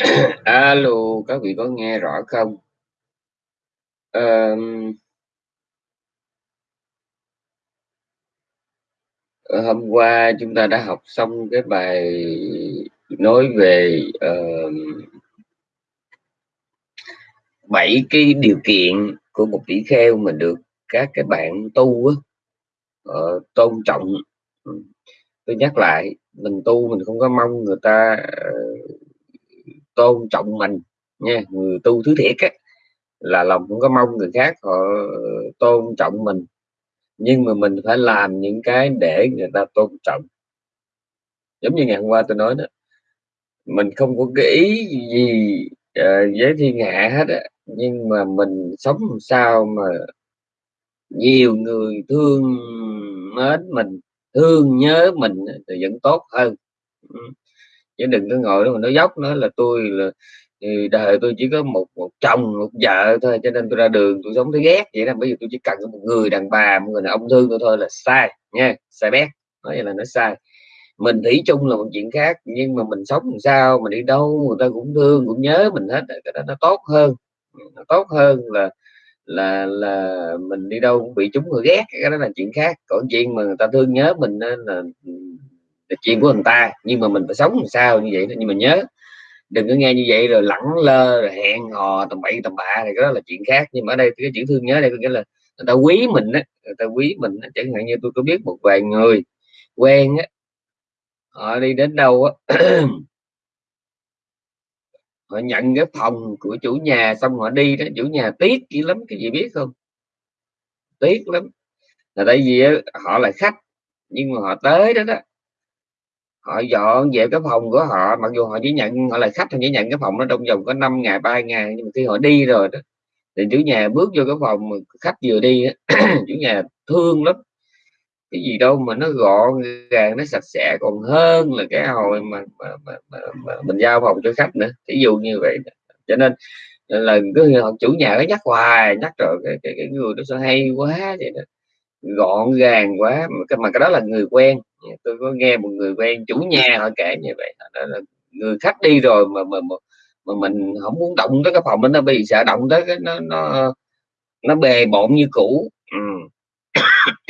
Alo, các vị có nghe rõ không? um, hôm qua chúng ta đã học xong cái bài nói về bảy 7 cái điều kiện của một tỷ kheo mà được các cái bạn tu á, ờ, tôn trọng. Tôi nhắc lại, mình tu mình không có mong người ta, uh, tôn trọng mình nha, người tu thứ thiệt á, là lòng cũng có mong người khác họ tôn trọng mình, nhưng mà mình phải làm những cái để người ta tôn trọng. Giống như ngày hôm qua tôi nói đó, mình không có cái ý gì, ờ, uh, với thiên hạ hết á, nhưng mà mình sống làm sao mà nhiều người thương mến mình, thương nhớ mình thì vẫn tốt hơn. Chứ đừng có ngồi đó mà nói dốc, nó là "Tôi là, ừ, đời tôi chỉ có một một chồng, một vợ thôi, cho nên tôi ra đường tôi sống thấy ghét vậy đó, bây giờ tôi chỉ cần một người đàn bà, một người đàn ông thương tôi thôi" là sai nha, sai bét, nói vậy là nó sai. Mình thủy chung là một chuyện khác, nhưng mà mình sống làm sao, mình đi đâu người ta cũng thương, cũng nhớ mình hết cái đó nó tốt hơn, nó tốt hơn là là là mình đi đâu cũng bị chúng người ghét, cái đó là chuyện khác. Còn chuyện mà người ta thương nhớ mình là, ừ, là chuyện của người ta, nhưng mà mình phải sống làm sao như vậy nhưng mà nhớ, đừng có nghe như vậy rồi lẳng lơ, rồi hẹn hò tầm bậy tầm bạ thì đó là chuyện khác. Nhưng mà ở đây cái chữ thương nhớ đây có nghĩa là người ta quý mình á, người ta quý mình á, chẳng hạn như tôi có biết một vài người quen á, họ đi đến đâu á họ nhận cái phòng của chủ nhà xong họ đi đó, chủ nhà tiếc dữ lắm, cái gì biết không? Tiếc lắm, là tại vì họ là khách, nhưng mà họ tới đó đó họ dọn dẹp cái phòng của họ, mặc dù họ chỉ nhận họ là khách, họ chỉ nhận cái phòng nó trong vòng có 5 ngày, 3 ngày, nhưng mà khi họ đi rồi đó, thì chủ nhà bước vô cái phòng mà khách vừa đi chủ nhà thương lắm. Cái gì đâu mà nó gọn gàng, nó sạch sẽ còn hơn là cái hồi mà mà mà mà mà mình giao phòng cho khách nữa, ví dụ như vậy. Cho nên là cứ chủ nhà nó nhắc hoài, nhắc rồi cái cái cái người đó sẽ hay quá vậy đó, gọn gàng quá, mà cái mà cái đó là người quen, tôi có nghe một người quen chủ nhà họ kể như vậy, đó là người khách đi rồi mà mà mà mà mình không muốn động tới cái phòng đó, nó bị sợ động tới cái nó nó nó bề bộn như cũ, ừ.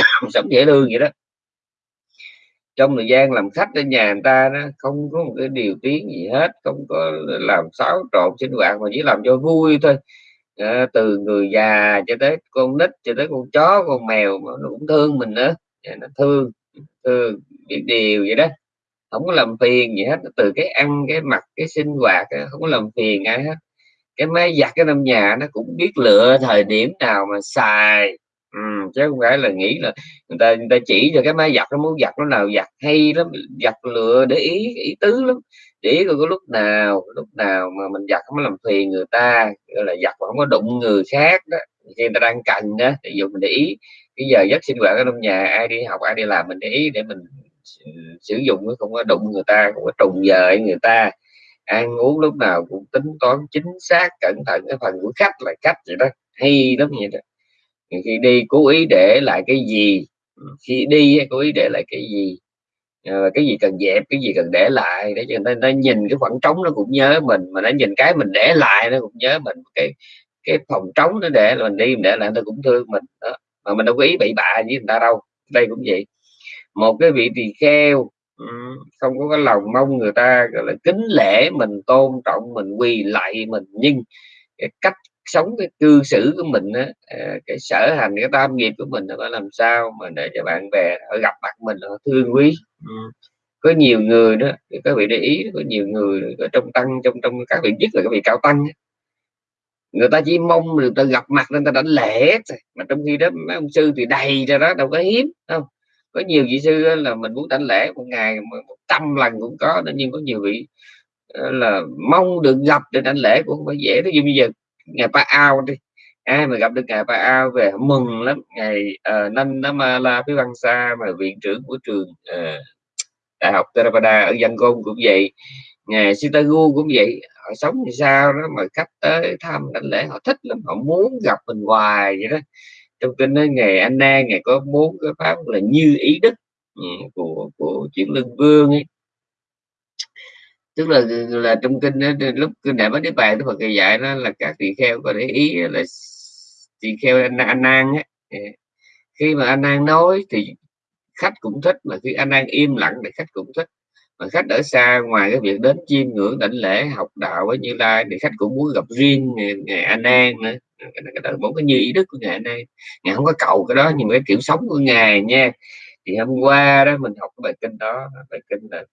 Sống dễ thương vậy đó. Trong thời gian làm khách ở nhà người ta đó, không có một cái điều tiếng gì hết, không có làm xáo trộn sinh hoạt mà chỉ làm cho vui thôi à, từ người già cho tới con nít, cho tới con chó, con mèo mà nó cũng thương mình nữa, à, nó thương, thương biết điều vậy đó, không có làm phiền gì hết, từ cái ăn, cái mặc, cái sinh hoạt không có làm phiền ai hết. Cái máy giặt cái trong nhà nó cũng biết lựa thời điểm nào mà xài, ừ, chứ không phải là nghĩ là người ta người ta chỉ cho cái máy giặt nó muốn giặt lúc nào giặt hay lắm, giặt lựa để ý ý tứ lắm, để coi có lúc nào lúc nào mà mình giặt không có làm phiền người ta, gọi là, giặt mà không có đụng người khác đó, khi người ta đang cần đó ví dụ mình để ý cái giờ giấc sinh hoạt ở trong nhà, ai đi học, ai đi làm mình để ý để mình sử dụng không có đụng người ta, không có trùng giờ người ta, ăn uống lúc nào cũng tính toán chính xác, cẩn thận, cái phần của khách là khách vậy đó, hay lắm vậy đó. Khi đi cố ý để lại cái gì, khi đi cố ý để lại cái gì, ờ, cái gì cần dẹp, cái gì cần để lại để cho người ta nhìn cái khoảng trống nó cũng nhớ mình, mà nó nhìn cái mình để lại nó cũng nhớ mình, cái cái phòng trống nó để là mình đi mình để lại người ta cũng thương mình, đó, mà mình đâu có ý bậy bạ với người ta đâu. Đây cũng vậy, một cái vị tỳ kheo, không có cái lòng mong người ta, gọi là, kính lễ mình, tôn trọng mình, quỳ lạy mình, nhưng cái cách sống, cái cư xử của mình á, ờ, cái sở hành, cái tam nghiệp của mình nó làm sao mà để cho bạn bè họ gặp mặt mình họ thương quý. Ừ. Có nhiều người đó, các vị để ý có nhiều người ở trong tăng trong trong các vị, nhất là các vị cao tăng người ta chỉ mong người ta gặp mặt nên ta đánh lễ mà trong khi đó mấy ông sư thì đầy ra đó, đâu có hiếm, không? Có nhiều vị sư là mình muốn đảnh lễ một ngày một trăm lần cũng có nhưng có nhiều vị, ờ, là mong được gặp để đảnh lễ cũng không phải dễ. Thí dụ bây giờ ngày Pa Ao đi, ai mà gặp được ngài Pa Ao về mừng lắm, ngài, ờ, phía văn xa mà viện trưởng của trường, uh, Đại học Theravada ở Yangon cũng vậy, ngài Sitagu cũng vậy, họ sống như sao đó mà khách tới thăm đảnh lễ họ thích lắm, họ muốn gặp mình hoài vậy đó. Trong kinh nói ngày A ngày có bốn cái pháp là như ý đức, ừ, của của chuyển lưng vương ấy. tức là là trong kinh đó, lúc kinh đại bát niết bàn đức phật dạy nó là các tỳ kheo có để ý là thì theo anh, anh an á khi mà anh an nói thì khách cũng thích mà khi anh an im lặng thì khách cũng thích. Mà khách ở xa ngoài cái việc đến chiêm ngưỡng đảnh lễ học đạo với như lai thì khách cũng muốn gặp riêng ngày, ngày an an nữa. Cái đó bốn cái như ý đức của ngài này ngài không có cầu cái đó nhưng mà cái kiểu sống của ngài nha. Thì hôm qua đó mình học cái bài kinh đó bài kinh là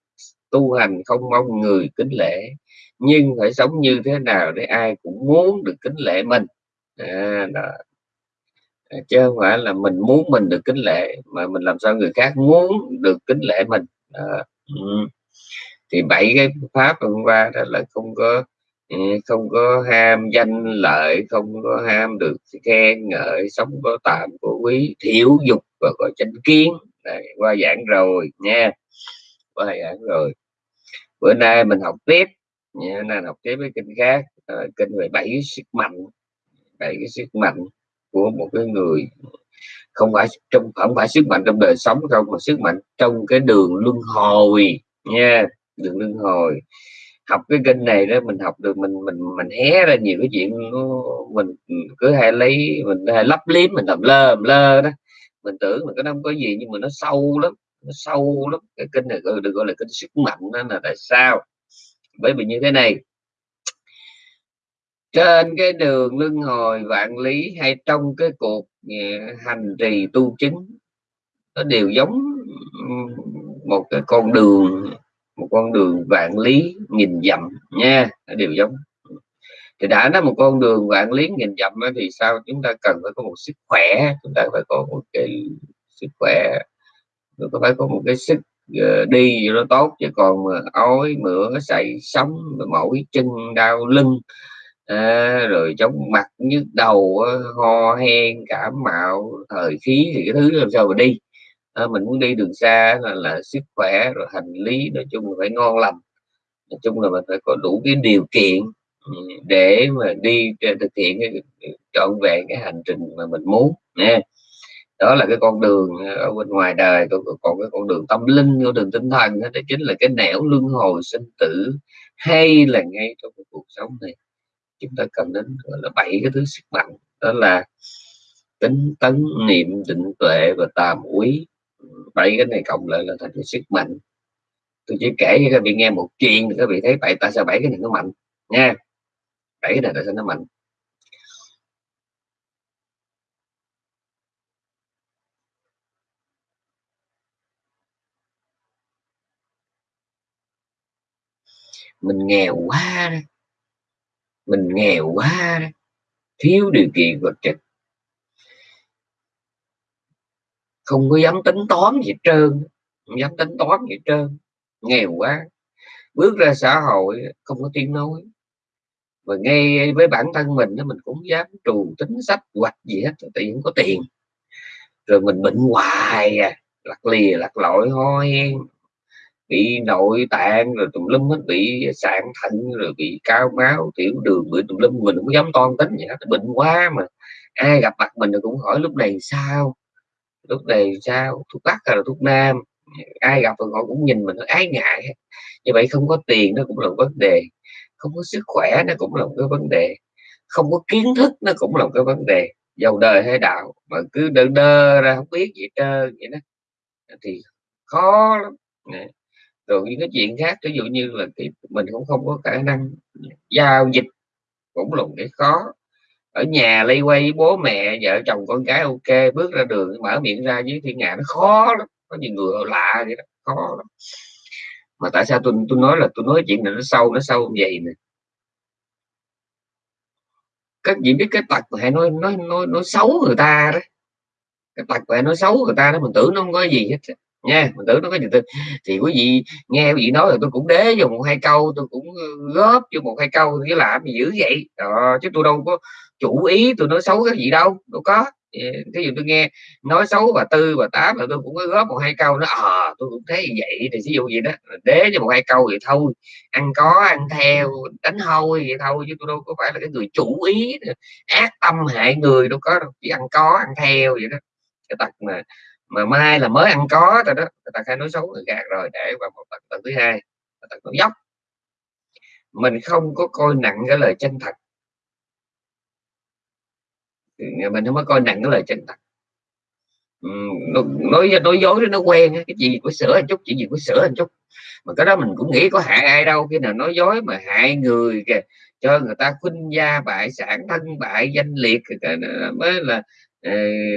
tu hành không mong người kính lễ nhưng phải sống như thế nào để ai cũng muốn được kính lễ mình? À, đó. À, chứ không phải là mình muốn mình được kính lệ mà mình làm sao người khác muốn được kính lệ mình à, ừ. thì bảy cái pháp hôm qua đó là không có ừ, không có ham danh lợi không có ham được khen ngợi sống có tạm của quý thiểu dục và có chánh kiến Đây, qua giảng rồi nha qua giảng rồi bữa nay mình học tiếp nha nay học tiếp với kinh khác ờ, kinh về bảy sức mạnh bảy cái sức mạnh của một cái người không phải trong, không phải sức mạnh trong đời sống đâu, mà sức mạnh trong cái đường luân hồi nha, đường luân hồi. Học cái kinh này đó, mình học được, mình mình mình hé ra nhiều cái chuyện mình, cứ hay lấy, mình hay lấp liếm, mình làm lơ làm lơ đó. Mình tưởng mình cái nó không có gì, nhưng mà nó sâu lắm, nó sâu lắm. Cái kinh này được gọi là kinh sức mạnh đó là tại sao? Bởi vì như thế này trên cái đường luân hồi vạn lý hay trong cái cuộc ờ, hành trì tu chứng nó đều giống một cái con đường, một con đường vạn lý nghìn dặm nha, nó đều giống. Thì đã nói một con đường vạn lý nghìn dặm thì sao chúng ta cần phải có một sức khỏe? Chúng ta phải có một cái sức khỏe nó phải có một cái sức ờ, đi nó tốt, chứ còn mà ói, mửa, sậy sống mỏi chân, đau lưng à, rồi chóng mặt nhức đầu ho hen cảm mạo thời khí thì cái thứ làm sao mà đi? À, mình muốn đi đường xa là, là sức khỏe rồi hành lý nói chung là phải ngon lành. Nói chung là mình phải có đủ cái điều kiện ừ, để mà đi thực hiện cái trọn vẹn cái hành trình mà mình muốn nha. Đó là cái con đường ờ, ở bên ngoài đời còn, cái con đường tâm linh con đường tinh thần đó chính là cái nẻo luân hồi sinh tử hay là ngay trong cuộc sống này chúng ta cần đến, gọi là, bảy cái thứ sức mạnh, đó là tính tấn, niệm định tuệ và tàm quý bảy cái này cộng lại là thành cái sức mạnh. Tôi chỉ kể cho các vị nghe một chuyện thì các vị thấy bảy tại sao bảy cái này nó mạnh? Nha, bảy cái này tại sao nó mạnh? Mình nghèo quá đó mình nghèo quá, thiếu điều kiện vật chất. Không có dám tính toán gì trơn, không dám tính toán gì trơn. Nghèo quá. Bước ra xã hội, không có tiếng nói. Và ngay với bản thân mình đó mình cũng dám trù tính sách hoạch gì hết, tại vì không có tiền. Rồi mình bệnh hoài à lặt lìa, lặt lội, ho hen bị nội tạng rồi tùm lum hết, bị sạn thận rồi bị cao máu, tiểu đường, bị tùm lum, mình không dám toan tính vậy đó bệnh quá mà. Ai gặp mặt mình cũng hỏi lúc này sao? Lúc này sao? Thuốc bắc hay là thuốc nam? Ai gặp rồi họ cũng nhìn mình ái ngại. Như vậy không có tiền nó cũng là vấn đề, không có sức khỏe nó cũng là một cái vấn đề, không có kiến thức nó cũng là một cái vấn đề. Giàu đời hay đạo mà cứ đơ đơ ra không biết gì trơn, vậy đó. Thì khó lắm rồi những cái chuyện khác ví dụ như là cái, mình cũng không có khả năng giao dịch cũng lùng để khó. Ở nhà lây quay với bố mẹ vợ chồng con cái ok bước ra đường mở miệng ra với thiên hạ nó khó lắm có nhiều người lạ vậy đó khó lắm. Mà tại sao tôi tôi nói là tôi nói chuyện này nó sâu nó sâu như vậy nè. Các vị biết cái tật mà hay nói nói nói nói xấu người ta đó cái tật mà nói xấu người ta đó mình tưởng nó không có gì hết nha mình tưởng nó có gì tin thì quý vị nghe quý vị nói là tôi cũng đế vô một hai câu tôi cũng góp vô một hai câu chứ làm gì dữ vậy? Đó, chứ tôi đâu có chủ ý tôi nói xấu cái gì đâu đâu có. Cái gì tôi nghe nói xấu và tư và tám là tôi cũng có góp một hai câu nó ờ à, tôi cũng thấy vậy. Thì ví dụ gì đó đế cho một hai câu vậy thôi. Ăn có ăn theo đánh hôi vậy thôi chứ tôi đâu có phải là cái người chủ ý ác tâm hại người đâu có đâu chỉ ăn có ăn theo vậy đó. Cái tật mà mà mai là mới ăn có rồi đó người ta khai nói xấu người gạt rồi để vào một tầng, tầng thứ hai tầng thứ dốc. Mình không có coi nặng cái lời chân thật. Mình không có coi nặng cái lời chân thật. Nói nói dối nó quen cái gì có sửa một chút chỉ gì có sửa một chút. Mà cái đó mình cũng nghĩ có hại ai đâu khi nào nói dối mà hại người kìa cho người ta khuynh gia bại sản thân bại danh liệt mới là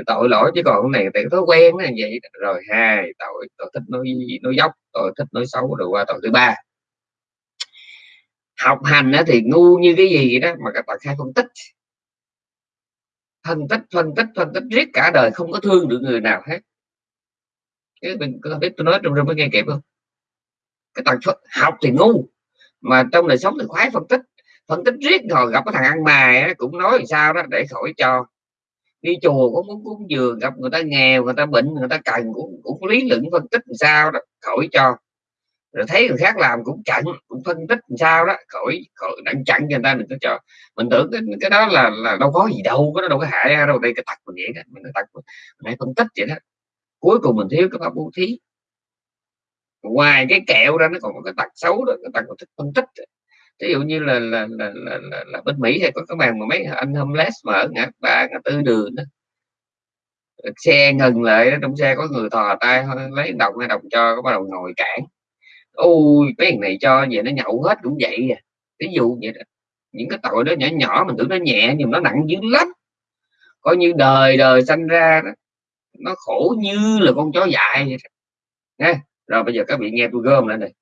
tội lỗi chứ còn cái này tại thói quen là vậy rồi hai, tội tội thích nói nói dốc, tội thích nói xấu, rồi qua tội thứ ba. Học hành thì ngu như cái gì đó mà các bạn khai phân tích. Phân tích phân tích phân tích riết cả đời, không có thương được người nào hết. Cái mình có biết tôi nói trong rừng mới nghe kịp không? Cái tần học thì ngu, mà trong đời sống thì khoái phân tích. Phân tích riết rồi gặp cái thằng ăn mày cũng nói làm sao đó để khỏi cho đi chùa cũng muốn cúng dường gặp người ta nghèo người ta bệnh người ta cần cũng cũng lý luận phân tích làm sao đó khỏi cho. Rồi thấy người khác làm cũng chặn cũng phân tích làm sao đó khỏi khỏi đặng chặn cho người ta đừng có cho. Mình tưởng cái, cái đó là là đâu có gì đâu có đâu có hại đâu đây cái tật mình vậy đó mình tật mình phân tích vậy đó. Cuối cùng mình thiếu cái pháp bố thí. Ngoài cái kẹo ra nó còn có cái tật xấu đó cái tật thích phân tích ví dụ như là là, là, là, là, là bên Mỹ hay có cái màn mà mấy anh homeless mà ở ngã ba ngã tư đường đó. Xe ngừng lại trong xe có người thò tay lấy đồng hay đồng cho có bắt đầu ngồi cản. Ôi cái này cho vậy nó nhậu hết cũng vậy à. Ví dụ vậy đó. Những cái tội đó nhỏ nhỏ mình tưởng nó nhẹ nhưng nó nặng dữ lắm. Coi như đời đời sanh ra đó, nó khổ như là con chó dại vậy đó. Nha. rồi bây giờ các vị nghe tôi gom lại này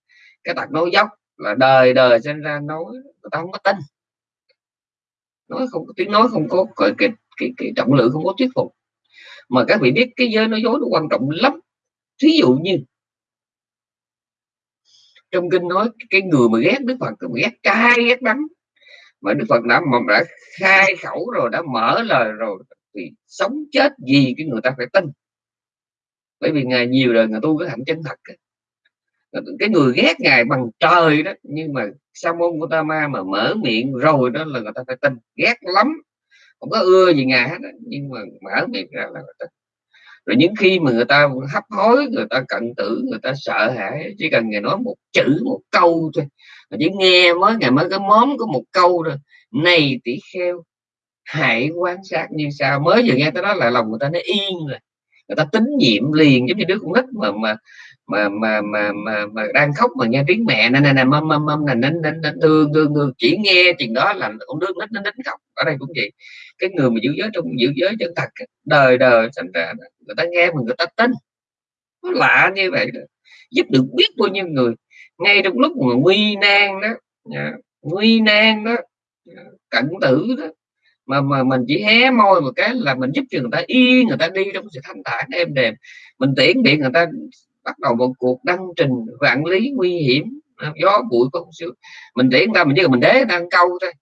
cái tật nói dốc là đời đời sinh ra nói người ta không có tin. Nói không có tiếng nói không có cái, cái, cái, cái trọng lượng không có thuyết phục. Mà các vị biết cái giới nói dối nó quan trọng lắm. Thí dụ như trong kinh nói cái người mà ghét đức phật thì ghét cay ghét đắng mà đức phật đã mà đã khai khẩu rồi đã mở lời rồi thì sống chết gì cái người ta phải tin. Bởi vì ngài nhiều đời người tu cái hạnh chân thật cái người ghét ngài bằng trời đó, nhưng mà sa môn của ta ma mà mở miệng rồi đó là người ta phải tin. Ghét lắm. Không có ưa gì ngài hết đó. nhưng mà mở miệng ra là người ta rồi những khi mà người ta hấp hối, người ta cận tử, người ta sợ hãi, chỉ cần ngài nói một chữ, một câu thôi, mà chỉ nghe mới ngày mới cái móm có một câu rồi này tỷ kheo, hãy quan sát như sao mới vừa nghe tới đó là lòng người ta nó yên rồi. Người ta tín nhiệm liền, giống như đứa con nít mà mà mà mà mà mà, mà đang khóc mà nghe tiếng mẹ. Nên nên mâm mâm mâm là nín nín nín thương thương thương chỉ nghe chừng đó là cũng đứa nít nó nín khóc. Ở đây cũng vậy. Cái người mà giữ giới trong giữ giới chân thật đời đời thành ra người ta nghe mà người ta tin. Nó lạ như vậy đó. giúp được biết bao nhiêu người. Ngay trong lúc mà nguy nan đó à, nguy nan đó à, cận tử đó mà mà mình chỉ hé môi một cái là mình giúp cho người ta yên người ta đi trong sự thanh thản êm đềm. Mình tiễn điện người ta bắt đầu một cuộc đăng trình vạn lý nguy hiểm, gió bụi không siêu mình tiễn ta, mình chỉ mình đế đang câu thôi.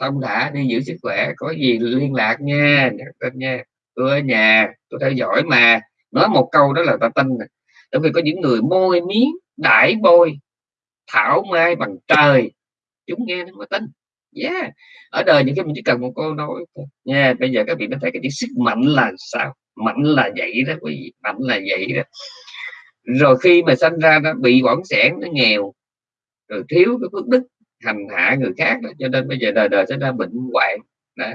Thông thả đi giữ sức khỏe, có gì liên lạc nha tên nha. Tôi ở nhà, tôi theo dõi mà. Nói một câu đó là ta tin nè. Bởi vì có những người môi miếng đãi bôi, thảo mai bằng trời, chúng nghe nó mới tin. Yeah. Ở đời những cái mình chỉ cần một câu nói nha yeah. bây giờ các vị mới thấy cái chữ sức mạnh là sao? Mạnh là vậy đó quý vị mạnh là vậy đó rồi khi mà sinh ra nó bị bỏng sẻn nó nghèo rồi thiếu cái phước đức hành hạ người khác đó. cho nên bây giờ đời đời sẽ ra bệnh hoạn đó.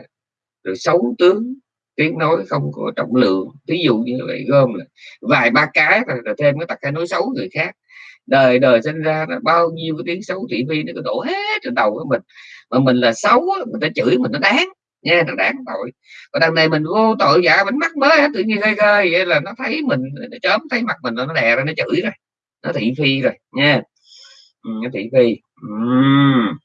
rồi xấu tướng tiếng nói không có trọng lượng ví dụ như vậy gom là vài ba cái rồi, rồi thêm cái tật hay nói xấu người khác đời đời sinh ra là bao nhiêu cái tiếng xấu thị phi nó có đổ hết trên đầu của mình mà mình là xấu người ta chửi mình nó đáng nha nó đáng tội. Còn đằng này mình vô tội dạ bánh mắt mới tự nhiên ghê ghê vậy là nó thấy mình nó chớm thấy mặt mình nó đè ra nó chửi rồi nó thị phi rồi nha. Ừ, nó thị phi. Uhm.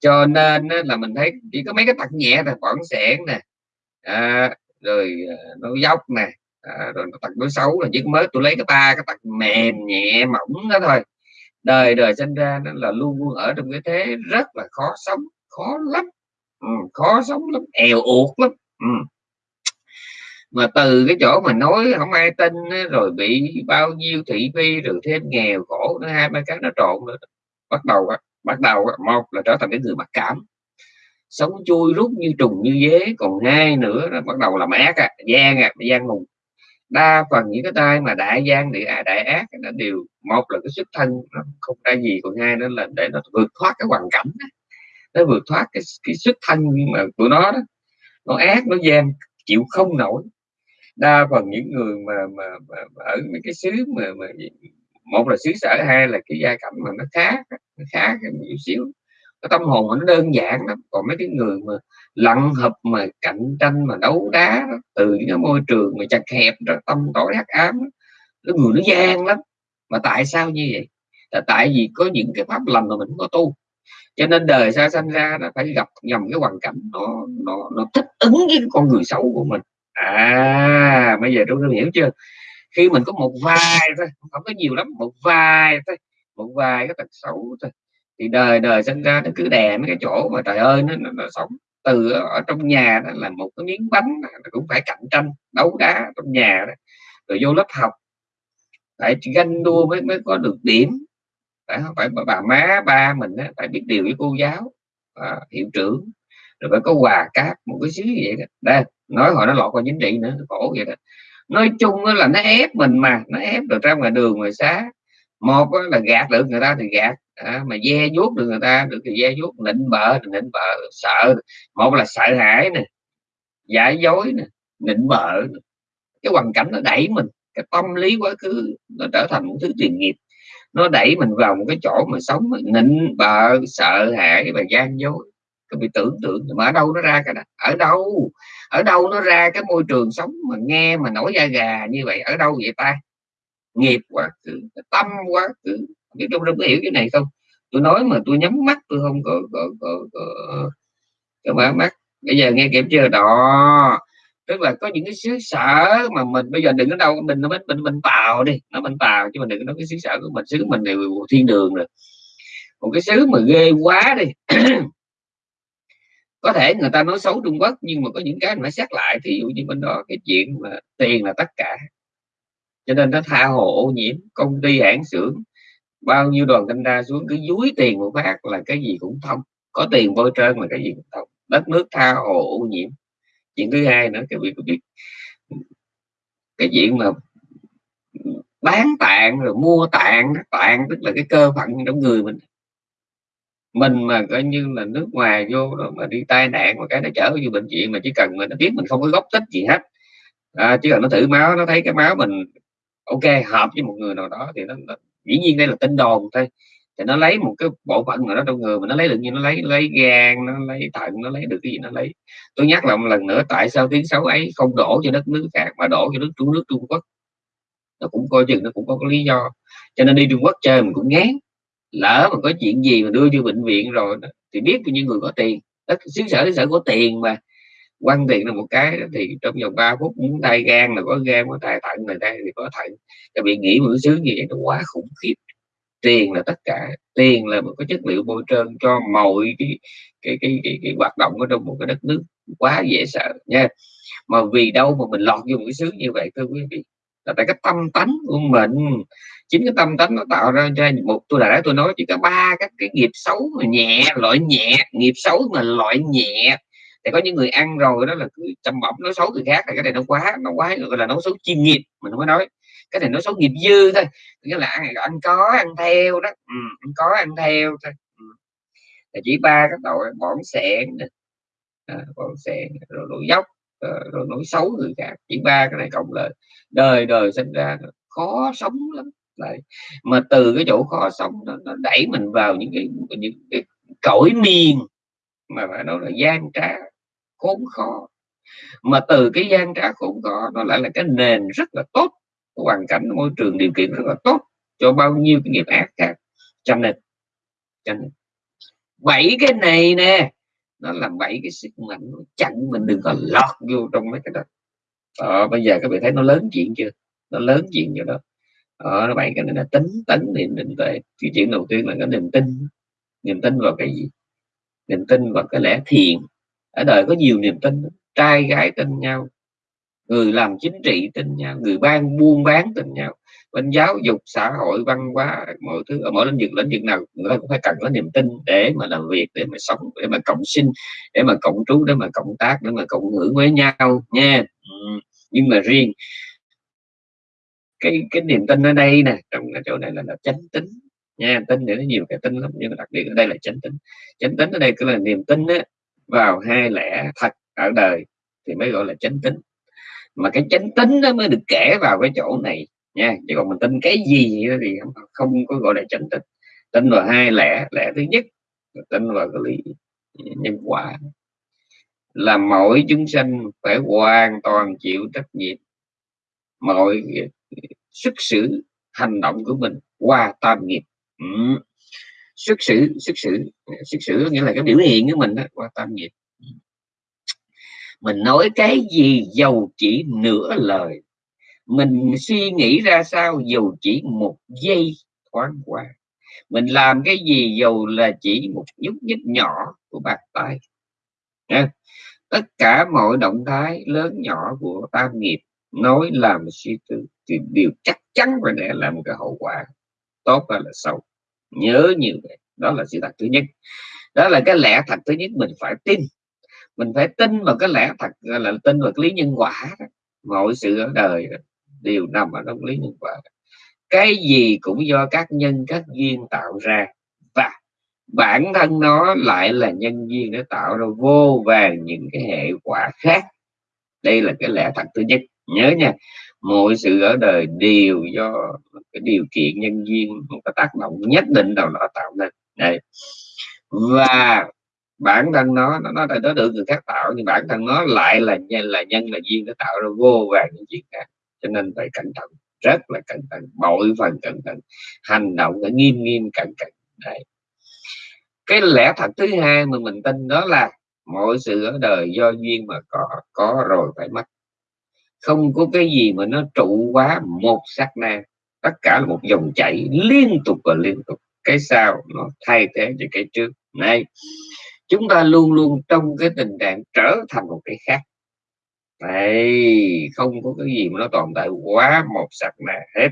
cho nên là mình thấy chỉ có mấy cái tật nhẹ là bỏng sẻn nè à, rồi nó dốc nè à, rồi tật đối xấu là chỉ mới tôi lấy cái ba cái tật mềm nhẹ mỏng đó thôi. Đời đời sinh ra nó là luôn luôn ở trong cái thế rất là khó sống khó lắm ừ, khó sống lắm èo uột lắm ừ. mà từ cái chỗ mà nói không ai tin rồi bị bao nhiêu thị phi rồi thêm nghèo khổ nữa hai ba cái nó trộn nữa bắt đầu bắt đầu một là trở thành cái người mặc cảm sống chui rút như trùng như dế còn hai nữa là bắt đầu làm ác à, gian à, gian mùng đa phần những cái tay mà đại gian địa đại ác nó đều một là cái xuất thân nó không ra gì còn hai nữa là để nó vượt thoát cái hoàn cảnh đó nó vượt thoát cái cái xuất thân mà của nó đó. Nó ác nó gian chịu không nổi. Đa phần những người mà mà, mà, mà ở mấy cái xứ mà, mà một là xứ sở hai là cái gia cảnh mà nó khác nó khác một xíu. Cái tâm hồn nó đơn giản lắm. Còn mấy cái người mà lặng hợp mà cạnh tranh mà đấu đá đó, từ những cái môi trường mà chặt hẹp đó, tâm tối hắc ám cái người nó gian lắm. Mà tại sao như vậy? Là tại vì có những cái pháp lành mà mình không có tu cho nên đời xa sanh ra nó phải gặp nhầm cái hoàn cảnh nó nó nó thích ứng với con người xấu của mình. À bây giờ tôi hiểu chưa? Khi mình có một vài thôi không có nhiều lắm một vài thôi một vài cái tật xấu thôi thì đời đời sinh ra nó cứ đè mấy cái chỗ mà trời ơi nó, nó, nó sống từ ở trong nhà đó là một cái miếng bánh nó cũng phải cạnh tranh đấu đá trong nhà đó rồi vô lớp học. Phải ganh đua mới mới có được điểm tại không? Phải bà, má ba mình á, phải biết điều với cô giáo à, hiệu trưởng. Rồi phải có quà cáp một cái xíu vậy đó. Đây nói họ nó lọt qua chính trị nữa khổ vậy đó. Nói chung là nó ép mình mà nó ép được ra ngoài đường ngoài xá. Một là gạt được người ta thì gạt à, mà ve vuốt được người ta được thì ve vuốt nịnh bợ thì nịnh bợ sợ. Một là sợ hãi nè giả dối nè nịnh bợ cái hoàn cảnh nó đẩy mình cái tâm lý quá khứ nó trở thành một thứ tiền nghiệp nó đẩy mình vào một cái chỗ mà sống nịnh bợ sợ hãi và gian dối cứ bị tưởng tượng mà ở đâu nó ra cái đó ở đâu ở đâu nó ra cái môi trường sống mà nghe mà nổi da gà như vậy ở đâu vậy ta nghiệp quá khứ tâm quá khứ biết trong không có hiểu cái này không tôi nói mà tôi nhắm mắt tôi không có có có, có, có mở mắt bây giờ nghe kiểm chưa đó tức là có những cái xứ sở mà mình bây giờ đừng có đâu mình nó mình mình, mình tàu đi nó mình tàu chứ mình đừng có nói cái xứ sở của mình xứ mình đều thiên đường rồi. Một cái xứ mà ghê quá đi. Có thể người ta nói xấu Trung Quốc nhưng mà có những cái phải xét lại thí dụ như bên đó cái chuyện mà tiền là tất cả. Cho nên nó tha hồ ô nhiễm công ty hãng xưởng bao nhiêu đoàn thanh tra xuống cứ dúi tiền một phát là cái gì cũng thông. Có tiền bôi trơn là cái gì cũng thông. Đất nước tha hồ ô nhiễm chuyện thứ hai nữa cái việc biết cái chuyện mà bán tạng rồi mua tạng tạng tức là cái cơ phận trong người mình. Mình mà coi như là nước ngoài vô rồi mà đi tai nạn mà cái nó chở vô bệnh viện mà chỉ cần mà nó biết mình không có gốc tích gì hết. À, chỉ cần nó thử máu nó thấy cái máu mình ok hợp với một người nào đó thì nó, nó dĩ nhiên đây là tin đồn thôi thì nó lấy một cái bộ phận nào đó trong người mà nó lấy được như nó lấy lấy gan nó lấy thận nó lấy được cái gì nó lấy. Tôi nhắc lại một lần nữa tại sao tiếng xấu ấy không đổ cho đất nước khác mà đổ cho nước trung nước trung quốc? Nó cũng coi chừng nó cũng có, có lý do. Cho nên đi trung quốc chơi mình cũng ngán. Lỡ mà có chuyện gì mà đưa vô bệnh viện rồi thì biết những người có tiền. Đất xứ sở xứ sở có tiền mà. Quan tiền là một cái thì trong vòng 3 phút muốn tay gan là có gan có tài thận này đây thì có thận. Các bị nghĩ một cái xứ vậy nó quá khủng khiếp tiền là tất cả tiền là một cái chất liệu bôi trơn cho mọi cái cái cái, cái, cái hoạt động ở trong một cái đất nước quá dễ sợ nha. Mà vì đâu mà mình lọt vô một cái xứ như vậy thưa quý vị? Là tại cái tâm tánh của mình. Chính cái tâm tánh nó tạo ra cho một tôi đã tôi nói chỉ có ba các cái nghiệp xấu mà nhẹ loại nhẹ nghiệp xấu mà loại nhẹ. Thì có những người ăn rồi đó là cứ chăm bẩm nói xấu người khác là cái này nó quá nó quá gọi là nó xấu chuyên nghiệp mình không có nói cái này nói xấu nghiệp dư thôi nghĩa là ăn, ăn có ăn theo đó ừ, ăn có ăn theo thôi ừ. là chỉ ba cái tội bỏng sẹn à, bỏng sẹn rồi nổi dốc ờ, rồi nói xấu người khác. Chỉ ba cái này cộng lại đời đời sinh ra khó sống lắm. Lại mà từ cái chỗ khó sống nó, nó đẩy mình vào những cái những cái cõi miền mà phải nói là gian trá khốn khó. Mà từ cái gian trá khốn khó nó lại là cái nền rất là tốt hoàn cảnh môi trường điều kiện rất là tốt cho bao nhiêu cái nghiệp ác khác. Cho nên cho nên bảy cái này nè nó làm bảy cái sức mạnh nó chặn mình đừng có lọt vô trong mấy cái đó. Ờ, bây giờ các bạn thấy nó lớn chuyện chưa? Nó lớn chuyện cho đó. Ờ, nó bảy cái này là tính tấn niệm định tuệ cái chuyện đầu tiên là cái niềm tin. Niềm tin vào cái gì? Niềm tin vào cái lẽ thiện. Ở đời có nhiều niềm tin trai gái tin nhau người làm chính trị tin nhau người ban buôn bán tin nhau bên giáo dục xã hội văn hóa mọi thứ ở mỗi lĩnh vực lĩnh vực nào người ta cũng phải cần có niềm tin để mà làm việc để mà sống để mà cộng sinh để mà cộng trú để mà cộng tác để mà cộng hưởng với nhau nha ừ. nhưng mà riêng cái cái niềm tin ở đây nè trong cái chỗ này là, là chánh tính nha tin thì nó nhiều cái tin lắm nhưng mà đặc biệt ở đây là chánh tính chánh tính ở đây cứ là niềm tin á, vào hai lẽ thật ở đời thì mới gọi là chánh tính mà cái chánh tính nó mới được kể vào cái chỗ này nha. Chứ còn mình tin cái gì thì không, không có gọi là chánh tính. Tin vào hai lẽ lẽ thứ nhất là tin vào cái lý nhân quả. Là mỗi chúng sinh phải hoàn toàn chịu trách nhiệm mọi xuất xử hành động của mình qua tam nghiệp. Ừ. xuất xử xuất xử xuất xử nghĩa là cái biểu hiện của mình đó, qua tam nghiệp mình nói cái gì dầu chỉ nửa lời. Mình suy nghĩ ra sao dù chỉ một giây thoáng qua. Mình làm cái gì dù là chỉ một nhúc nhích nhỏ của bàn tay. Nha. tất cả mọi động thái lớn nhỏ của tam nghiệp nói làm suy tư thì đều chắc chắn và để làm một cái hậu quả tốt hay là xấu. Nhớ nhiều vậy. Đó là sự thật thứ nhất. Đó là cái lẽ thật thứ nhất mình phải tin mình phải tin vào cái lẽ thật là tin vào cái lý nhân quả đó. mọi sự ở đời đó, đều nằm ở trong lý nhân quả cái gì cũng do các nhân các duyên tạo ra. Và bản thân nó lại là nhân duyên để tạo ra vô vàng những cái hệ quả khác. Đây là cái lẽ thật thứ nhất. Nhớ nha mọi sự ở đời đều do cái điều kiện nhân duyên một cái tác động nhất định nào đó tạo nên. Đây và bản thân nó nó nó, nó được người khác tạo nhưng bản thân nó lại là nhân là nhân là duyên nó tạo ra vô vàng những chuyện khác. Cho nên phải cẩn thận rất là cẩn thận bội phần cẩn thận hành động phải nghiêm nghiêm cẩn cẩn. Đấy. Cái lẽ thật thứ hai mà mình tin đó là mọi sự ở đời do duyên mà có có rồi phải mất. Không có cái gì mà nó trụ quá một sát na. Tất cả là một dòng chảy liên tục và liên tục. Cái sau nó thay thế cho cái trước. Này chúng ta luôn luôn trong cái tình trạng trở thành một cái khác. Đấy, không có cái gì mà nó tồn tại quá một sạch na hết.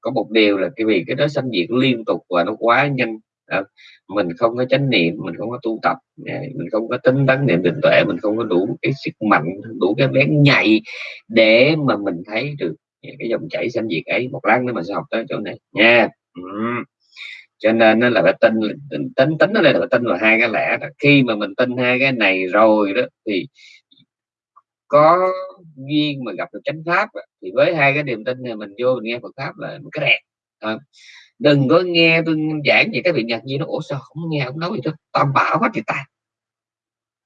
Có một điều là cái vì cái đó sanh diệt liên tục và nó quá nhanh. À, mình không có chánh niệm mình không có tu tập à, mình không có tính tấn niệm định tuệ mình không có đủ cái sức mạnh đủ cái bén nhạy để mà mình thấy được cái dòng chảy sanh diệt ấy. Một lát nữa mình sẽ học tới chỗ này nha. Yeah cho nên nó là phải tin tính tính nó là phải tin vào hai cái lẽ đó. khi mà mình tin hai cái này rồi đó thì có duyên mà gặp được chánh pháp thì với hai cái niềm tin này mình vô mình nghe Phật pháp là một cái đẹp. À, đừng có nghe tôi giảng gì các vị nhật gì nó ủa sao không nghe không nói gì tôi tam bảo hết thì ta.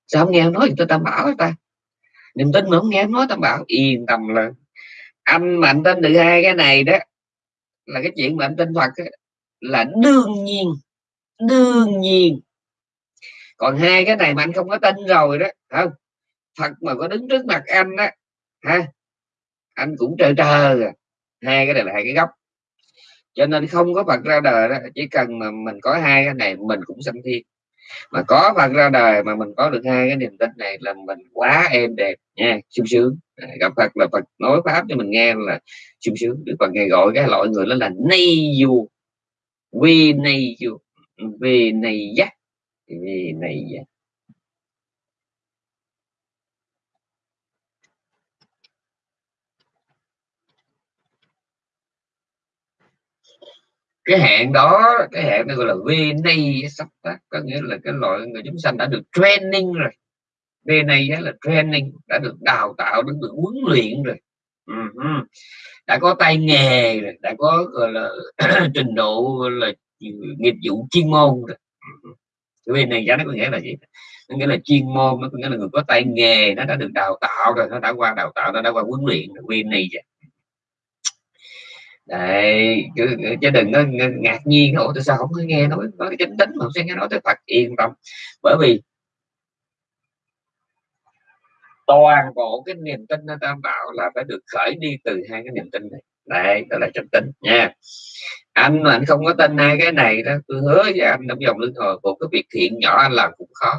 Sao không nghe không nói gì tôi tam bảo hết ta. Niềm tin mà không nghe nói tam bảo. Yên tâm là anh mà anh tin được hai cái này đó là cái chuyện mà anh tin Phật ấy, là đương nhiên đương nhiên. Còn hai cái này mà anh không có tin rồi đó không? Phật mà có đứng trước mặt anh đó ha, anh cũng trơ trơ rồi. hai cái này là hai cái góc cho nên không có Phật ra đời đó, chỉ cần mà mình có hai cái này mình cũng sanh thiên. Mà có Phật ra đời mà mình có được hai cái niềm tin này là mình quá êm đẹp nha, sung sướng. Gặp Phật là Phật nói pháp cho mình nghe là sung sướng, Đức Phật ngày gọi cái loại người đó là ni du vi này dù vì này giác. Vì này dắt cái hẹn đó, cái hẹn này gọi là VNA sắp tác. Có nghĩa là cái loại người chúng sanh đã được training rồi. VNA là training, đã được đào tạo đã được huấn luyện rồi. Uh-huh đã có tay nghề rồi đã có gọi là trình độ là nghiệp vụ chuyên môn rồi. Uh-huh. VNA giá nó có nghĩa là gì? Nó nghĩa là chuyên môn nó có nghĩa là người có tay nghề nó đã được đào tạo rồi nó đã qua đào tạo nó đã qua huấn luyện VNA vậy. Đấy chứ, chứ đừng có ngạc nhiên ủa tại sao không có nghe nói nói chánh tính mà không sẽ nghe nói tới Phật? Yên tâm. Bởi vì toàn bộ cái niềm tin nó tam bảo là phải được khởi đi từ hai cái niềm tin này. Đấy, đó là chánh tính nha. Anh mà anh không có tin hai cái này đó, tôi hứa với anh, trong vòng lương hồi một cái việc thiện nhỏ anh làm cũng khó.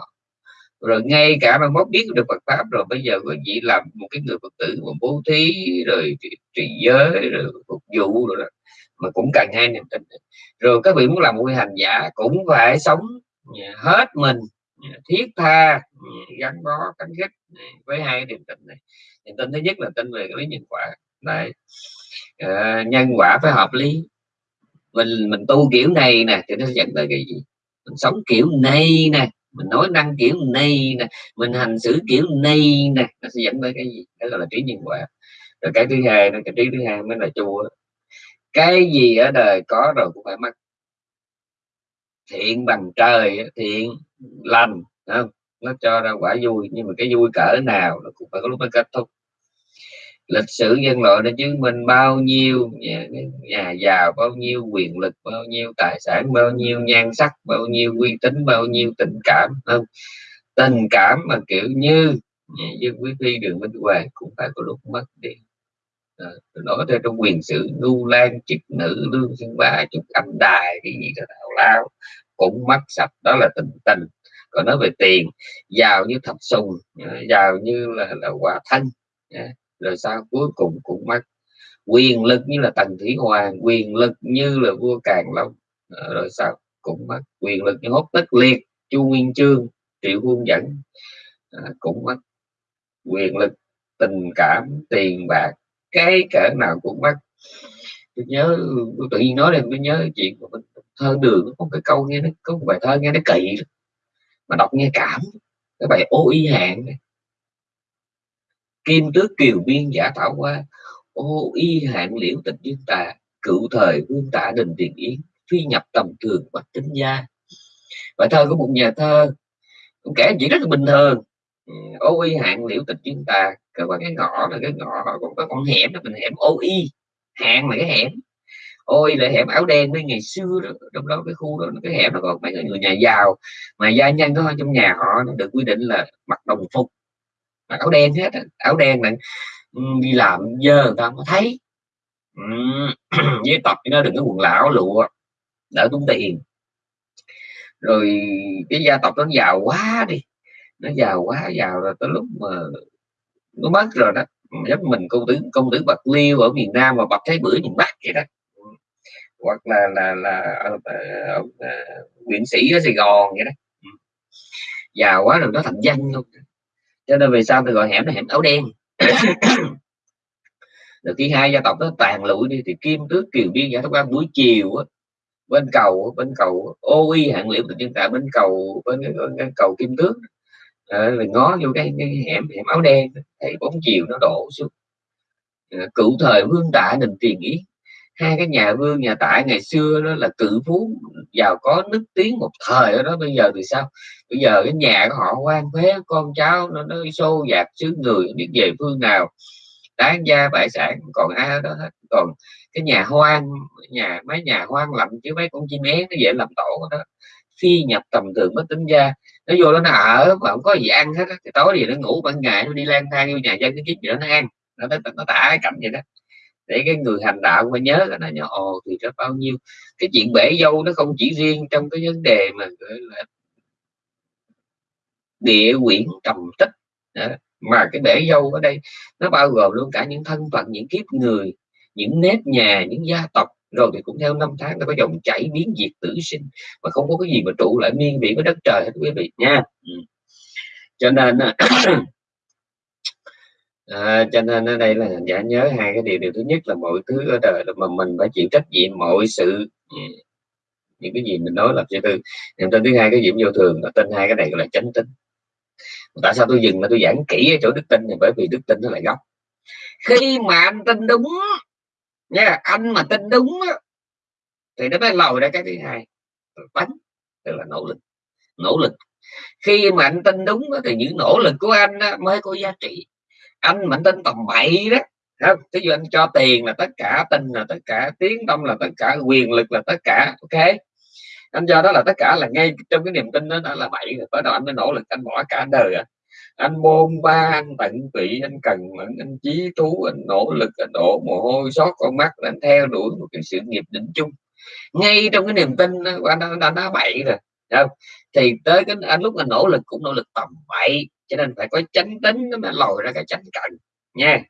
Rồi ngay cả mà mốt biết được Phật pháp rồi, bây giờ có chỉ làm một cái người Phật tử mà bố thí, rồi trì giới, rồi phục vụ rồi đó. mà cũng cần hai niềm tin. Rồi các vị muốn làm một hành giả cũng phải sống hết mình Dạ, thiết tha. Dạ, gắn bó cánh kết dạ, với hai niềm tin này. Niềm tin thứ nhất là tin về cái lý nhân quả. Đây À, ờ, nhân quả phải hợp lý. Mình mình tu kiểu này nè thì nó dẫn tới cái gì? Mình sống kiểu này nè mình nói năng kiểu này nè mình hành xử kiểu này nè nó sẽ dẫn tới cái gì? Đó gọi là trí nhân quả. Rồi cái thứ hai nó cái trí thứ hai mới là chùa. Cái gì ở đời có rồi cũng phải mất thiện bằng trời thiện lành không? Nó cho ra quả vui nhưng mà cái vui cỡ nào nó cũng phải có lúc nó kết thúc. Lịch sử nhân loại đã chứng minh bao nhiêu nhà, nhà giàu bao nhiêu quyền lực bao nhiêu tài sản bao nhiêu nhan sắc bao nhiêu uy tín bao nhiêu tình cảm không? Tình cảm mà kiểu như Dương Quý Phi Đường Minh Hoàng cũng phải có lúc mất đi à, nói theo trong quyền sử lưu lan trực nữ lương sinh ba chúc âm đài cái gì đó thảo lao cũng mất sạch đó là tình tình. Còn nói về tiền giàu như thập sùng ờ, giàu như là, là quả thân rồi sao cuối cùng cũng mất quyền lực như là tần thủy hoàng quyền lực như là vua càng long ờ, rồi sao cũng mất quyền lực như hốt tất liệt chu nguyên chương triệu quân dẫn ờ, cũng mất quyền lực tình cảm tiền bạc cái cỡ nào cũng mắc. Tôi nhớ, tôi tự nhiên nói lên, tôi nhớ chuyện của mình, thơ đường, có cái câu nghe nó, có một bài thơ nghe nó kỳ mà đọc nghe cảm. Cái bài ô y hạn này. Kim tước kiều biên giả thảo qua ô y hạn liễu tịch dương tà, cựu thời vương tả đình tiền yến phi nhập tầm thường bạch tính gia. Bài thơ của một nhà thơ cũng kể chuyện rất là bình thường Ừ, ô y hạn liễu tịch dương tà cái cái ngõ là cái ngõ còn có con hẻm đó mình hẻm ô y hạng là cái hẻm. Ôi là hẻm áo đen với ngày xưa đó, trong đó cái khu đó cái hẻm nó còn mấy người nhà giàu mà gia nhân đó trong nhà họ nó được quy định là mặc đồng phục mặc áo đen hết áo đen này ừ, đi làm dơ người ta mới thấy. Với tập nó đừng có quần lão lụa đỡ tốn tiền. Rồi cái gia tộc nó giàu quá đi nó giàu quá giàu rồi tới lúc mà nó mất rồi đó. Giống mình công tử công tử bạc liêu ở miền nam mà bạc thấy bữa miền bắc vậy đó. Hoặc là là là ông, ờ, ờ, nguyễn sĩ ở sài gòn vậy đó. Giàu quá rồi nó thành danh luôn. Cho nên về sau tôi gọi hẻm là hẻm áo đen? Rồi khi hai gia tộc nó tàn lụi đi thì kim tước kiều biên giả quan buổi chiều á bên cầu bên cầu ô y hạng liễu tự nhiên tại bên cầu bên cái, bên cầu kim tước. Ờ, à, rồi ngó vô cái, cái hẻm hẻm áo đen thấy bóng chiều nó đổ xuống. À, cựu thời vương tạ đình tiền yến hai cái nhà vương nhà tại ngày xưa đó là cự phú giàu có nức tiếng một thời đó bây giờ thì sao? Bây giờ cái nhà của họ quan phế con cháu nó nó xô dạt xứ người biết về phương nào đáng gia bại sản còn ai đó hết. Còn cái nhà hoang nhà mấy nhà hoang lạnh chứ mấy con chim én nó dễ làm tổ đó. Phi nhập tầm thường mới tính ra nó vô nó ở mà không có gì ăn hết thì tối thì nó ngủ ban ngày nó đi lang thang vô nhà dân cái kiếm gì đó nó ăn. Nó nó, nó tả cái cảnh vậy đó. Để cái người hành đạo mà nhớ là nó nhỏ ồ thì có bao nhiêu. Cái chuyện bể dâu nó không chỉ riêng trong cái vấn đề mà gọi là địa quyển trầm tích. Đó. mà cái bể dâu ở đây nó bao gồm luôn cả những thân phận những kiếp người những nếp nhà những gia tộc rồi thì cũng theo năm tháng nó có dòng chảy biến diệt tử sinh mà không có cái gì mà trụ lại miên viễn với đất trời hết quý vị nha. Ừ. cho nên à, cho nên ở đây là giả nhớ hai cái điều điều thứ nhất là mọi thứ ở đời là mà mình phải chịu trách nhiệm mọi sự. Ừ. Những cái gì mình nói là thứ tư. Niềm tin thứ hai cái diễm vô thường là tin hai cái này gọi là chánh tính. Tại sao tôi dừng mà tôi giảng kỹ ở chỗ đức tin thì bởi vì đức tin nó lại gốc. Khi mà anh tin đúng nha anh mà tin đúng á, thì nó mới lòi ra cái thứ hai. Bánh tức là nỗ lực nỗ lực. Khi mà anh tin đúng á, thì những nỗ lực của anh á, mới có giá trị. Anh mà anh tin tầm bậy đó không ví dụ anh cho tiền là tất cả tin là tất cả tiếng tâm là tất cả quyền lực là tất cả ok? Anh cho đó là tất cả là ngay trong cái niềm tin đó, đó là bậy. Rồi bắt đầu anh mới nỗ lực anh bỏ cả đời à anh bôn ba anh tận tụy anh cần mẫn anh chí thú anh nỗ lực anh đổ mồ hôi xót con mắt anh theo đuổi một cái sự nghiệp định chung ngay trong cái niềm tin đó, anh đã, đã, đã bậy rồi không? thì tới cái anh lúc anh nỗ lực cũng nỗ lực tầm bậy cho nên phải có chánh tính nó mới lòi ra cái chánh cận nha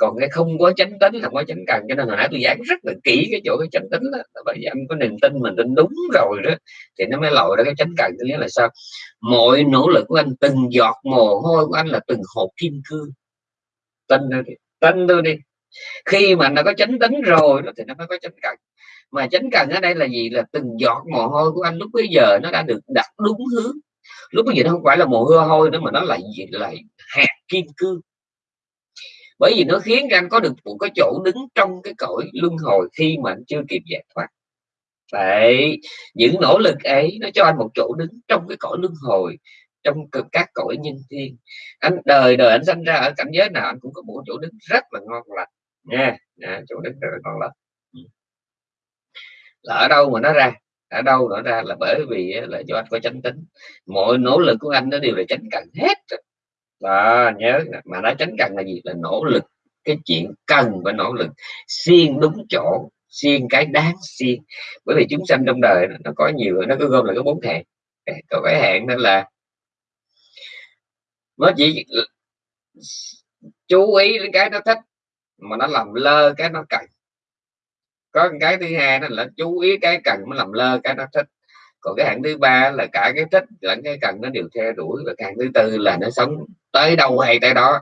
còn cái không có chánh tính không có chánh cần cho nên hồi nãy tôi giảng rất là kỹ cái chỗ cái chánh tính đó. Bởi vì anh có niềm tin mình tin đúng rồi đó thì nó mới lòi ra cái chánh cần. Nghĩa là sao? Mọi nỗ lực của anh từng giọt mồ hôi của anh là từng hộp kim cương. Tin tôi đi tin tôi đi. Khi mà nó có chánh tính rồi đó, thì nó mới có chánh cần. Mà chánh cần ở đây là gì? Là từng giọt mồ hôi của anh lúc bây giờ nó đã được đặt đúng hướng. Lúc bây giờ nó không phải là mồ hôi hôi nữa mà nó lại là là hạt kim cương bởi vì nó khiến anh có được một cái chỗ đứng trong cái cõi luân hồi khi mà anh chưa kịp giải thoát. Vậy những nỗ lực ấy nó cho anh một chỗ đứng trong cái cõi luân hồi trong các cõi nhân thiên. Anh đời đời anh sinh ra ở cảnh giới nào anh cũng có một chỗ đứng rất là ngon lành. Nha à, chỗ đứng rất là ngon lành. Ừ. Là ở đâu mà nó ra? Ở đâu nó ra là bởi vì là do anh có chánh tính. Mọi nỗ lực của anh nó đều là chánh cần hết đó, nhớ mà nó tránh cần là gì? Là nỗ lực. Cái chuyện cần và nỗ lực. Xiên đúng chỗ, xiên cái đáng xiên. Bởi vì chúng sanh trong đời, nó có nhiều, nó cứ gom là có bốn hạng. Có cái hạng nên là nó chỉ chú ý đến cái nó thích, mà nó làm lơ cái nó cần. Có cái thứ hai đó là chú ý cái cần nó làm lơ cái nó thích. Còn cái hạng thứ ba là cả cái thích lẫn cái cần nó đều theo đuổi, và càng thứ tư là nó sống tới đâu hay tới đó.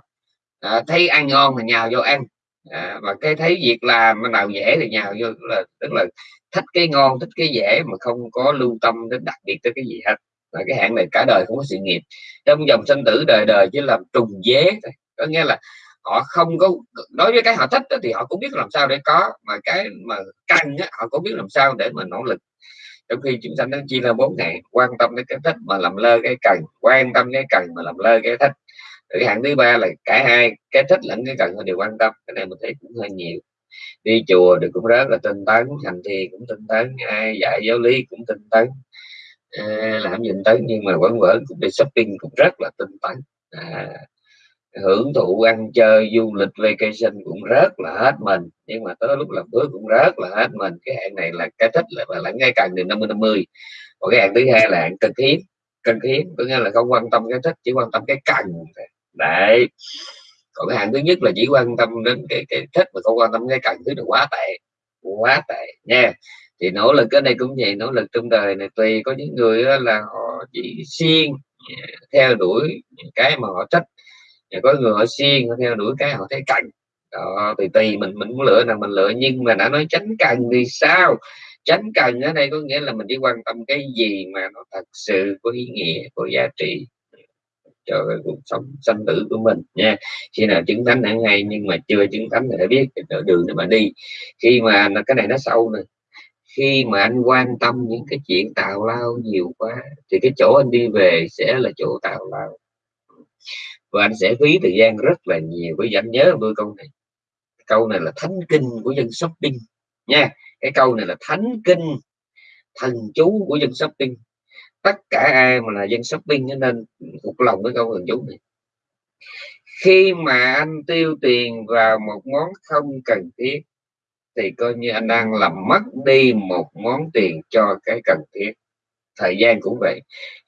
À, thấy ăn ngon thì nhào vô ăn. À, và cái thấy việc làm nào dễ thì nhào vô là tức là thích cái ngon thích cái dễ mà không có lưu tâm đến đặc biệt tới cái gì hết. Là cái hạng này cả đời không có sự nghiệp. Trong dòng sinh tử đời đời chỉ làm trùng dế thôi. Có nghĩa là họ không có đối với cái họ thích thì họ cũng biết làm sao để có mà cái mà cần họ cũng biết làm sao để mà nỗ lực. Trong khi chúng sanh nó chia ra bốn ngày quan tâm đến cái thích mà làm lơ cái cần quan tâm cái cần mà làm lơ cái thích cái hạng thứ ba là cả hai cái thích lẫn cái cần đều quan tâm cái này mình thấy cũng hơi nhiều. Đi chùa thì cũng rất là tinh tấn hành thì cũng tinh tấn ai dạy giáo lý cũng tinh tấn à, làm gì tấn nhưng mà vẫn vẫn cũng đi shopping cũng rất là tinh tấn. À, hưởng thụ ăn chơi du lịch vacation cũng rất là hết mình nhưng mà tới lúc làm bước cũng rất là hết mình. Cái hạng này là cái thích là và là ngay cần từ 50 50 còn cái hạng thứ hai là hạng cần thiết cần thiết có nghĩa là không quan tâm cái thích chỉ quan tâm cái cần đấy. Còn cái hạng thứ nhất là chỉ quan tâm đến cái cái thích mà không quan tâm cái cần, thứ là quá tệ quá tệ nha. Thì nỗ lực cái này cũng vậy, nỗ lực trong đời này tùy, có những người là họ chỉ siêng, theo đuổi cái mà họ thích có người họ siêng, họ theo đuổi cái họ thấy cần. Đó thì tùy, mình mình muốn lựa nào mình lựa, nhưng mà đã nói tránh cần thì sao? Tránh cần ở đây có nghĩa là mình chỉ quan tâm cái gì mà nó thật sự có ý nghĩa, có giá trị cho cái cuộc sống sanh tử của mình nha. Khi nào chứng thánh hẳn hay nhưng mà chưa chứng thánh thì phải biết cái đường để mà đi. Khi mà cái này nó sâu nè. Khi mà anh quan tâm những cái chuyện tào lao nhiều quá, thì cái chỗ anh đi về sẽ là chỗ tào lao. Và anh sẽ phí thời gian rất là nhiều. Với anh nhớ đôi câu này. Câu này là thánh kinh của dân shopping nha. Cái câu này là thánh kinh, thần chú của dân shopping tất cả ai mà là dân shopping nên thuộc lòng với câu thần chú này. Khi mà anh tiêu tiền vào một món không cần thiết, thì coi như anh đang làm mất đi một món tiền cho cái cần thiết. Thời gian cũng vậy.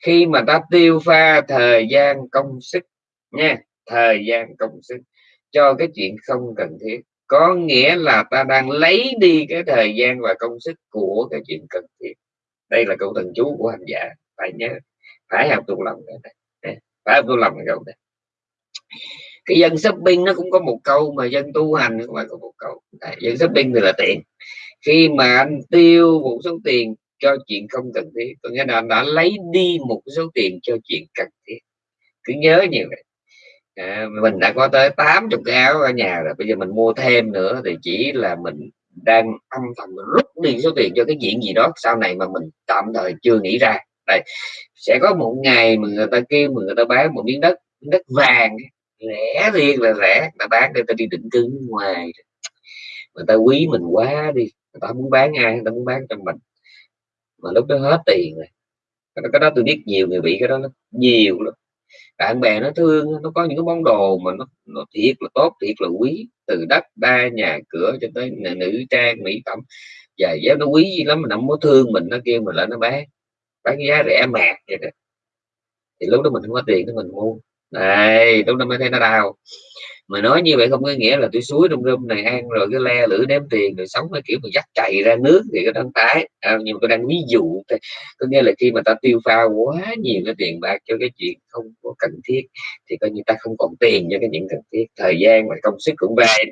Khi mà ta tiêu pha thời gian công sức nha, thời gian công sức cho cái chuyện không cần thiết, có nghĩa là ta đang lấy đi cái thời gian và công sức của cái chuyện cần thiết. Đây là câu thần chú của hành giả phải nhớ phải học tu lòng phải học tu lòng cái câu này. Cái dân shopping nó cũng có một câu mà dân tu hành cũng phải có một câu. Đấy, dân shopping thì là tiền khi mà anh tiêu một số tiền cho chuyện không cần thiết có nghĩa là anh đã lấy đi một số tiền cho chuyện cần thiết. Cứ nhớ như vậy. À, mình đã có tới 80 cái áo ở nhà rồi bây giờ mình mua thêm nữa thì chỉ là mình đang âm thầm rút đi số tiền cho cái chuyện gì đó sau này mà mình tạm thời chưa nghĩ ra đây sẽ có một ngày mà người ta kêu mà người ta bán một miếng đất miếng đất vàng rẻ riêng là rẻ ta bán để ta đi định cư ngoài. Người ta quý mình quá đi người ta muốn bán ai người ta muốn bán cho mình. Mà lúc đó hết tiền rồi. Cái đó tôi biết nhiều người bị cái đó lắm nhiều lắm. Bạn bè nó thương nó có những cái món đồ mà nó, nó thiệt là tốt thiệt là quý từ đất ba nhà cửa cho tới nữ trang mỹ phẩm. Và giá nó quý gì lắm mà nó không có thương mình nó kêu mình lại nó bán bán giá rẻ mạt vậy đó thì lúc đó mình không có tiền thì mình mua. Này lúc đó mới thấy nó đau. Mà nói như vậy không có nghĩa là tôi suối trong rơm này ăn rồi cái le lửa ném tiền rồi sống cái kiểu mà dắt chạy ra nước thì cái đang tái. À, nhưng mà tôi đang ví dụ có nghĩa là khi mà ta tiêu pha quá nhiều cái tiền bạc cho cái chuyện không có cần thiết thì coi như ta không còn tiền cho cái những cần thiết. Thời gian và công sức cũng vậy.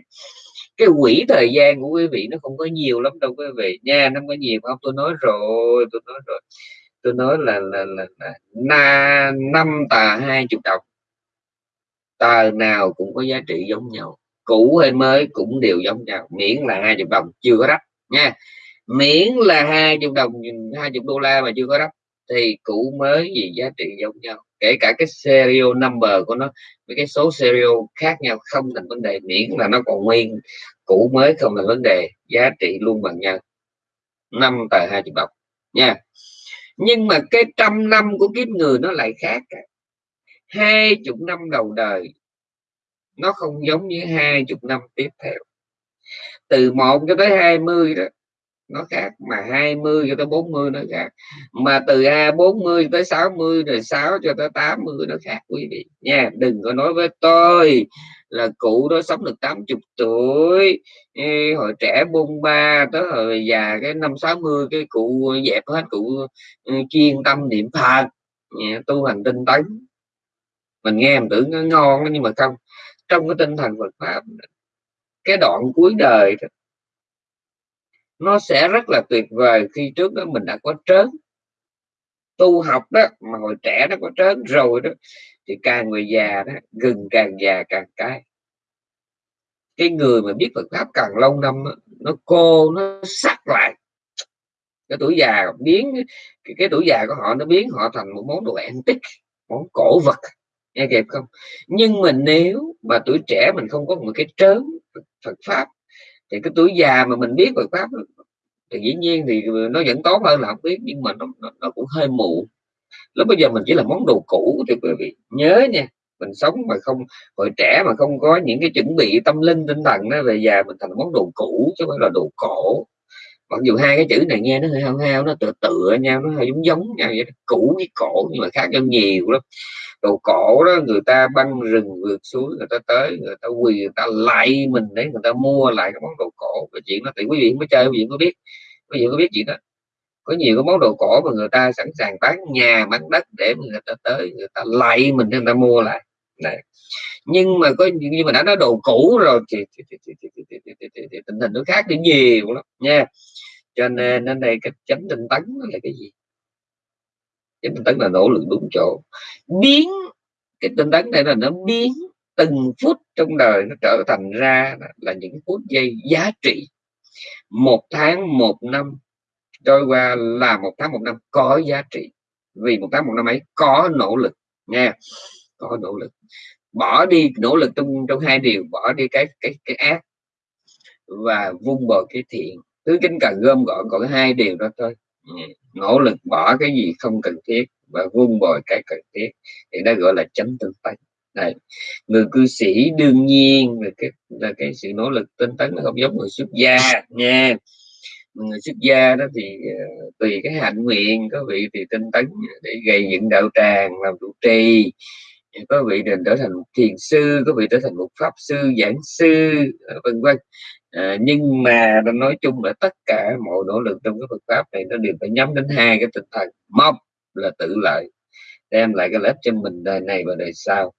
Cái quỹ thời gian của quý vị nó không có nhiều lắm đâu quý vị. Nha nó không có nhiều không tôi nói rồi tôi nói rồi tôi nói là là là, là na năm tà hai chục đồng. Tờ nào cũng có giá trị giống nhau cũ hay mới cũng đều giống nhau miễn là hai chục đồng chưa có đắp nha. Miễn là hai chục đồng hai chục đô la mà chưa có đắp thì cũ mới gì giá trị giống nhau. Kể cả cái serial number của nó với cái số serial khác nhau không thành vấn đề miễn là nó còn nguyên cũ mới không là vấn đề giá trị luôn bằng nhau. Năm tờ hai chục đồng nha nhưng mà cái trăm năm của kiếp người nó lại khác hai chục năm đầu đời, nó không giống như hai chục năm tiếp theo. Từ một cho tới 20 đó, nó khác. Mà 20 cho tới 40 nó khác. Mà từ 40 tới 60 rồi 6 cho tới 80 nó khác, quý vị. Nha, đừng có nói với tôi là cụ đó sống được 80 tuổi. Ê, hồi trẻ bung ba tới hồi già cái năm 60 cái cụ dẹp hết cụ ừ, chuyên tâm niệm phật. Tu hành tinh tấn. Mình nghe mình tưởng nó ngon nhưng mà không. Trong cái tinh thần Phật pháp cái đoạn cuối đời đó, nó sẽ rất là tuyệt vời khi trước đó mình đã có trớn. Tu học đó mà hồi trẻ nó có trớn rồi đó thì càng người già đó gừng càng già càng cay cái người mà biết Phật pháp càng lâu năm đó, nó cô nó sắc lại. Cái tuổi già biến cái, cái tuổi già của họ nó biến họ thành một món đồ antique món cổ vật. Nghe kịp không? Nhưng mà nếu mà tuổi trẻ mình không có một cái trớn Phật pháp thì cái tuổi già mà mình biết Phật pháp thì dĩ nhiên thì nó vẫn tốt hơn là không biết nhưng mà nó, nó, nó cũng hơi muộn lúc bây giờ mình chỉ là món đồ cũ thì quý vị. Nhớ nha, mình sống mà không, hồi trẻ mà không có những cái chuẩn bị tâm linh, tinh thần đó về già mình thành món đồ cũ chứ không phải là đồ cổ. Mặc dù hai cái chữ này nghe nó hơi hao hao, nó tựa tựa nhau, nó hơi giống giống nhau vậy cũ với cổ nhưng mà khác nhau nhiều lắm. Đồ cổ đó người ta băng rừng vượt suối, người ta tới, người ta quỳ, người ta lại mình để người ta mua lại cái món đồ cổ. Cái chuyện đó thì quý vị mới chơi, quý vị có biết. Quý vị có biết chuyện đó có nhiều cái món đồ cổ mà người ta sẵn sàng bán nhà bán đất để người ta tới người ta lại mình người ta mua lại. Đấy. nhưng mà có như mà đã nói đồ cũ rồi thì, thì, thì, thì, thì, thì, thì, thì, thì, thì tình hình nó khác đến nhiều lắm nha. Cho nên ở đây cái chánh tinh tấn là cái gì? Chánh tinh tấn là nỗ lực đúng chỗ. Biến cái tinh tấn này là nó biến từng phút trong đời nó trở thành ra là những phút giây giá trị. Một tháng một năm trôi qua là một tháng một năm có giá trị. Vì một tháng một năm ấy có nỗ lực nha có nỗ lực. Bỏ đi nỗ lực trong trong hai điều, bỏ đi cái cái cái ác và vung bồi cái thiện. Tứ kính cần gom gọn, còn hai điều đó thôi. Ừ, nỗ lực bỏ cái gì không cần thiết và vun bồi cái cần thiết. Thì đó gọi là chánh tinh tấn. Này người cư sĩ đương nhiên là cái là cái sự nỗ lực tinh tấn nó không giống người xuất gia nha xuất gia đó thì ờ, tùy cái hạnh nguyện có vị thì tinh tấn để gây dựng đạo tràng làm trụ trì có vị định trở thành một thiền sư có vị trở thành một pháp sư giảng sư ờ, vân vân. À, nhưng mà nói chung là tất cả mọi nỗ lực trong cái Phật pháp này nó đều phải nhắm đến hai cái tinh thần. Một là tự lợi đem lại cái lợi cho mình đời này và đời sau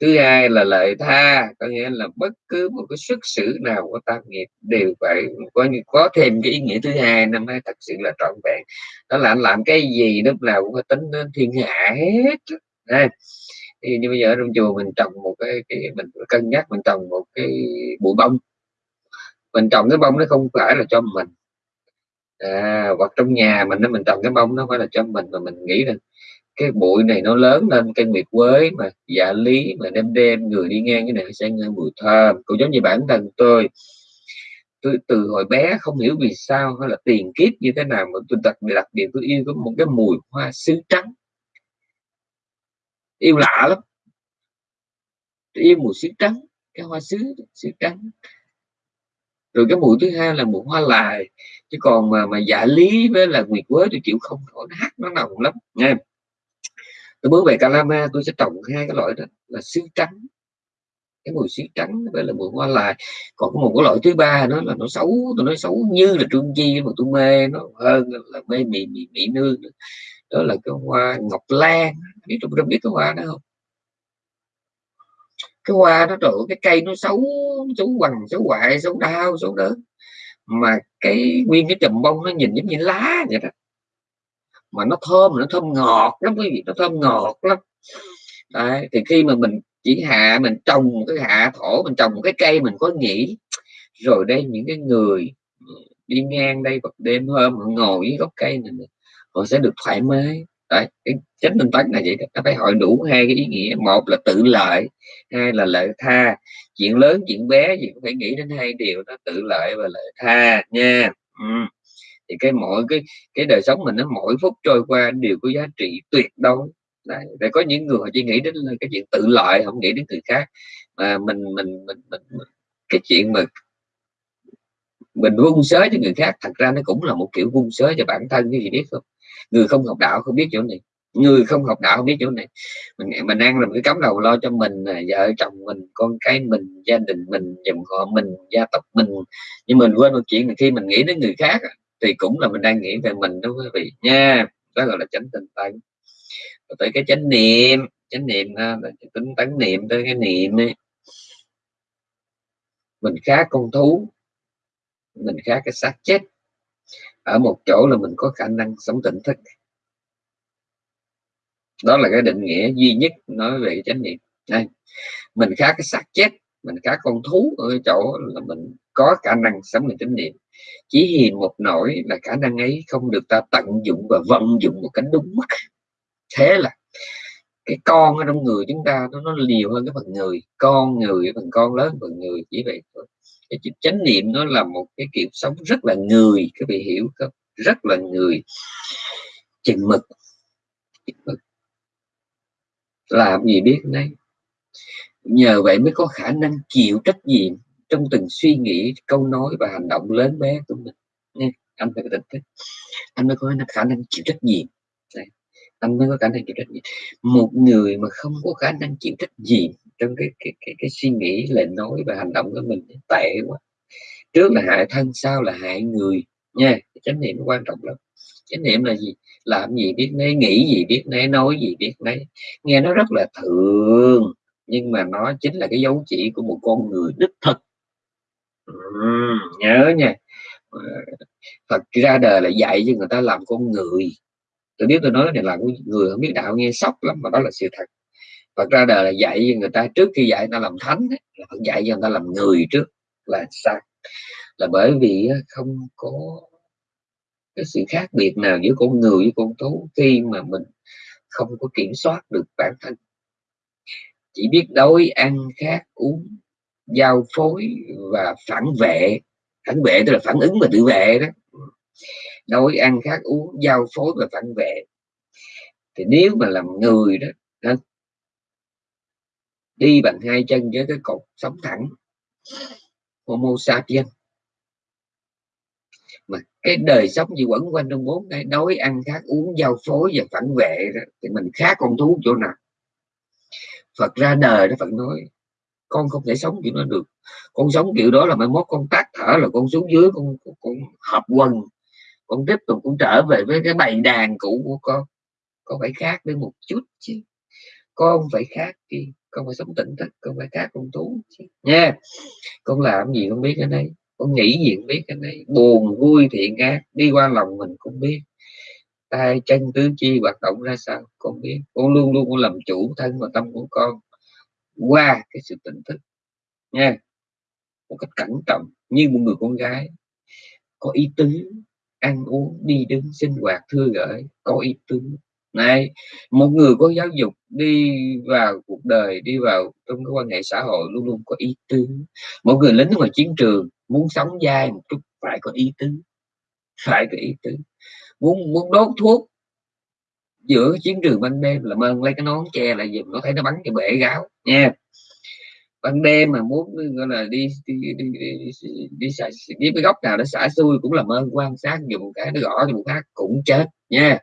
thứ hai là lợi tha có nghĩa là bất cứ một cái xuất xử nào của tam nghiệp đều phải có có thêm cái ý nghĩa thứ hai năm mới thật sự là trọn vẹn. Đó là anh làm cái gì lúc nào cũng phải tính đến thiên hạ hết. À, thì như bây giờ ở trong chùa mình trồng một cái, cái mình cân nhắc mình trồng một cái bụi bông. Mình trồng cái bông nó không phải là cho mình. À, hoặc trong nhà mình nó mình trồng cái bông nó phải là cho mình mà mình nghĩ rằng cái bụi này nó lớn lên cây nguyệt quế mà dạ lý mà đêm đêm người đi ngang cái này sẽ nghe mùi thơm. Cũng giống như bản thân tôi. Tôi từ hồi bé không hiểu vì sao hay là tiền kiếp như thế nào mà tôi đặc biệt đặc biệt tôi yêu có một cái mùi hoa sứ trắng. Yêu lạ lắm. Tôi yêu mùi sứ trắng, cái hoa sứ sứ trắng. Rồi cái mùi thứ hai là mùi hoa lài. Chứ còn mà mà dạ lý với là nguyệt quế tôi chịu không nổi, nó hát nó nồng lắm nha tôi bước về Calama, tôi sẽ trồng hai cái loại đó là sứ trắng. Cái mùi sứ trắng với là mùi hoa lại còn có một cái loại thứ ba nó là nó xấu, tôi nói xấu như là trương chi, mà tôi mê nó hơn là mê mị mị mỹ nương đó là cái hoa ngọc lan. Biết tôi biết cái hoa đó không? Cái hoa nó trời cái cây nó xấu xấu quằn xấu hoại, xấu đau, xấu đớn. Mà cái nguyên cái chùm bông nó nhìn giống như lá vậy đó mà nó thơm nó thơm ngọt lắm quý vị nó thơm ngọt lắm. Đấy, thì khi mà mình chỉ hạ mình trồng cái hạ thổ mình trồng một cái cây mình có nghĩ rồi đây những cái người đi ngang đây hoặc đêm hôm họ ngồi dưới gốc cây này họ sẽ được thoải mái. Đấy cái chánh minh tấn là vậy đó nó phải hỏi đủ hai cái ý nghĩa một là tự lợi hai là lợi tha. Chuyện lớn chuyện bé gì cũng phải nghĩ đến hai điều đó tự lợi và lợi tha nha. Ừ thì cái mỗi cái cái đời sống mình nó mỗi phút trôi qua đều có giá trị tuyệt đối. Đấy, để có những người họ chỉ nghĩ đến cái chuyện tự lợi không nghĩ đến người khác. Mà mình mình mình, mình, mình cái chuyện mà mình vung sới cho người khác thật ra nó cũng là một kiểu vung sới cho bản thân cái gì biết không? Người không học đạo không biết chỗ này. Người không học đạo không biết chỗ này. Mình mình ăn làm cái cắm đầu lo cho mình vợ chồng mình con cái mình gia đình mình dòng họ mình gia tộc mình. Nhưng mình quên một chuyện là khi mình nghĩ đến người khác thì cũng là mình đang nghĩ về mình đó quý vị nha. Đó gọi là chánh tinh tấn. Tới cái chánh niệm. Chánh niệm là tính tấn niệm tới cái niệm ấy mình khác con thú. Mình khác cái xác chết. Ở một chỗ là mình có khả năng sống tỉnh thức. Đó là cái định nghĩa duy nhất nói về chánh niệm. Đây. Mình khác cái xác chết. Mình khác con thú ở chỗ là mình có khả năng sống mình chánh niệm chỉ hiền một nỗi là khả năng ấy không được ta tận dụng và vận dụng một cách đúng mức. Thế là cái con ở trong người chúng ta nó, nó nhiều hơn cái phần người con người phần con lớn phần người chỉ vậy thôi. Cái chánh niệm nó là một cái kiểu sống rất là người các vị hiểu không? Rất là người. Chừng mực, chừng mực. làm gì biết đấy nhờ vậy mới có khả năng chịu trách nhiệm trong từng suy nghĩ câu nói và hành động lớn bé của mình. Nha anh phải có tỉnh thức. Anh mới có khả năng chịu trách nhiệm. Đây. anh mới có khả năng chịu trách nhiệm. Một người mà không có khả năng chịu trách nhiệm trong cái cái cái, cái suy nghĩ lời nói và hành động của mình tệ quá. Trước là hại thân sau là hại người. Nha chánh niệm quan trọng lắm. Chánh niệm là gì? Làm gì biết nấy nghĩ gì biết nấy nói gì biết nấy. Nghe nó rất là thường nhưng mà nó chính là cái dấu chỉ của một con người đích thực nhớ nha. Phật ra đời là dạy cho người ta làm con người. Tôi biết tôi nói này là người không biết đạo nghe sốc lắm, mà đó là sự thật. Phật ra đời là dạy cho người ta, trước khi dạy người ta làm thánh là Phật dạy cho người ta làm người trước, là sao? Là bởi vì không có cái sự khác biệt nào giữa con người với con thú khi mà mình không có kiểm soát được bản thân. Chỉ biết đói, ăn, khát, uống giao phối và phản vệ. Phản vệ tức là phản ứng và tự vệ đó. Đối ăn khác uống giao phối và phản vệ. Thì nếu mà làm người đó, nên đi bằng hai chân với cái cột sống thẳng. Homo sapiens. Mà cái đời sống gì quẩn quanh trong bốn cái đói ăn khác uống giao phối và phản vệ đó, thì mình khác con thú chỗ nào? Phật ra đời đó Phật nói con không thể sống kiểu đó được. Con sống kiểu đó là mai mốt con tắt thở là con xuống dưới con, con, con hợp quần con tiếp tục cũng trở về với cái bầy đàn cũ của con. Con phải khác đi một chút chứ. Con phải khác đi con phải sống tỉnh thức con phải khác con thú chứ. nha con làm gì không biết cái này. Con nghĩ gì không biết cái này. Buồn vui thiện ác đi qua lòng mình cũng biết. Tay chân tứ chi hoạt động ra sao con biết. Con luôn luôn con làm chủ thân và tâm của con qua cái sự tỉnh thức, nha, một cách cẩn trọng như một người con gái. Có ý tứ, ăn uống, đi đứng, sinh hoạt, thưa gửi, có ý tứ. Này, một người có giáo dục đi vào cuộc đời, đi vào trong cái quan hệ xã hội luôn luôn có ý tứ. Một người lính ngoài chiến trường muốn sống dai một chút phải có ý tứ, phải có ý tứ. Muốn muốn đốt thuốc giữa chiến trường ban đêm là ơn lấy cái nón che lại dùm nó thấy nó bắn cái bể gáo nha. Ban đêm mà muốn gọi là đi đi đi đi, đi, đi, xả, đi cái góc nào để xả xui cũng làm ơn quan sát dùng cái nó gõ dùng một khác cũng chết nha.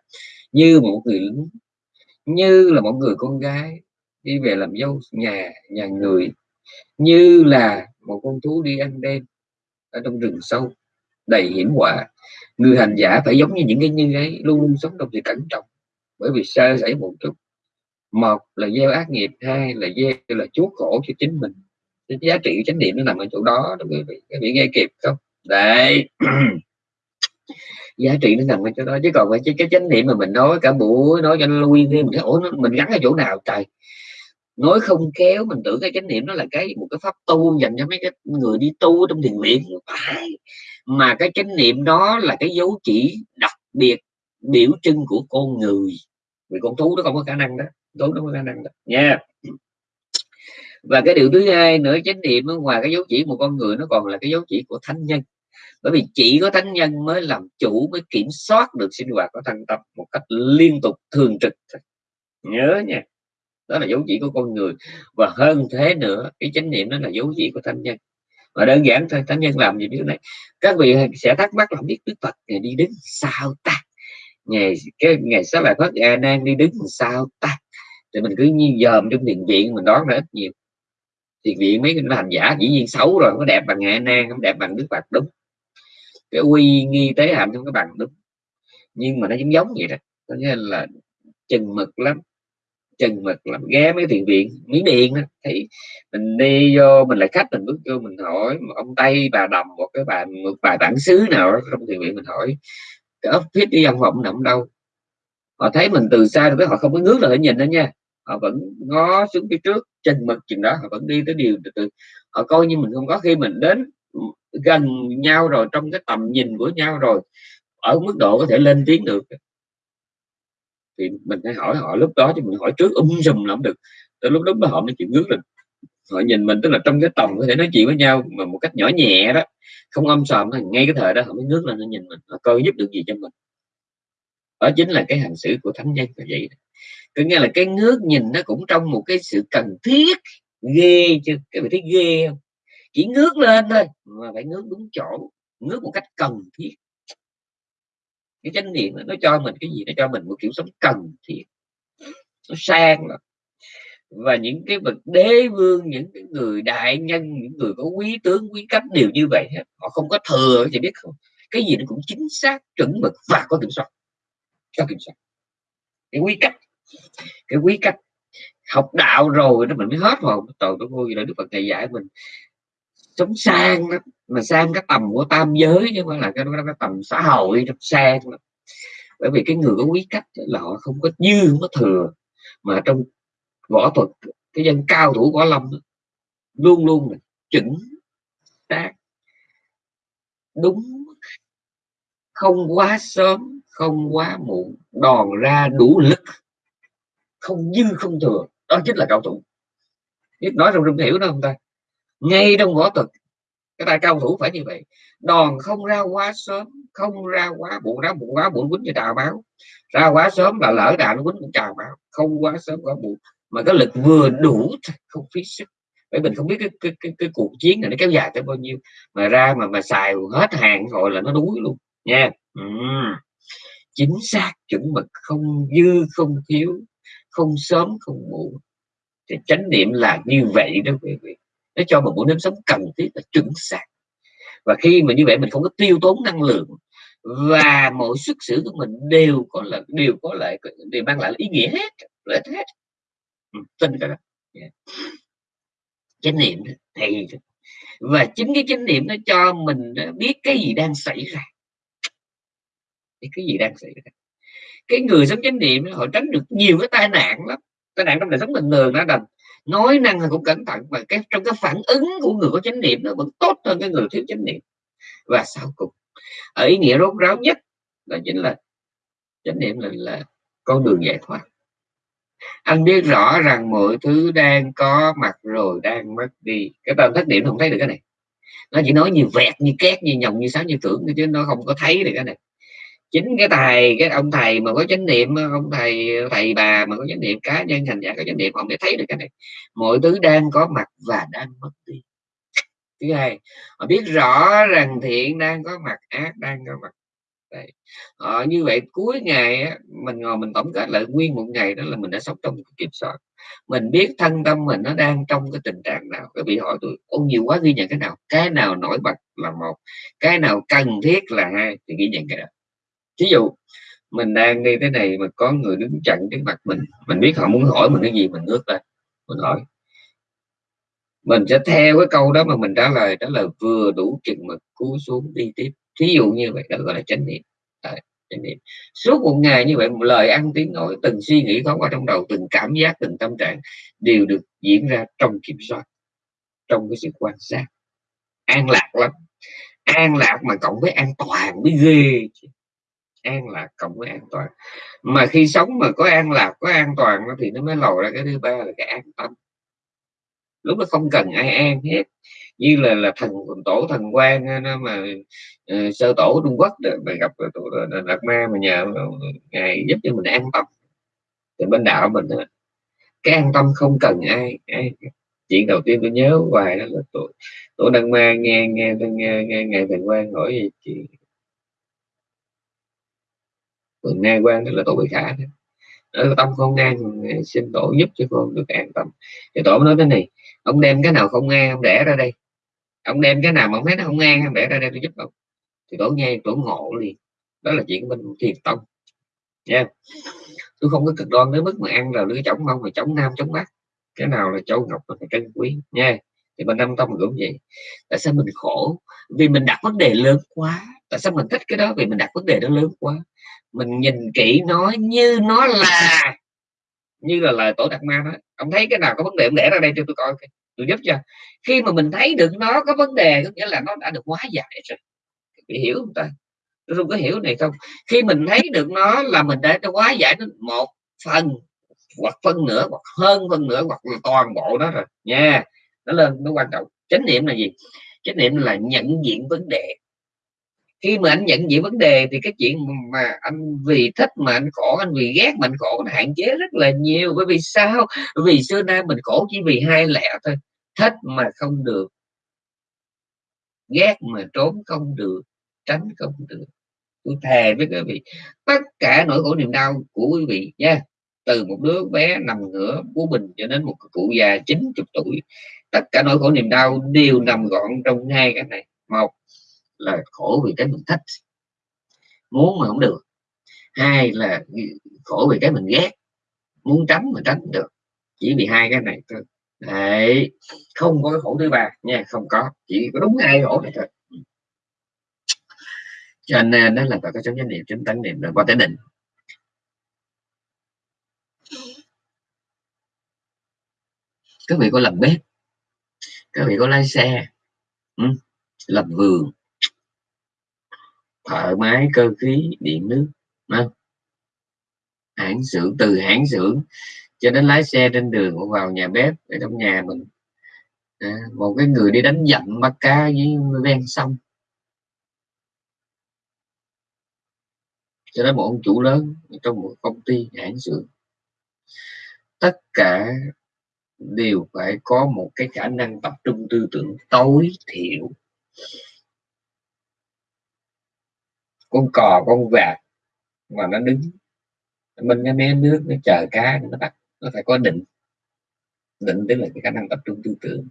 Như một người lính như là một người con gái đi về làm dâu nhà nhà người như là một con thú đi ăn đêm ở trong rừng sâu đầy hiểm họa. Người hành giả phải giống như những cái như ấy luôn luôn sống trong sự cẩn trọng bởi vì sơ xảy một chút một là gieo ác nghiệp hai là gieo là chuốc khổ cho chính mình. Cái giá trị chánh niệm nó nằm ở chỗ đó đó quý vị các vị nghe kịp không? Đấy giá trị nó nằm ở chỗ đó chứ còn cái, cái chánh niệm mà mình nói cả buổi nói cho nó lui thêm mình ủa mình gắn ở chỗ nào trời? Nói không kéo mình tưởng cái chánh niệm nó là cái một cái pháp tu dành cho mấy cái người đi tu trong thiền viện. Phải. Mà cái chánh niệm đó là cái dấu chỉ đặc biệt biểu trưng của con người. Vì con thú nó không có khả năng đó tốn nó có khả năng đó. Nha. Yeah. và cái điều thứ hai nữa, chánh niệm ngoài cái dấu chỉ một con người nó còn là cái dấu chỉ của thánh nhân. Bởi vì chỉ có thánh nhân mới làm chủ, mới kiểm soát được sinh hoạt của thân tâm một cách liên tục, thường trực nhớ nha. Đó là dấu chỉ của con người. Và hơn thế nữa, cái chánh niệm đó là dấu chỉ của thánh nhân. Và đơn giản thôi, thánh nhân làm gì biết này các vị sẽ thắc mắc là biết đức phật ngày đi đứng sao ta? Ngày, cái ngày sáu bài phát a nan đi đứng sao ta? Thì mình cứ như dòm trong thiền viện, mình đoán ra ít nhiều. Thiền viện mấy cái hành giả, dĩ nhiên xấu rồi có đẹp bằng a nan không đẹp bằng đức phật đúng. Cái uy nghi tế hạnh không có bằng, đúng. Nhưng mà nó giống giống vậy đó, có nghĩa là chừng mực lắm, chừng mực lắm, ghé mấy thiền viện miếng điện đó thì mình đi vô, mình lại khách, mình bước vô, mình hỏi ông tây, bà đồng, một cái bà, một bà bản xứ nào đó trong thiền viện, mình hỏi, cái office đi văn phòng nằm đâu? Họ thấy mình từ xa rồi họ không có ngước là nhìn đó nha. Họ vẫn ngó xuống phía trước, chừng mực chừng đó, họ vẫn đi tới điều từ từ. Họ coi như mình không có. Khi mình đến gần nhau rồi, trong cái tầm nhìn của nhau rồi, ở mức độ có thể lên tiếng được. Thì mình phải hỏi họ lúc đó thì mình hỏi trước um sùm là không được. Tới lúc đó họ mới chịu ngước lên. Họ nhìn mình, tức là trong cái tầm có thể nói chuyện với nhau, mà một cách nhỏ nhẹ đó, không âm sòm, ngay cái thời đó họ mới ngước lên nó nhìn mình. Họ coi giúp được gì cho mình đó chính là cái hành xử của thánh nhân là vậy có nghĩa là cái ngước nhìn nó cũng trong một cái sự cần thiết ghê chứ. Cái vị thấy ghê không? Chỉ ngước lên thôi mà phải ngước đúng chỗ, ngước một cách cần thiết. Cái chánh niệm nó cho mình cái gì? Nó cho mình một kiểu sống cần thiết. Nó sang lắm. Và những cái bậc đế vương, những cái người đại nhân, những người có quý tướng, quý cấp đều như vậy họ không có thừa, thì biết không? Cái gì nó cũng chính xác, chuẩn mực và có kiểm soát có kiểm soát cái quý cách. Cái quý cách. Học đạo rồi nó mình mới hết hồn. Tội tôi vui là đức phật thầy dạy mình sống sang đó mà sang cái tầm của tam giới chứ không là cái, cái, cái tầm xã hội trong sang đó. bởi vì cái người có quý cách là họ không có dư không có thừa mà trong võ thuật cái dân cao thủ võ lâm đó, luôn luôn là chuẩn xác đúng không quá sớm không quá muộn đòn ra đủ lực không dư không thừa đó chính là cao thủ. Biết nói trong rung hiểu đó không ta? Ngay trong võ thuật cái tay cao thủ phải như vậy. Đòn không ra quá sớm không ra quá muộn ra muộn quá muộn quýnh như trào máu. Ra quá sớm là lỡ đạn quýnh cũng trào máu. Không quá sớm quá muộn. Mà cái lực vừa đủ không phí sức. Bởi mình không biết cái, cái, cái, cái cuộc chiến này nó kéo dài tới bao nhiêu. Mà ra mà mà xài hết hàng rồi là nó đuối luôn. Nha. Ừ chính xác chuẩn mực không dư không thiếu không sớm không muộn. Thì chánh niệm là như vậy đó quý vị. Nó cho một bộ nếp sống cần thiết là chuẩn xác. Và khi mà như vậy mình không có tiêu tốn năng lượng và mọi xuất xử của mình đều có là đều có lại đều mang lại ý nghĩa hết lợi hết. Ừ, tin cái đó. Yeah. chánh niệm thì và chính cái chánh niệm nó cho mình biết cái gì đang xảy ra cái gì đang xảy ra? Cái người sống chánh niệm họ tránh được nhiều cái tai nạn lắm. Tai nạn trong đời sống bình thường đã đành. Nói năng cũng cẩn thận và cái trong cái phản ứng của người có chánh niệm nó vẫn tốt hơn cái người thiếu chánh niệm. Và sau cùng ở ý nghĩa rốt ráo nhất đó chính là chánh niệm là, là con đường giải thoát. Anh biết rõ rằng mọi thứ đang có mặt rồi đang mất đi. Cái tâm thất niệm không thấy được cái này. Nó chỉ nói như vẹt như két như nhồng như sáo như tưởng chứ nó không có thấy được cái này chính cái thầy cái ông thầy mà có chánh niệm ông thầy thầy bà mà có chánh niệm cá nhân thành giả có chánh niệm ông để thấy được cái này. Mọi thứ đang có mặt và đang mất đi. Thứ hai họ biết rõ rằng thiện đang có mặt ác đang có mặt. Đấy. Ờ, như vậy cuối ngày á, mình ngồi mình tổng kết lại nguyên một ngày đó là mình đã sống trong kiểm soát mình biết thân tâm mình nó đang trong cái tình trạng nào các vị hỏi tôi ô nhiều quá ghi nhận cái nào cái nào nổi bật là một cái nào cần thiết là hai thì ghi nhận cái đó ví dụ, mình đang đi thế này mà có người đứng chặn trước mặt mình mình biết họ muốn hỏi mình cái gì, mình ngước lên mình hỏi. Mình sẽ theo cái câu đó mà mình trả lời đó là vừa đủ chừng mực cú xuống đi tiếp. Thí dụ như vậy đó, gọi là chánh niệm. Chánh niệm. Suốt một ngày như vậy, một lời ăn tiếng nói, từng suy nghĩ thoáng qua trong đầu, từng cảm giác, từng tâm trạng đều được diễn ra trong kiểm soát, trong cái sự quan sát. An lạc lắm. An lạc mà cộng với an toàn mới ghê an lạc cộng với an toàn. Mà khi sống mà có an lạc có an toàn thì nó mới lòi ra cái thứ ba là cái an tâm. Lúc nó không cần ai an hết. Như là là thần tổ thần quan nó mà uh, sơ tổ trung quốc mà gặp tổ đạt ma mà nhờ ngài giúp cho mình an tâm. Thì bên đạo mình đó, cái an tâm không cần ai, ai chuyện đầu tiên tôi nhớ hoài đó là tôi tôi đang ma nghe nghe nghe nghe ngài thần quan hỏi gì chị còn na quan là tổ bị khả đó tâm không ngang xin tổ giúp cho con được an tâm. Thì tổ nói thế này, ông đem cái nào không ngang ông để ra đây. Ông đem cái nào mà ông thấy nó không ngang ông để ra đây tôi giúp ông. Thì tổ nghe, tổ ngộ liền. Đó là chuyện bên thiền tông. Nha. Yeah. tôi không có cực đoan đến mức mà ăn là lưỡi chống mong mà chống nam chống bắc. Cái nào là châu ngọc là trân quý. Nha. Thì bên năm tông cũng vậy. Tại sao mình khổ? Vì mình đặt vấn đề lớn quá. Tại sao mình thích cái đó? Vì mình đặt vấn đề nó lớn quá mình nhìn kỹ nó như nó là, như là lời tổ đặc ma đó ông thấy cái nào có vấn đề, ông để ra đây cho tôi coi tôi giúp cho. Khi mà mình thấy được nó có vấn đề, có nghĩa là nó đã được hóa giải rồi. Bị hiểu không ta? Tôi không có hiểu này không. Khi mình thấy được nó là mình đã hóa giải nó một phần, hoặc phân nửa, hoặc hơn phân nửa, hoặc là toàn bộ đó rồi. Nha. Nó lên, nó quan trọng. Chánh niệm là gì? Chánh niệm là nhận diện vấn đề khi mà anh nhận diện vấn đề thì cái chuyện mà anh vì thích mà anh khổ, anh vì ghét mà anh khổ nó hạn chế rất là nhiều. Bởi vì sao? Vì xưa nay mình khổ chỉ vì hai lẽ thôi. Thích mà không được, ghét mà trốn không được, tránh không được. Tôi thề với quý vị, tất cả nỗi khổ niềm đau của quý vị nha, từ một đứa bé nằm ngửa bú bình cho đến một cụ già 90 tuổi, tất cả nỗi khổ niềm đau đều nằm gọn trong hai cái này. Một là khổ vì cái mình thích. Muốn mà không được. Hai là khổ vì cái mình ghét. Muốn tránh mà tránh được. Chỉ vì hai cái này thôi. Đấy, không có cái khổ thứ ba nha, không có. Chỉ có đúng hai khổ này thôi. Ừ. Cho nên đó là phải có chấm chánh niệm chấm tấn niệm rồi, qua tới định. Các vị có làm bếp. Các vị có lái xe. Ừ? làm vườn thợ máy cơ khí điện nước không? hãng xưởng từ hãng xưởng cho đến lái xe trên đường vào nhà bếp ở trong nhà mình. À, một cái người đi đánh dặm bắt cá với ven sông. Cho đến một ông chủ lớn trong một công ty hãng xưởng. Tất cả đều phải có một cái khả năng tập trung tư tưởng tối thiểu con cò, con vạc, mà nó đứng. Mình cái mé nước, nó chờ cá, nó bắt, nó phải có định. Định tức là cái khả năng tập trung tư tưởng.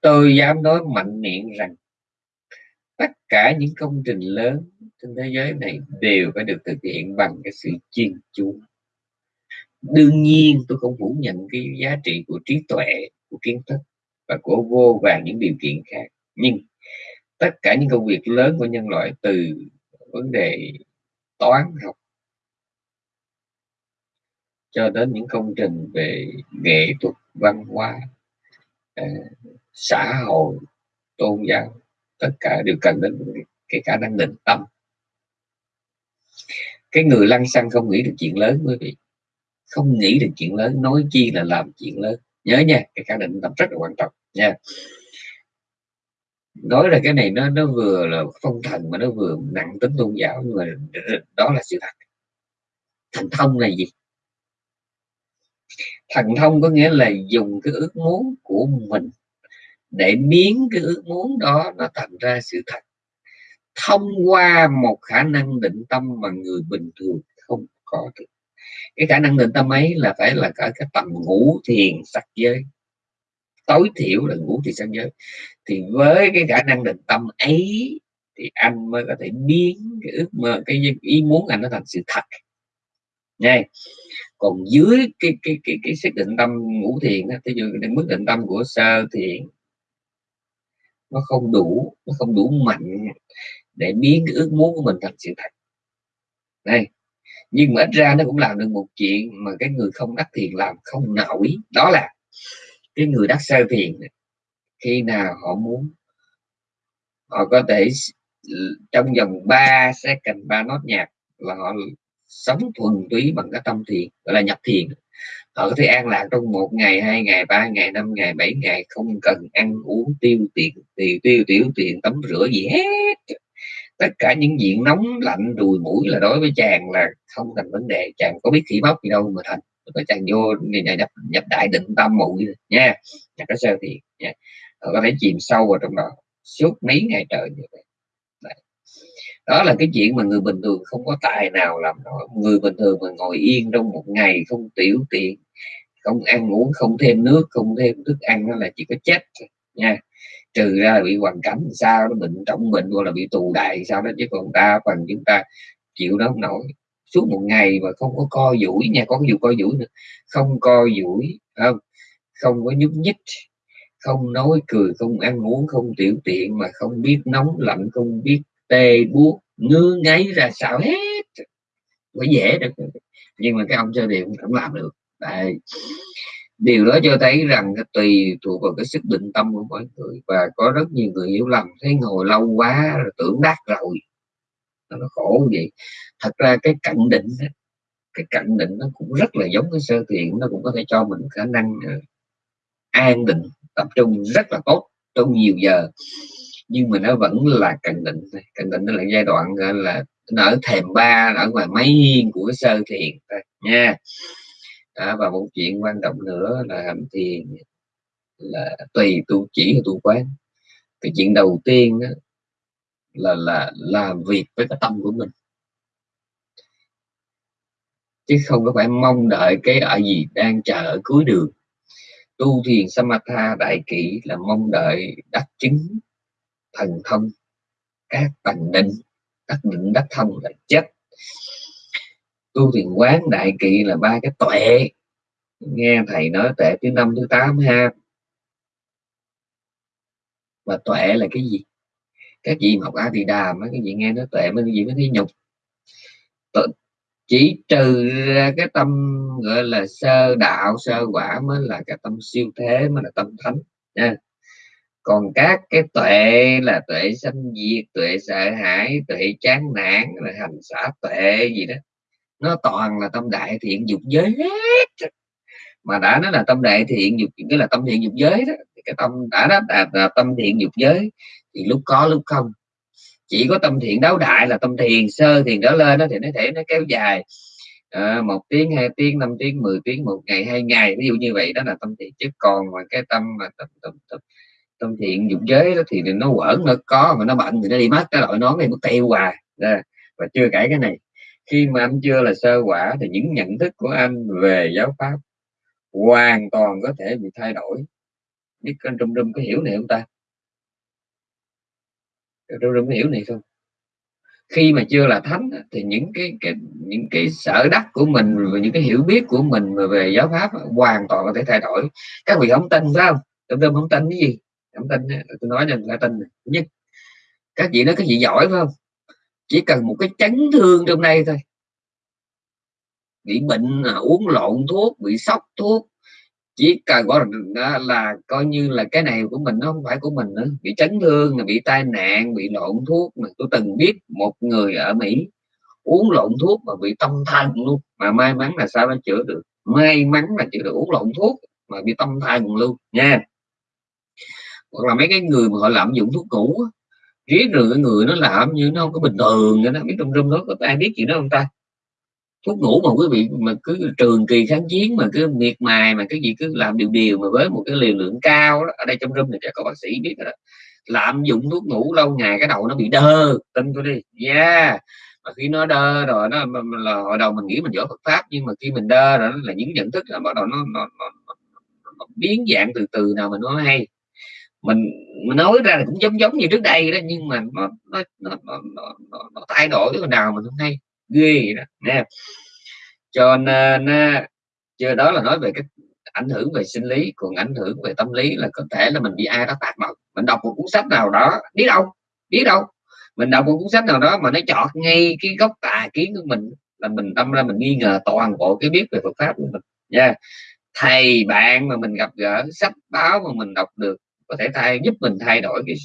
Tôi dám nói mạnh miệng rằng, tất cả những công trình lớn trên thế giới này đều phải được thực hiện bằng cái sự chuyên chú. Đương nhiên, tôi không phủ nhận cái giá trị của trí tuệ, của kiến thức và của vô vàng những điều kiện khác. Nhưng tất cả những công việc lớn của nhân loại từ vấn đề toán, học, cho đến những công trình về nghệ thuật, văn hóa ờ, xã hội, tôn giáo, tất cả đều cần đến cái khả năng định tâm. Cái người lăng xăng không nghĩ được chuyện lớn, quý vị. Không nghĩ được chuyện lớn, nói chi là làm chuyện lớn. Nhớ nha, cái khả năng định tâm rất là quan trọng nha nói là cái này nó nó vừa là phong thần mà nó vừa nặng tính tôn giáo, nhưng mà đó là sự thật. Thành thông là gì? Thần thông có nghĩa là dùng cái ước muốn của mình để biến cái ước muốn đó nó thành ra sự thật. Thông qua một khả năng định tâm mà người bình thường không có được. Cái khả năng định tâm ấy là phải là cả cái tầm ngũ thiền sắc giới tối thiểu là ngũ thiền sanh giới thì với cái khả năng định tâm ấy thì anh mới có thể biến cái ước mơ, cái ý muốn anh nó thành sự thật. Nha. Còn dưới cái cái cái cái xác định tâm ngũ thiền ví dụ cái mức định tâm của sơ thiền, nó không đủ, nó không đủ mạnh để biến cái ước muốn của mình thành sự thật. Đây. Nhưng mà ít ra nó cũng làm được một chuyện mà cái người không đắc thiền làm không nổi, đó là cái người đắc sơ thiền khi nào họ muốn, họ có thể trong vòng 3 second, ba nốt nhạc là họ sống thuần túy bằng cái tâm thiền, gọi là nhập thiền. Họ có thể an lạc trong một ngày, hai ngày, ba ngày, năm ngày, bảy ngày, không cần ăn uống tiêu tiền tiêu tiêu tiểu tiền, tắm rửa gì hết. Tất cả những diện nóng, lạnh, đùi mũi là đối với chàng là không thành vấn đề, chàng có biết khí bóc gì đâu mà thành có chàng vô nhập, nhập đại định tâm muội nha. Nhập cái sơ thiền nha. Họ có thể chìm sâu vào trong đó suốt mấy ngày trời như vậy. Đó là cái chuyện mà người bình thường không có tài nào làm nổi. Người bình thường mà ngồi yên trong một ngày không tiểu tiện không ăn uống không thêm nước không thêm thức ăn đó là chỉ có chết nha. Trừ ra là bị hoàn cảnh sao nó bệnh trọng bệnh hoặc là bị tù đại sao đó chứ còn ta phần chúng ta chịu đó không nổi suốt một ngày mà không có co duỗi nha có cái vụ co duỗi nữa, không co duỗi, không không có nhúc nhích, không nói cười, không ăn uống, không tiểu tiện mà không biết nóng lạnh, không biết tê buốt, ngứa ngáy ra sao hết. Có dễ được, nhưng mà cái ông cho điện cũng làm được. Đấy. điều đó cho thấy rằng tùy thuộc vào cái sức định tâm của mỗi người và có rất nhiều người hiểu lầm, thấy ngồi lâu quá rồi tưởng đắc rồi nó khổ vậy. Thật ra cái cận định cái cận định nó cũng rất là giống cái sơ thiện nó cũng có thể cho mình khả năng uh, an định tập trung rất là tốt trong nhiều giờ. Nhưng mà nó vẫn là cận định cận định nó là giai đoạn là nó ở thềm ba ở ngoài máy hiên của sơ thiền nha. Đó, và một chuyện quan trọng nữa là hành thiền là tùy tu chỉ hay tu quán. Cái chuyện đầu tiên đó là là làm việc với cái tâm của mình. Chứ không có phải mong đợi cái ở gì đang chờ ở cuối đường. Tu thiền samatha đại kỷ là mong đợi đắc chứng, thần thông, các tầng định đắc định đắc thông là chết. Tu thiền quán đại kỵ là ba cái tuệ. Nghe thầy nói tuệ thứ năm, thứ tám ha. Và tuệ là cái gì? Các chị học a thì đà mấy cái gì nghe nó tệ mấy cái gì mới thấy nhục. Chỉ trừ ra cái tâm gọi là sơ đạo sơ quả mới là cái tâm siêu thế mới là tâm thánh. Nha. Còn các cái tuệ là tuệ sanh diệt tuệ sợ hãi tuệ chán nản là hành xả tuệ gì đó. Nó toàn là tâm đại thiện dục giới hết. Mà đã nói là tâm đại thiện dục cái là tâm thiện dục giới đó cái tâm đã đó là, là tâm thiện dục giới thì lúc có lúc không. Chỉ có tâm thiện đấu đại là tâm thiền sơ thiền đó lên đó thì nó thể nó kéo dài. À, một tiếng hai tiếng năm tiếng 10 tiếng một ngày hai ngày. Ví dụ như vậy đó là tâm thiện. Chứ còn mà cái tâm mà tâm, tâm, tâm, tâm thiện dục giới đó thì nó quẩn nó có mà nó bệnh thì nó đi mất. Cái loại nón này nó tiêu hoài. À, và chưa kể cái này. Khi mà anh chưa là sơ quả thì những nhận thức của anh về giáo pháp hoàn toàn có thể bị thay đổi. Biết anh trung trung có hiểu này không ta? Tôi trung hiểu này không khi mà chưa là thánh thì những cái, cái những cái sở đắc của mình và những cái hiểu biết của mình về giáo pháp hoàn toàn có thể thay đổi. Các vị không tin phải không? Trung trung không tin cái gì? Không tin tôi nói cho người tin nhất các vị nói cái gì giỏi phải không? Chỉ cần một cái chấn thương trong đây thôi. Bị bệnh à, uống lộn thuốc bị sốc thuốc chỉ cần gọi là, là coi như là cái này của mình nó không phải của mình nữa. Bị chấn thương bị tai nạn bị lộn thuốc mà tôi từng biết một người ở Mỹ uống lộn thuốc mà bị tâm thần luôn. Mà may mắn là sao nó chữa được? May mắn là chữa được uống lộn thuốc mà bị tâm thần luôn nha. Hoặc là mấy cái người mà họ lạm dụng thuốc cũ riết rồi cái người nó làm như nó không có bình thường nữa nó biết trong rung đó có ai biết chuyện đó không ta? Thuốc ngủ mà quý vị mà cứ trường kỳ kháng chiến mà cứ miệt mài mà cái gì cứ làm điều điều mà với một cái liều lượng cao đó ở đây trong room này có bác sĩ biết đó. Lạm dụng thuốc ngủ lâu ngày cái đầu nó bị đơ tin tôi đi. Yeah mà khi nó đơ rồi nó là hồi đầu mình nghĩ mình giỏi Phật pháp nhưng mà khi mình đơ rồi nó là những nhận thức là bắt đầu nó, nó, nó, nó, biến dạng từ từ nào mình nói hay. Mình mình nói ra là cũng giống giống như trước đây đó nhưng mà nó nó nó, nó, nó, nó, nó thay đổi cái nào mình không hay ghê đó. Nè cho nên ờ, chưa đó là nói về cái ảnh hưởng về sinh lý còn ảnh hưởng về tâm lý là có thể là mình bị ai đó tác động mình đọc một cuốn sách nào đó biết đâu biết đâu. Mình đọc một cuốn sách nào đó mà nó chọt ngay cái gốc tà kiến của mình là mình tâm ra mình nghi ngờ toàn bộ cái biết về Phật pháp của mình. Nha. Yeah. thầy bạn mà mình gặp gỡ sách báo mà mình đọc được có thể thay giúp mình thay đổi cái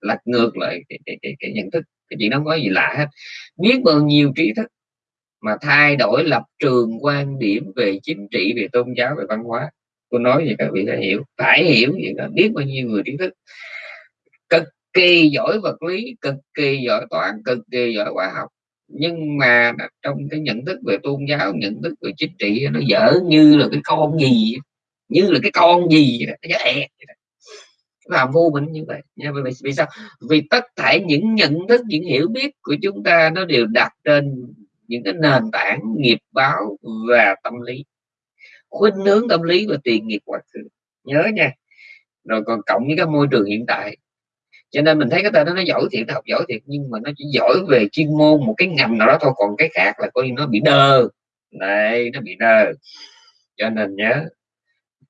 lật ngược lại cái, cái, cái, cái nhận thức cái chuyện đó không có gì lạ hết. Biết bao nhiêu trí thức mà thay đổi lập trường quan điểm về chính trị, về tôn giáo, về văn hóa. Tôi nói gì các vị đã hiểu, phải hiểu gì đó. Biết bao nhiêu người trí thức. Cực kỳ giỏi vật lý, cực kỳ giỏi toán, cực kỳ giỏi khoa học. Nhưng mà trong cái nhận thức về tôn giáo, nhận thức về chính trị nó dở như là cái con gì như là cái con gì nó dở ẹt làm vô minh như vậy. Nha vì, vì sao? Vì tất cả những nhận thức những hiểu biết của chúng ta nó đều đặt trên những cái nền tảng nghiệp báo và tâm lý. Khuynh hướng tâm lý và tiền nghiệp quá khứ. Nhớ nha. Rồi còn cộng với cái môi trường hiện tại. Cho nên mình thấy cái tên đó nó giỏi thiệt học giỏi thiệt nhưng mà nó chỉ giỏi về chuyên môn một cái ngành nào đó thôi còn cái khác là coi như nó bị đơ. Này nó bị đơ. Cho nên nhớ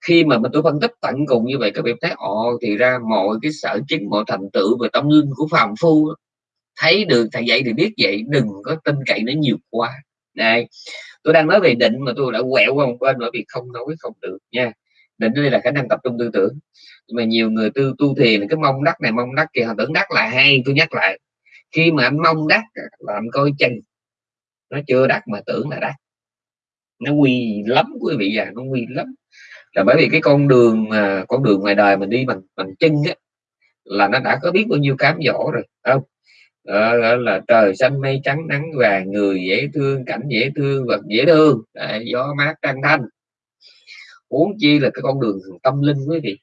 khi mà mình tôi phân tích tận cùng như vậy, các bạn thấy ồ, thì ra mọi cái sở chứng mọi thành tựu về tâm linh của phàm phu thấy được, thầy dạy thì biết vậy, đừng có tin cậy nó nhiều quá. Này, tôi đang nói về định mà tôi đã quẹo qua một bên bởi vì không nói không được nha. Định đây là khả năng tập trung tư tưởng. Nhưng mà nhiều người tư tu thiền, cái mong đắc này, mong đắc kia, họ tưởng đắc là hay, tôi nhắc lại. Khi mà anh mong đắc là anh coi chân nó chưa đắc mà tưởng là đắc. Nó quy lắm quý vị à nó quy lắm là bởi vì cái con đường mà con đường ngoài đời mình đi bằng bằng chân á là nó đã có biết bao nhiêu cám dỗ rồi không? Đó, là trời xanh mây trắng nắng vàng người dễ thương cảnh dễ thương vật dễ thương. Đấy, gió mát trăng thanh. Uống chi là cái con đường tâm linh quý vị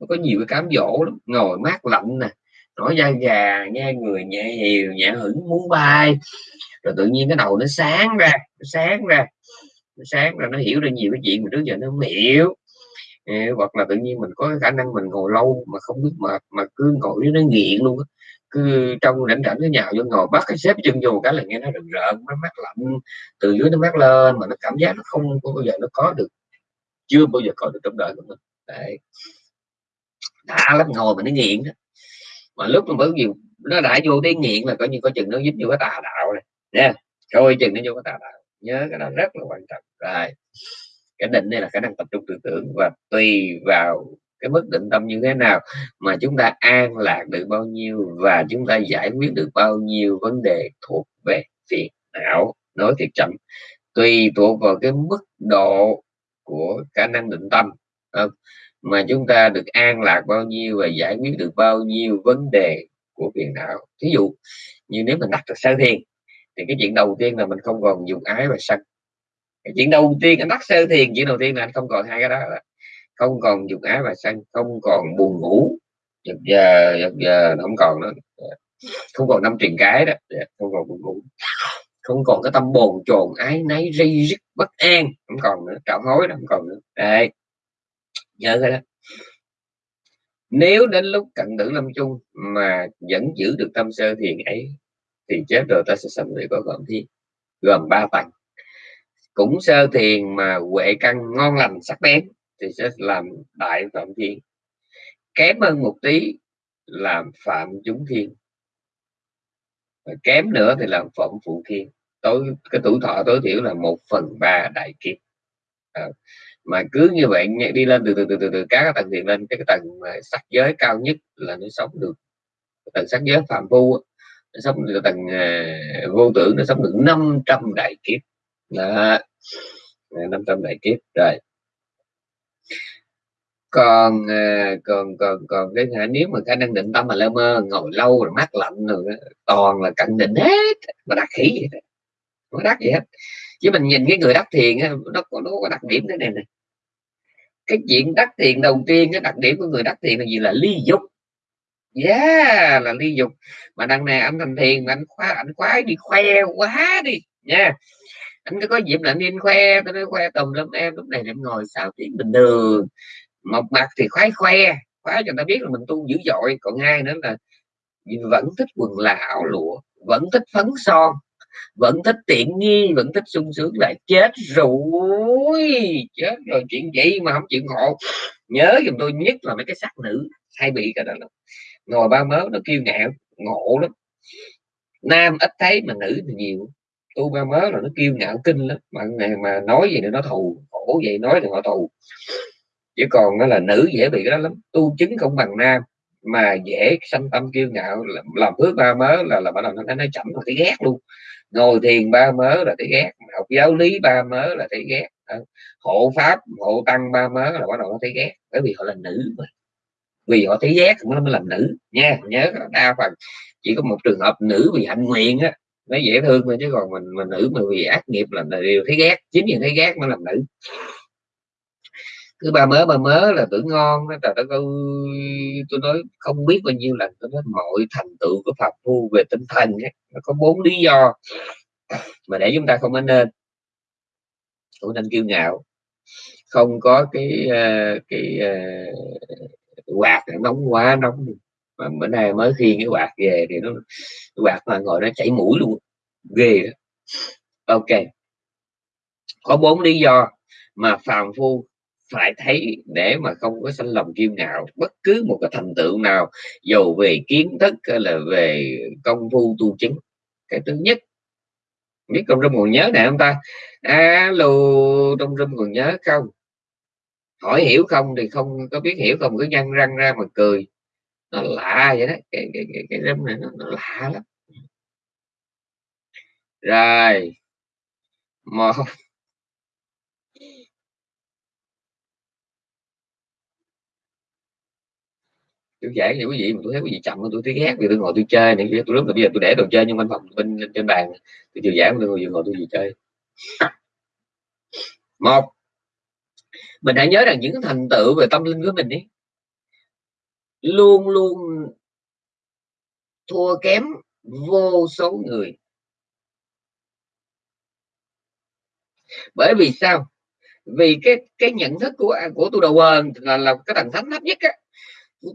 nó có nhiều cái cám dỗ lắm. Ngồi mát lạnh nè nổi da gà nghe người nhẹ hiều nhẹ hửng muốn bay. Rồi tự nhiên cái đầu nó sáng ra nó sáng ra nó sáng là nó hiểu được nhiều cái chuyện mà trước giờ nó không hiểu. Hoặc là tự nhiên mình có khả năng mình ngồi lâu mà không biết mệt mà cứ ngồi nó nghiện luôn cứ trong rảnh rảnh cái nhào vô ngồi bắt cái xếp chân vô cái là nghe nó rợn rợn, nó mát lạnh. Từ dưới nó mát lên mà nó cảm giác nó không có bao giờ nó có được, chưa bao giờ có được trong đời của mình. Đấy. Đã lắm, ngồi mà nó nghiện đó. Mà lúc mà bởi vì nó đã vô tới nghiện là coi như có chừng nó giúp vô cái tà đạo này. Nha, coi chừng nó vô cái tà đạo nhớ cái đó rất là quan trọng rồi, cái định đây là khả năng tập trung tư tưởng và tùy vào cái mức định tâm như thế nào mà chúng ta an lạc được bao nhiêu và chúng ta giải quyết được bao nhiêu vấn đề thuộc về phiền não, nói thiệt chậm, tùy thuộc vào cái mức độ của khả năng định tâm không? mà chúng ta được an lạc bao nhiêu và giải quyết được bao nhiêu vấn đề của phiền não thí dụ như nếu mình đặt được sơ thiền thì cái chuyện đầu tiên là mình không còn dùng ái và sân. Cái chuyện đầu tiên anh đắc sơ thiền, chuyện đầu tiên là anh không còn hai cái đó là không còn dục ái và sân, không còn buồn ngủ. Giật giờ giật giờ không còn nữa. Không còn năm truyền cái đó. Dạ, không còn buồn ngủ. Không còn cái tâm bồn chồn ái náy, ri rít, bất an. Không còn nữa trọng hối đó không còn nữa. Đây. Nhớ cái đó. Nếu đến lúc cận tử lâm chung mà vẫn giữ được tâm sơ thiền ấy thì chết rồi ta sẽ sanh về có phạm thiên gồm ba tầng cũng sơ thiền mà huệ căn ngon lành sắc bén thì sẽ làm đại phạm thiên. Kém hơn một tí làm phạm chúng thiên. Kém nữa thì làm phẩm phụ thiên. Tối cái tuổi thọ tối thiểu là một phần ba đại kiếp. À, mà cứ như vậy đi lên từ từ từ từ, từ các tầng thiền lên cái tầng sắc giới cao nhất là nó sống được. Tầng sắc giới phạm phu sống được tầng uh, vô tưởng nó sống được 500 đại kiếp. Đó. Ờ, 500 đại kiếp rồi. Còn ờ, còn còn còn cái nếu mà khả năng định tâm mà lơ mơ ngồi lâu rồi mát lạnh rồi toàn là cận định hết mà đắc khỉ vậy đó. Không đắc gì hết. Chứ mình nhìn cái người đắc thiền nó có nó có đặc điểm thế này này cái chuyện đắc thiền đầu tiên cái đặc điểm của người đắc thiền là gì? Là ly dục yeah là ly dục. Mà đằng này anh thành thiền mà anh khoái anh khoái đi, khoe quá đi. Nha anh cứ có dịp là anh đi khoe tôi nói khoe tùm lắm em, lúc này em ngồi sao tiếng bình thường. Một mặt thì khoái khoe, khoái cho người ta biết là mình tu dữ dội. Còn hai nữa là vẫn thích quần là ảo lụa, vẫn thích phấn son, vẫn thích tiện nghi, vẫn thích sung sướng là chết rồi. Chết rồi, chuyện gì mà không chịu ngộ. Nhớ giùm tôi nhất là mấy cái sắc nữ hay bị cái đó lắm ngồi ba mớ nó kiêu ngạo ngộ lắm. Nam ít thấy mà nữ thì nhiều. Tu ba mớ là nó kiêu ngạo kinh lắm mà mà nói gì nữa nó thù khổ vậy nói thì họ thù. Chứ còn nó là nữ dễ bị cái đó lắm. Tu chứng không bằng nam mà dễ sanh tâm kiêu ngạo làm, làm phước ba mớ là là bắt đầu nó nói chậm là thấy ghét luôn. Ngồi thiền ba mớ là thấy ghét học giáo lý ba mớ là thấy ghét. Hộ pháp hộ tăng ba mớ là bắt đầu nó thấy ghét bởi vì họ là nữ mà vì họ thấy ghét nó mới làm nữ nha. Nhớ đa phần. Chỉ có một trường hợp nữ vì hạnh nguyện á nó dễ thương thôi chứ còn mình mình nữ mà vì ác nghiệp là đều thấy ghét. Chính vì thấy ghét mới làm nữ. Cứ ba mớ ba mớ là tưởng ngon đó trời đất ơi tôi nói không biết bao nhiêu lần tôi nói mọi thành tựu của phật phu về tinh thần ấy, nó có bốn lý do mà để chúng ta không nên. Không nên kiêu ngạo. Không có cái ờ, cái ờ, quạt quạt nóng quá, nóng. Mà bữa nay mới khi cái quạt về thì nó quạt mà ngồi nó chảy mũi luôn, ghê đó. ok. Có bốn lý do mà phàm phu phải thấy để mà không có sanh lòng kiêu ngạo bất cứ một cái thành tựu nào, dù về kiến thức hay là về công phu tu chứng. Cái thứ nhất, biết trong râm còn nhớ này không ta? Alo, trong rừng còn nhớ không? Hỏi hiểu không thì không có biết hiểu không cứ nhăn răng ra mà cười. Nó lạ vậy đó cái cái cái, cái râm này nó, nó lạ lắm. Rồi. Một. Tôi giảng cho quý vị mà tôi thấy quý vị chậm tôi thấy ghét vì tôi ngồi tôi chơi này tôi lúc là bây giờ tôi để đồ chơi nhưng văn phòng bên trên bàn. Tôi chiều giảng tôi ngồi tôi ngồi tôi gì chơi. Một mình hãy nhớ rằng những thành tựu về tâm linh của mình ấy luôn luôn thua kém vô số người. Bởi vì sao? Vì cái cái nhận thức của của tu đầu quần là, là cái tầng thánh thấp nhất á.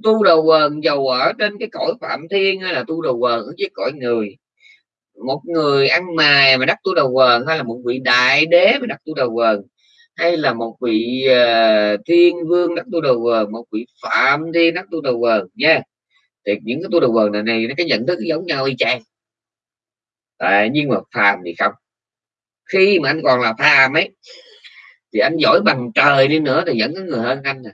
Tu đầu quần giàu ở trên cái cõi phạm thiên hay là tu đầu quần ở dưới cõi người. Một người ăn mài mà đắc tu đầu quần hay là một vị đại đế mà đắc tu đầu quần hay là một vị uh, thiên vương đắc tu đầu vờn, một vị phạm thiên đắc tu đầu vờn nha. Thì những cái tu đầu vờn này, này nó cái nhận thức giống nhau y chang. À, nhưng mà phàm thì không. Khi mà anh còn là phàm ấy thì anh giỏi bằng trời đi nữa thì vẫn có người hơn anh nè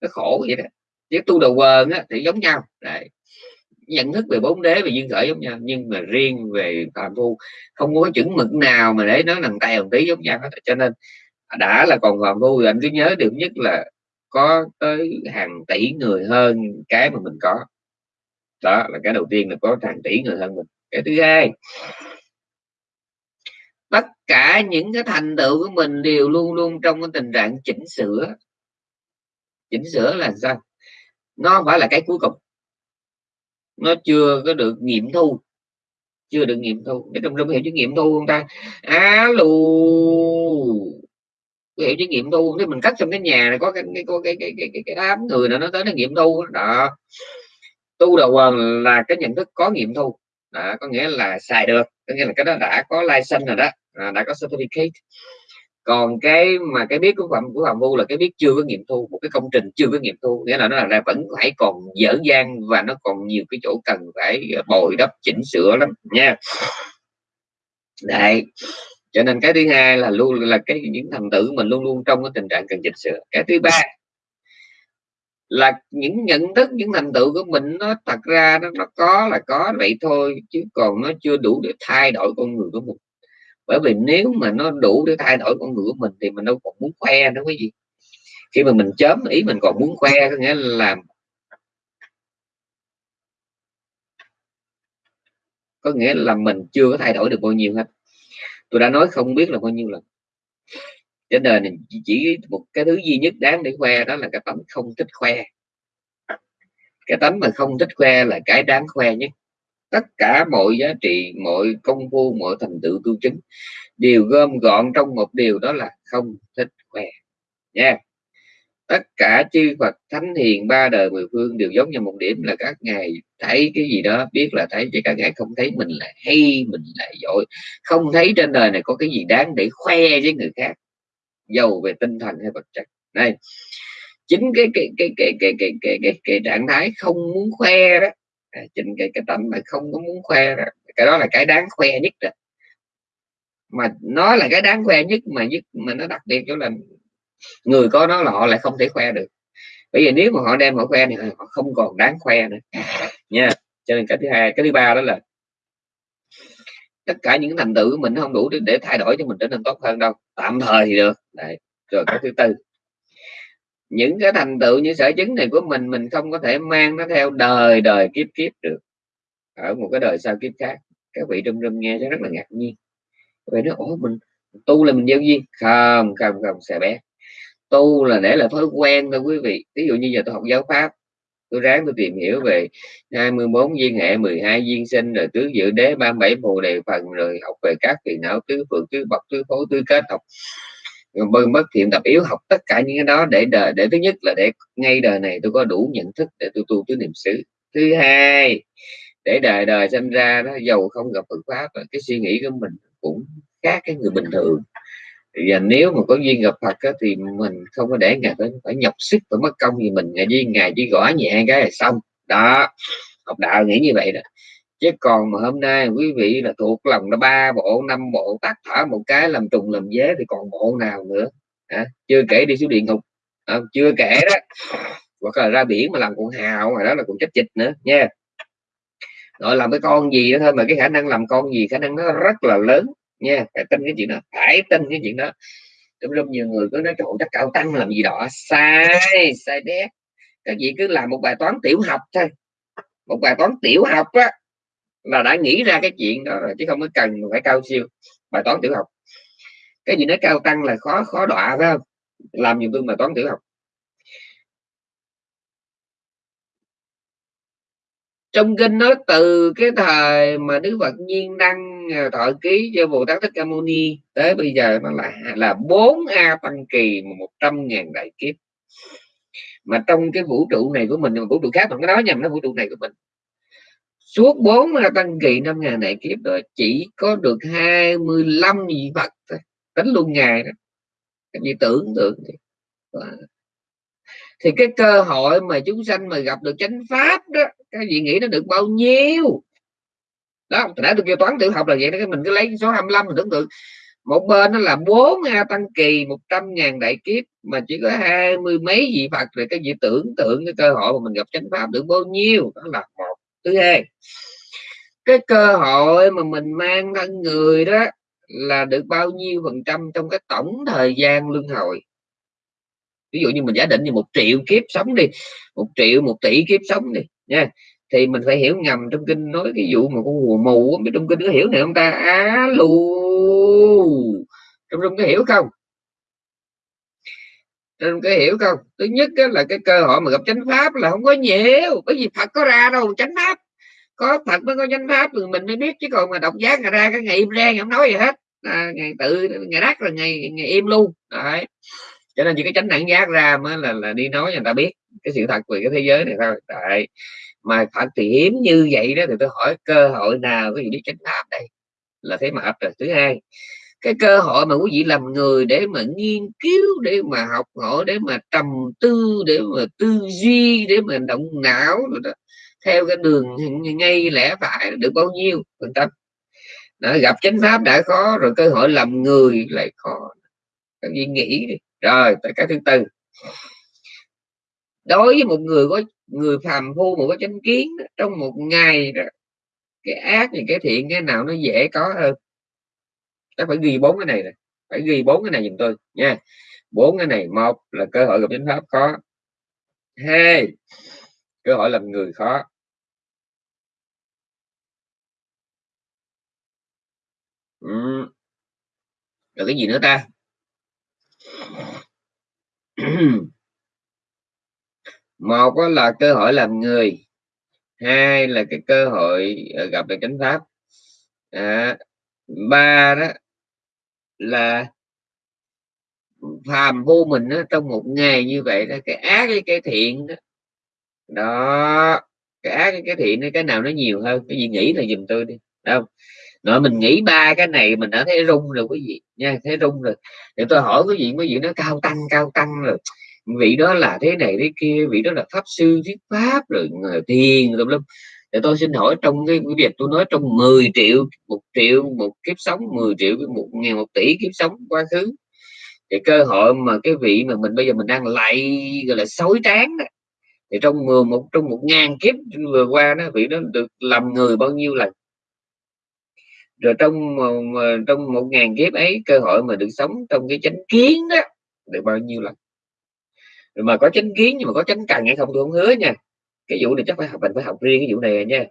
nó khổ vậy đó. Chứ tu đầu vờn á, thì giống nhau. Đấy nhận thức về bốn đế, về duyên khởi giống nhau, nhưng mà riêng về phạm phu, không có chuẩn mực nào mà để nó nằm tay một tí giống nhau hết. Cho nên đã là còn phạm phu thì anh cứ nhớ điều nhất là có tới hàng tỷ người hơn cái mà mình có. Đó là cái đầu tiên là có hàng tỷ người hơn mình. Cái thứ hai, tất cả những cái thành tựu của mình đều luôn luôn trong cái tình trạng chỉnh sửa. Chỉnh sửa là sao? Nó phải là cái cuối cùng nó chưa có được nghiệm thu. Chưa được nghiệm thu. Để trong trong hiểu chữ nghiệm thu không ta? Alo hiểu chữ nghiệm thu nếu mình cắt trong cái nhà này có cái cái có cái cái cái, cái, cái đám người nào nó tới nó nghiệm thu đó. Tu đầu quần là cái nhận thức có nghiệm thu. Đó, có nghĩa là xài được. Có nghĩa là cái đó đã có license rồi đó. À, đã có certificate còn cái mà cái biết của phạm của phạm vu là cái biết chưa có nghiệm thu một cái công trình chưa có nghiệm thu nghĩa là nó là vẫn phải còn dở dang và nó còn nhiều cái chỗ cần phải ờ, bồi đắp chỉnh sửa lắm nha đấy. cho nên cái thứ hai là luôn là cái những thành tựu mình luôn luôn trong cái tình trạng cần chỉnh sửa cái thứ ba là những nhận thức những thành tựu của mình nó thật ra nó, nó có là có vậy thôi chứ còn nó chưa đủ để thay đổi con người của mình bởi vì nếu mà nó đủ để thay đổi con người của mình thì mình đâu còn muốn khoe nữa cái gì khi mà mình chớm ý mình còn muốn khoe có nghĩa là làm có nghĩa là mình chưa có thay đổi được bao nhiêu hết. Tôi đã nói không biết là bao nhiêu lần. Trên đời này chỉ một cái thứ duy nhất đáng để khoe đó là cái tấm không thích khoe. Cái tấm mà không thích khoe là cái đáng khoe nhất tất cả mọi giá trị mọi công phu mọi thành tựu tu chứng đều gom gọn trong một điều đó là không thích khỏe nha. Tất cả chư Phật thánh hiền ba đời mười phương đều giống như một điểm là các ngài thấy cái gì đó biết là thấy chứ các ngài không thấy mình là hay mình là giỏi. Không thấy trên đời này có cái gì đáng để khoe với người khác giàu về tinh thần hay vật chất. Đây. Chính cái cái cái cái cái cái cái cái, cái trạng thái không muốn khoe đó à, chính cái cái tâm mà không có muốn khoe đó cái đó là cái đáng khoe nhất đó mà nó là cái đáng khoe nhất mà nhất mà nó đặc biệt chỗ là người có nó là họ lại không thể khoe được. Bởi vì nếu mà họ đem họ khoe thì ờ, họ không còn đáng khoe nữa nha. Cho nên cái thứ hai cái thứ ba đó là tất cả những thành tựu của mình không đủ để, để thay đổi cho mình trở nên tốt hơn đâu. Tạm thời thì được. Đấy. rồi cái thứ tư những cái thành tựu như sở chứng này của mình mình không có thể mang nó theo đời đời kiếp kiếp được. Ở một cái đời sau kiếp khác, các vị trong râm nghe rất là ngạc nhiên. Vậy nó ủa, mình tu là mình gieo duyên? Không không không sẽ bé. Tu là để là thói quen thôi quý vị. Ví dụ như giờ tôi học giáo pháp, tôi ráng tôi tìm hiểu về 24 viên hệ 12 viên sinh, rồi tứ dự đế 37 phù đề phần, rồi học về các phiền não tứ phượng, tứ bậc, tứ phối, tứ kết học bất thiện tập yếu học tất cả những cái đó để đời để thứ nhất là để ngay đời này tôi có đủ nhận thức để tôi tu tứ niệm xứ. Thứ hai để đời đời sinh ra nó giàu không gặp Phật pháp cái suy nghĩ của mình cũng khác cái người bình thường. Và nếu mà có duyên gặp Phật á, thì mình không có để ngài phải, phải nhọc sức phải mất công gì mình. Ngài duyên ngài chỉ gõ nhẹ cái là xong. Đó học đạo nghĩ như vậy đó chứ còn mà hôm nay quý vị là thuộc lòng là ba bộ năm bộ tác thở một cái làm trùng làm dế thì còn bộ nào nữa? À, chưa kể đi xuống địa ngục à, chưa kể đó. Hoặc là ra biển mà làm con hào mà đó là còn chết chịch nữa nha. Rồi làm cái con gì đó thôi mà cái khả năng làm con gì khả năng nó rất là lớn nha. Phải tin cái chuyện đó phải tin cái chuyện đó. Trong lúc nhiều người cứ nói trộn chắc cao tăng làm gì đó. Sai sai đét. Các vị cứ làm một bài toán tiểu học thôi. Một bài toán tiểu học á là đã nghĩ ra cái chuyện đó rồi, chứ không có cần phải cao siêu bài toán tiểu học. Cái gì nói cao tăng là khó khó đọa, phải không? Làm nhiều tôi bài toán tiểu học. Trong kinh nói, từ cái thời mà đức phật nhiên đăng à, thọ ký cho bồ tát thích ca mâu ni, tới bây giờ nó là là bốn a tăng kỳ một trăm ngàn đại kiếp. Mà trong cái vũ trụ này của mình vũ trụ khác mà cái nói nhầm, nó vũ trụ này của mình suốt bốn a tăng kỳ năm ngàn đại kiếp rồi chỉ có được 25 vị phật thôi. Tính luôn ngày đó. Các vị tưởng tượng thì thì cái cơ hội mà chúng sanh mà gặp được chánh pháp đó, các vị nghĩ nó được bao nhiêu? Đó đã được kêu toán tiểu học là vậy đó mình cứ lấy số 25 mình tưởng tượng. Một bên nó là bốn a tăng kỳ 100 ngàn đại kiếp, mà chỉ có hai mươi mấy vị phật rồi cái gì tưởng tượng cái cơ hội mà mình gặp chánh pháp được bao nhiêu? Đó là một thứ hai cái cơ hội mà mình mang thân người đó là được bao nhiêu phần trăm trong cái tổng thời gian luân hồi ví dụ như mình giả định như một triệu kiếp sống đi, một triệu, một tỷ kiếp sống đi, nha. Thì mình phải hiểu ngầm trong kinh nói cái vụ mà con hùa mù biết trong kinh có hiểu này không ta? Á lù! Trong trong có hiểu không? Nên cái hiểu không? Thứ nhất là cái cơ hội mà gặp chánh pháp là không có nhiều bởi vì phật có ra đâu chánh pháp. Có phật mới có chánh pháp thì mình mới biết chứ còn mà đọc giác ngày ra cái ngày im ra không nói gì hết. À, ngày tự ngày đắt là ngày ngày im luôn. Đấy. Cho nên chỉ cái chánh đẳng giác ra mới là là đi nói cho người ta biết cái sự thật về cái thế giới này thôi. Tại mà phật thì hiếm như vậy đó thì tôi hỏi cơ hội nào có gì biết chánh pháp đây? Là thế mà ấp rồi. Thứ hai cái cơ hội mà quý vị làm người để mà nghiên cứu để mà học hỏi để mà trầm tư để mà tư duy để mà động não rồi đó theo cái đường ngay lẽ phải được bao nhiêu phần trăm gặp chánh pháp đã khó rồi cơ hội làm người lại khó. Các vị nghĩ đi. Rồi tới cái thứ tư. Đối với một người có người phàm phu mà có chánh kiến trong một ngày đó, cái ác thì cái thiện cái nào nó dễ có hơn? Chắc phải ghi bốn cái này này phải ghi bốn cái này giùm tôi nha. Bốn cái này một là cơ hội gặp chánh pháp khó. Hai cơ hội làm người khó. Ừ. rồi cái gì nữa ta? Một là cơ hội làm người. Hai là cái cơ hội ờ, gặp được chánh pháp. À, ba đó là phàm vô mình đó, trong một ngày như vậy đó cái ác với cái thiện đó, đó cái ác với cái thiện cái nào nó nhiều hơn? Cái gì nghĩ là dùm tôi đi. Đâu rồi mình nghĩ ba cái này mình đã thấy rung rồi quý vị nha thấy rung rồi. Để tôi hỏi quý vị quý vị nó cao tăng cao tăng rồi. Vị đó là thế này thế kia vị đó là pháp sư thuyết pháp rồi thiền rồi lắm để tôi xin hỏi trong cái việc tôi nói trong 10 triệu, một triệu, một kiếp sống 10 triệu, một ngàn, một tỷ kiếp sống quá khứ, thì cơ hội mà cái vị mà mình bây giờ mình đang lại gọi là, xối tráng đó, thì trong mười, một, trong một ngàn kiếp vừa qua đó, vị đó được làm người bao nhiêu lần? Rồi trong trong một ngàn kiếp ấy, cơ hội mà được sống trong cái chánh kiến đó, được bao nhiêu lần? Rồi mà có chánh kiến nhưng mà có chánh cần hay không tôi không hứa nha cái vụ này chắc phải học, mình phải học riêng cái vụ này nha.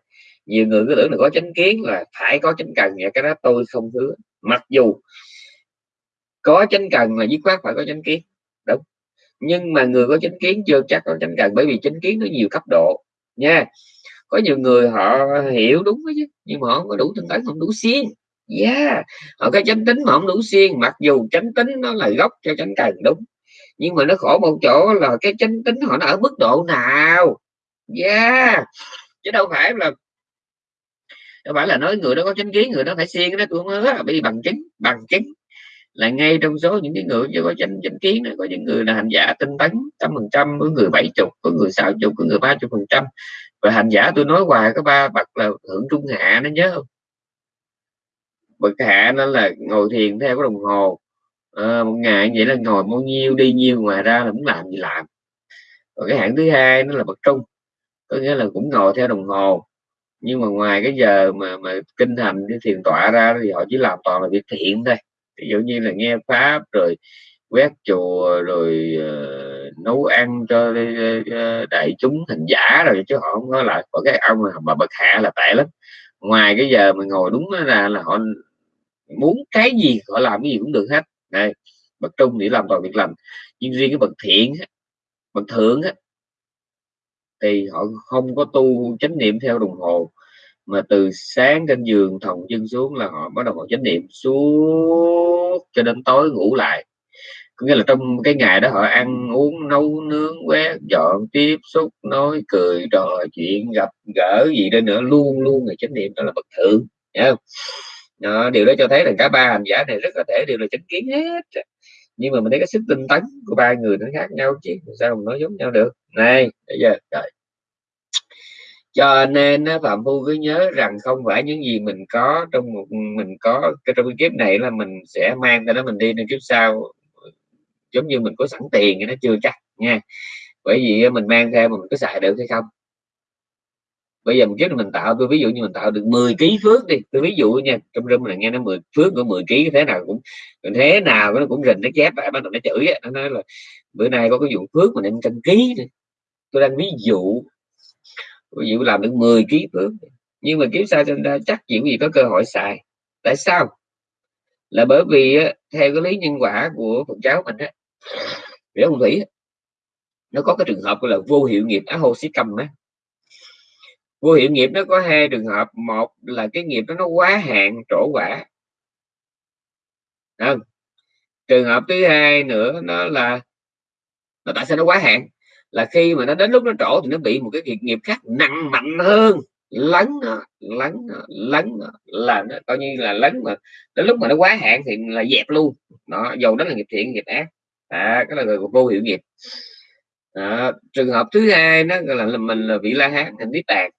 Nhiều người cứ tưởng là có chánh kiến là phải có chánh cần, nhà cái đó tôi không hứa mặc dù có chánh cần là dứt khoát phải có chánh kiến, đúng. Nhưng mà người có chánh kiến chưa chắc có chánh cần, bởi vì chánh kiến nó nhiều cấp độ, nha. Có nhiều người họ hiểu đúng chứ, nhưng mà họ không có đủ tinh tấn không đủ xiên yeah, họ có chánh tính mà không đủ xiên mặc dù chánh tính nó là gốc cho chánh cần, đúng. Nhưng mà nó khổ một chỗ là cái chánh tính họ nó ở mức độ nào? Yeah. Chứ đâu phải là đâu phải là nói người đó có chánh kiến người đó phải xiên đó tôi không hứa bị bằng chứng bằng chứng là ngay trong số những cái người chưa có chánh chánh kiến đó, có những người là hành giả tinh tấn trăm phần trăm có người bảy chục có người sáu chục có người ba chục phần trăm. Và hành giả tôi nói hoài có ba bậc là hưởng trung hạ nó nhớ không? Bậc hạ nó là ngồi thiền theo cái đồng hồ. À, một ngày vậy là ngồi bao nhiêu đi nhiêu ngoài ra là muốn làm gì làm. Còn cái hạng thứ hai nó là bậc trung có nghĩa là cũng ngồi theo đồng hồ. Nhưng mà ngoài cái giờ mà mà kinh hành cái thiền tọa ra thì họ chỉ làm toàn là việc thiện thôi. Ví dụ như là nghe pháp rồi quét chùa rồi uh, nấu ăn cho uh, đại chúng thành giả rồi chứ họ không có lại có cái ông mà, bậc hạ là tệ lắm. Ngoài cái giờ mà ngồi đúng là là họ muốn cái gì họ làm cái gì cũng được hết. Này bậc trung thì làm toàn việc làm nhưng riêng cái bậc thiện bậc thượng á, thì họ không có tu chánh niệm theo đồng hồ mà từ sáng trên giường thòng chân xuống là họ bắt đầu họ chánh niệm suốt cho đến tối ngủ lại có nghĩa là trong cái ngày đó họ ăn uống nấu nướng quét dọn tiếp xúc nói cười trò chuyện gặp gỡ gì đó nữa luôn luôn là chánh niệm đó là bậc thượng không? Đó, điều đó cho thấy là cả ba hành giả này rất có thể đều là chánh kiến hết nhưng mà mình thấy cái sức tinh tấn của ba người nó khác nhau chứ sao mà nói giống nhau được? Này, bây giờ, rồi. Cho nên phạm phu cứ nhớ rằng không phải những gì mình có trong một, mình có cái trong cái kiếp này là mình sẽ mang cái đó mình đi nên kiếp sau, giống như mình có sẵn tiền thì nó chưa chắc nha. Bởi vì mình mang theo mà mình có xài được hay không? Bây giờ một kiếp mình tạo, tôi ví dụ như mình tạo được 10 kg phước đi. Tôi ví dụ nha, trong rừng là nghe nó 10 phước của 10 kg thế nào cũng, thế nào nó cũng rình, nó chép lại, bắt đầu nó chửi nó nói là, bữa nay có cái vụ phước mà nên trăm ký tôi đang ví dụ ví dụ làm được 10 kg phước nhưng mà kiếm sao sinh ra chắc chịu gì có cơ hội xài? Tại sao? Là bởi vì theo cái lý nhân quả của Phật giáo mình á, để ông thủy nó có cái trường hợp gọi là vô hiệu nghiệp á, hô xí cầm á vô hiệu nghiệp nó có hai trường hợp. Một là cái nghiệp đó nó quá hạn trổ quả. Không? trường hợp thứ hai nữa nó là là tại sao nó quá hạn? Là khi mà nó đến lúc nó trổ thì nó bị một cái nghiệp nghiệp khác nặng mạnh hơn. Lấn nó lấn nó lấn nó. Là nó coi như là lấn mà đến lúc mà nó quá hạn thì là dẹp luôn. Nó dầu đó là nghiệp thiện nghiệp ác. À, cái là người vô hiệu nghiệp. À, trường hợp thứ hai nó là, là mình là vị la hán thành niết bàn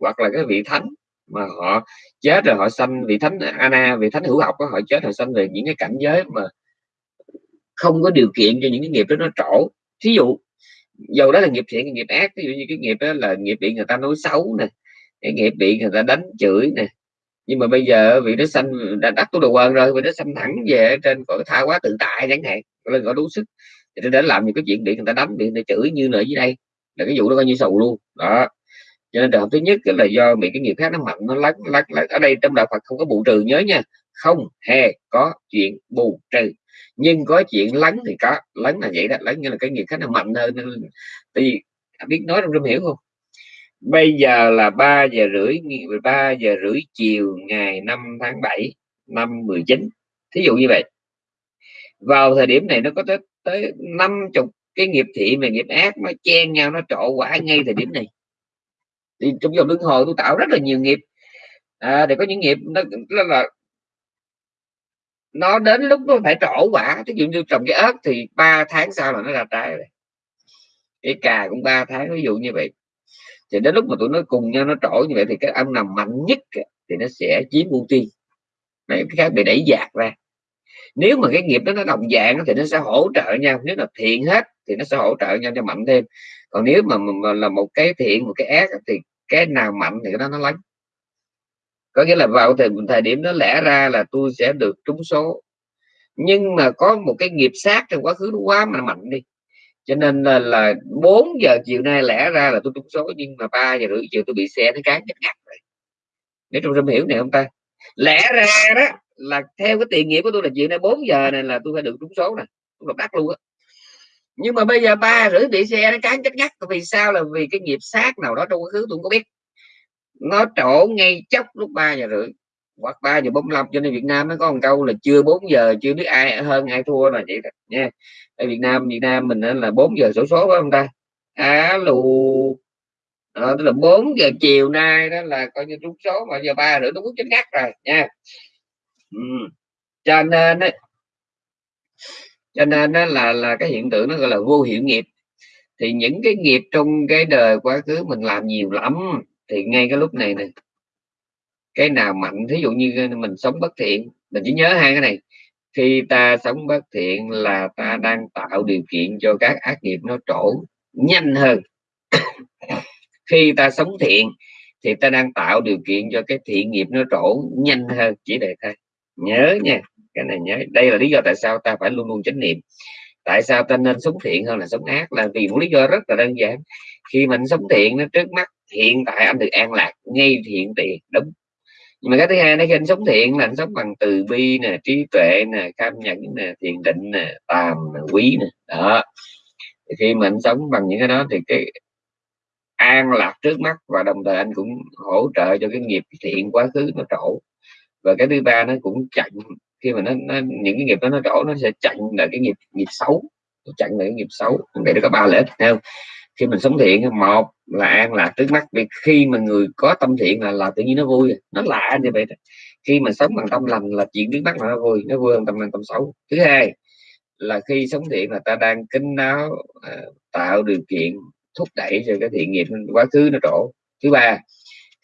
hoặc là cái vị thánh mà họ chết rồi họ sanh vị thánh ana vị thánh hữu học đó, họ chết họ sanh về những cái cảnh giới mà không có điều kiện cho những cái nghiệp đó nó trổ. Thí dụ dầu đó là nghiệp thiện nghiệp ác ví dụ như cái nghiệp đó là nghiệp bị người ta nói xấu nè cái nghiệp bị người ta đánh chửi nè. Nhưng mà bây giờ vị đó sanh đã đắc tu đồ quần rồi vị đó sanh thẳng về trên cõi tha quá tự tại chẳng hạn lên có đủ sức thì để làm những cái chuyện bị người ta đánh bị người ta chửi như nữa dưới đây. Là cái vụ đó coi như sầu luôn. Đó cho nên trường hợp thứ nhất là do bị cái nghiệp khác nó mạnh, nó lắc lắc lắc. Ở đây trong đạo Phật không có bù trừ, nhớ nha. Không hề có, chuyện, bù, trừ. Nhưng có chuyện lắng thì có. Lắng là vậy đó. Lắng như là cái nghiệp khác nó mạnh hơn. Thì biết nói trong hiểu không? Bây giờ là 3 giờ rưỡi 3 giờ rưỡi chiều ngày 5 tháng 7 năm 19 thí dụ như vậy. Vào thời điểm này nó có tới tới năm chục cái nghiệp thiện và nghiệp ác nó chen nhau, nó trộn quả ngay thời điểm này thì trong vòng luân hồi tôi tạo rất là nhiều nghiệp. À, để có những nghiệp nó, là, là nó đến lúc nó phải trổ quả. Ví dụ như trồng cái ớt thì ba tháng sau là nó ra trái rồi. Cái cà cũng ba tháng ví dụ như vậy. Thì đến lúc mà tụi nó cùng nhau nó trổ như vậy thì cái âm nằm mạnh nhất thì nó sẽ chiếm ưu tiên. Cái khác bị đẩy dạt ra. Nếu mà cái nghiệp đó nó đồng dạng thì nó sẽ hỗ trợ nhau. Nếu là thiện hết thì nó sẽ hỗ trợ nhau cho mạnh thêm. Còn nếu mà, mà là một cái thiện một cái ác thì cái nào mạnh thì cái đó nó lánh. Có nghĩa là vào thời, thời điểm đó lẽ ra là tôi sẽ được trúng số. Nhưng mà có một cái nghiệp sát trong quá khứ nó quá mà mạnh đi. Cho nên là, là 4 giờ chiều nay lẽ ra là tôi trúng số nhưng mà 3 giờ rưỡi chiều tôi bị xe nó cán ngắt rồi. Để trong hiểu này không ta? Lẽ ra đó là theo cái tiền nghiệp của tôi là chiều nay 4 giờ này là tôi phải được trúng số này tôi độc luôn á nhưng mà bây giờ ba rưỡi bị xe nó cán chết ngắt vì sao là vì cái nghiệp sát nào đó trong quá khứ tôi không có biết. Nó trổ ngay chốc lúc ba giờ rưỡi hoặc ba giờ 45 cho nên Việt Nam nó có một câu là chưa 4 giờ chưa biết ai hơn ai thua là vậy đó nha. Ở Việt Nam Việt Nam mình là 4 giờ sổ số phải không ta? Alo đó, tức là 4 giờ chiều nay đó là coi như trúng số mà giờ ba rưỡi nó cũng chết ngắt rồi nha. Ừ. cho nên cho nên đó là là cái hiện tượng nó gọi là vô hiệu nghiệp. Thì những cái nghiệp trong cái đời quá khứ mình làm nhiều lắm, thì ngay cái lúc này nè, cái nào mạnh, thí dụ như mình sống bất thiện, mình chỉ nhớ hai cái này, khi ta sống bất thiện là ta đang tạo điều kiện cho các ác nghiệp nó trổ nhanh hơn. Khi ta sống thiện, thì ta đang tạo điều kiện cho cái thiện nghiệp nó trổ nhanh hơn, chỉ để thôi nhớ nha cái này nhớ đây là lý do tại sao ta phải luôn luôn chánh niệm. Tại sao ta nên sống thiện hơn là sống ác? Là vì một lý do rất là đơn giản. Khi mình sống thiện nó trước mắt hiện tại anh được an lạc ngay hiện tiền đúng. Nhưng mà cái thứ hai nó khi anh sống thiện là anh sống bằng từ bi nè trí tuệ nè cam nhẫn nè thiền định nè tàm nè, quý nè đó. Thì khi mà anh sống bằng những cái đó thì cái an lạc trước mắt và đồng thời anh cũng hỗ trợ cho cái nghiệp thiện quá khứ nó trổ. Và cái thứ ba nó cũng chặn khi mà nó, nó những cái nghiệp đó nó đổ nó sẽ chặn lại cái nghiệp nghiệp xấu. Chặn lại cái nghiệp xấu. Vậy nó có ba lợi ích theo khi mình sống thiện một là an là trước mắt. Vì khi mà người có tâm thiện là là tự nhiên nó vui. Nó lạ như vậy khi mà sống bằng tâm lành là chuyện trước mắt là nó vui nó vui hơn tâm lành tâm xấu. Thứ hai là khi sống thiện là ta đang kính đáo à, tạo điều kiện thúc đẩy cho cái thiện nghiệp quá khứ nó trổ thứ ba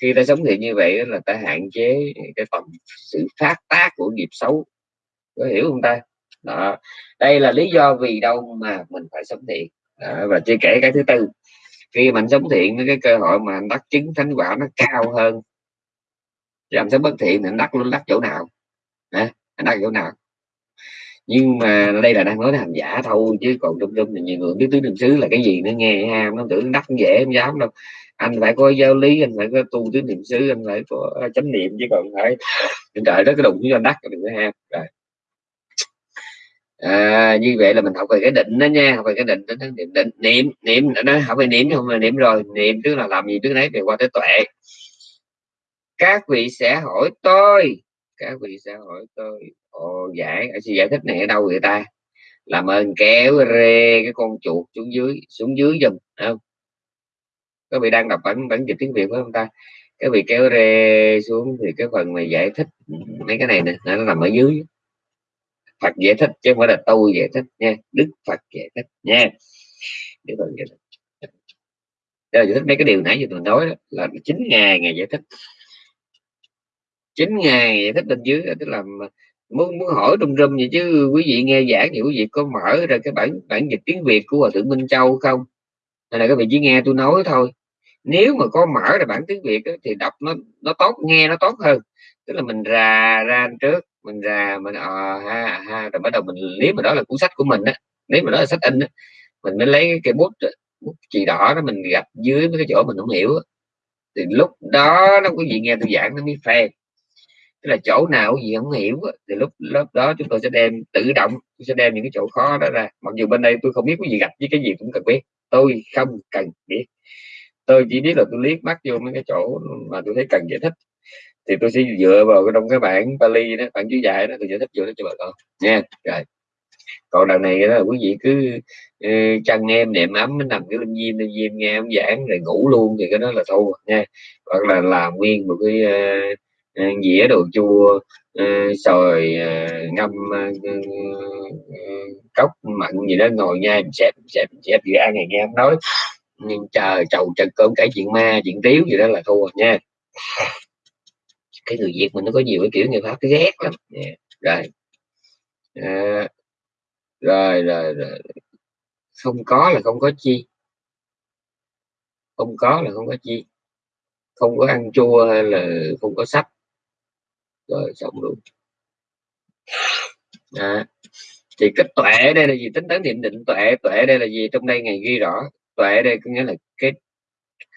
khi ta sống thiện như vậy là ta hạn chế cái phần sự phát tác của nghiệp xấu. Có hiểu không ta? Đó. Đây là lý do vì đâu mà mình phải sống thiện. Đó, và chưa kể cái thứ tư khi mình sống thiện cái cơ hội mà anh đắc chứng thánh quả nó cao hơn. Làm sống bất thiện thì anh đắc luôn đắc chỗ nào? Hả? Anh đắc chỗ nào? Nhưng mà đây là đang nói hành giả thôi chứ còn trong trong thì nhiều người biết tứ niệm xứ là cái gì nó nghe ham nó tưởng đắc dễ không dám đâu anh phải có giáo lý anh phải có tu tứ niệm xứ anh phải có à, chánh niệm chứ còn phải trời đó cái đụng cho anh đắc đừng có ham. Rồi. À, như vậy là mình học về cái định đó nha học về cái định đó niệm định niệm niệm nó học về niệm không mà niệm rồi niệm tức là làm gì trước đấy thì qua tới tuệ. Các vị sẽ hỏi tôi các vị sẽ hỏi tôi ồ giải à, sự giải thích này ở đâu người ta? Làm ơn kéo rê cái con chuột xuống dưới xuống dưới giùm không? Các vị đang đọc bản bản dịch tiếng việt phải không ta? Các vị kéo rê xuống thì cái phần mà giải thích mấy cái này nè nó nằm ở dưới. Phật giải thích chứ không phải là tôi giải thích nha Đức Phật giải thích nha. Đức Phật giải thích. Giải thích mấy cái điều nãy giờ tôi nói đó, là chín ngày ngày giải thích. Chín ngày giải thích bên dưới tức là muốn muốn hỏi rung râm vậy chứ quý vị nghe giảng thì quý vị có mở ra cái bản bản dịch tiếng Việt của hòa thượng Minh Châu không? Nên là các vị chỉ nghe tôi nói thôi nếu mà có mở ra bản tiếng Việt đó, thì đọc nó nó tốt nghe nó tốt hơn tức là mình ra ra trước mình ra mình ờ ha ha rồi bắt đầu mình nếu mà đó là cuốn sách của mình á nếu mà đó là sách in á mình mới lấy cái bút bút chì đỏ đó mình gặp dưới mấy cái chỗ mình không hiểu đó. thì lúc đó nó quý vị nghe tôi giảng nó mới phê tức là chỗ nào gì không hiểu đó. thì lúc lớp đó chúng tôi sẽ đem tự động tôi sẽ đem những cái chỗ khó đó ra mặc dù bên đây tôi không biết cái gì gặp với cái gì cũng cần biết tôi không cần biết. Tôi chỉ biết là tôi liếc mắt vô mấy cái chỗ mà tôi thấy cần giải thích. Thì tôi sẽ dựa vào trong cái bản Bali đó bản chú dạy đó tôi giải thích vô đó cho bà con. Nha rồi. Còn đằng này là quý vị cứ uh, chăn em nệm ấm nằm cái linh diêm linh diêm nghe ông giảng rồi ngủ luôn thì cái đó là thua nha. Hoặc là làm nguyên một cái uh, Ờ, dĩa đồ chua ờ, sồi ờ, ngâm cốc mặn gì đó ngồi nghe xếp xếp xếp gì ăn này nghe em nói. Nhưng chờ chầu trật cơm kể chuyện ma chuyện tiếu gì đó là thua nha. Cái người việt mình nó có nhiều cái kiểu người pháp cái ghét lắm. Yeah. rồi. À, rồi rồi rồi. Không có là không có chi. Không có là không có chi. Không có ăn chua hay là không có sách rồi xong luôn. À, thì cái tuệ đây là gì? Tính toán niệm định tuệ. Tuệ đây là gì? Trong đây ngày ghi rõ. Tuệ đây có nghĩa là cái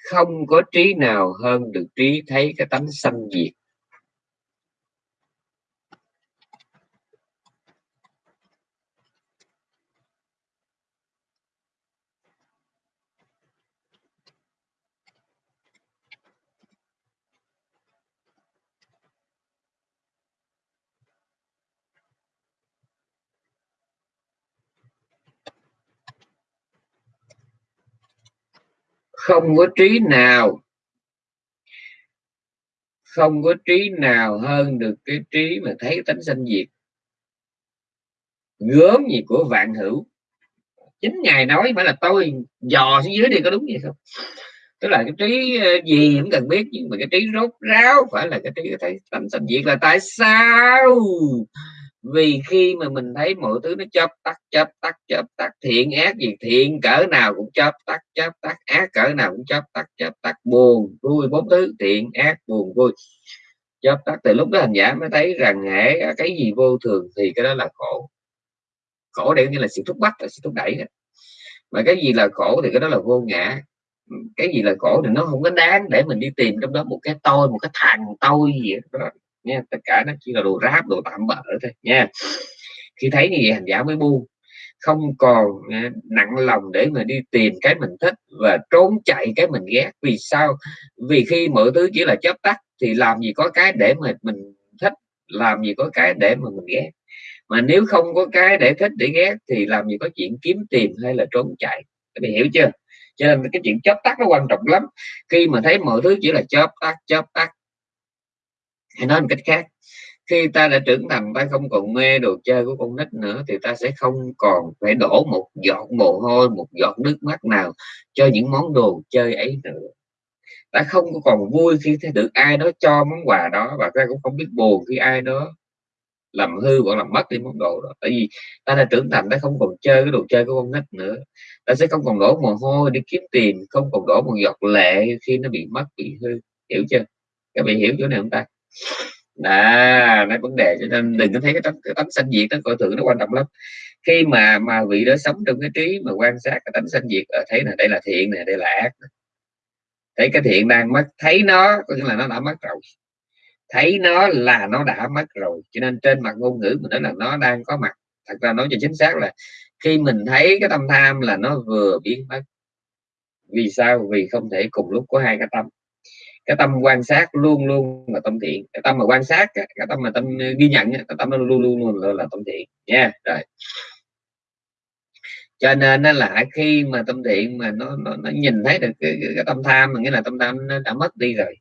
không có trí nào hơn được trí thấy cái tánh sanh diệt. Không có trí nào. Không có trí nào hơn được cái trí mà thấy tánh sanh diệt. Gớm gì của vạn hữu. Chính ngài nói phải là tôi dò xuống dưới đi có đúng vậy không? Tức là cái trí ờ, gì cũng cần biết, nhưng mà cái trí rốt ráo phải là cái trí thấy tánh sanh diệt là tại sao? Vì khi mà mình thấy mọi thứ nó chớp tắt chớp tắt chớp tắt, thiện ác gì thiện, cỡ nào cũng chớp tắt chớp tắt, ác cỡ nào cũng chớp tắt chớp tắt, buồn vui bốn thứ, thiện, ác, buồn vui. Chớp tắt từ lúc đó hành giả mới thấy rằng hệ cái gì vô thường thì cái đó là khổ. Khổ đây như là sự thúc bắt là sự thúc đẩy đó. mà cái gì là khổ thì cái đó là vô ngã. Cái gì là khổ thì nó không có đáng để mình đi tìm trong đó một cái tôi, một cái thằng tôi gì đó nha, tất cả nó chỉ là đồ ráp, đồ tạm bỡ thôi, nha. Khi thấy như vậy, hành giả mới buông. Không còn à, nặng lòng để mà đi tìm cái mình thích và trốn chạy cái mình ghét. Vì sao? Vì khi mọi thứ chỉ là chấp tắt thì làm gì có cái để mà mình thích, làm gì có cái để mà mình ghét. Mà nếu không có cái để thích, để ghét thì làm gì có chuyện kiếm tìm hay là trốn chạy. Các bạn hiểu chưa? Cho nên cái chuyện chấp tắt nó quan trọng lắm. Khi mà thấy mọi thứ chỉ là chớp tắt chớp tắt hay nói một cách khác, khi ta đã trưởng thành, ta không còn mê đồ chơi của con nít nữa, thì ta sẽ không còn phải đổ một giọt mồ hôi, một giọt nước mắt nào cho những món đồ chơi ấy nữa. Ta không còn vui khi thấy được ai đó cho món quà đó, và ta cũng không biết buồn khi ai đó làm hư hoặc làm mất đi món đồ đó. Tại vì ta đã trưởng thành, ta không còn chơi cái đồ chơi của con nít nữa. Ta sẽ không còn đổ mồ hôi đi kiếm tiền, không còn đổ một giọt lệ khi nó bị mất, bị hư. Hiểu chưa? Các bạn hiểu chỗ này không ta? À nói vấn đề cho nên đừng có thấy cái tấm, cái tấm sanh diệt nó coi thường nó quan trọng lắm. Khi mà mà vị đó sống trong cái trí mà quan sát cái tấm sanh diệt ở thấy là đây là thiện này đây là ác thấy cái thiện đang mất thấy nó có nghĩa là nó đã mất rồi. Thấy nó là nó đã mất rồi cho nên trên mặt ngôn ngữ mình nói là nó đang có mặt. Thật ra nói cho chính xác là khi mình thấy cái tâm tham là nó vừa biến mất. Vì sao? Vì không thể cùng lúc có hai cái tâm cái tâm quan sát luôn luôn là tâm thiện. Cái tâm mà quan sát cái tâm mà tâm ghi nhận cái tâm nó luôn luôn luôn là, là tâm thiện. Nha rồi. Cho nên nó là khi mà tâm thiện mà nó nó, nó nhìn thấy được cái, cái, cái tâm tham mà nghĩa là tâm tham nó đã mất đi rồi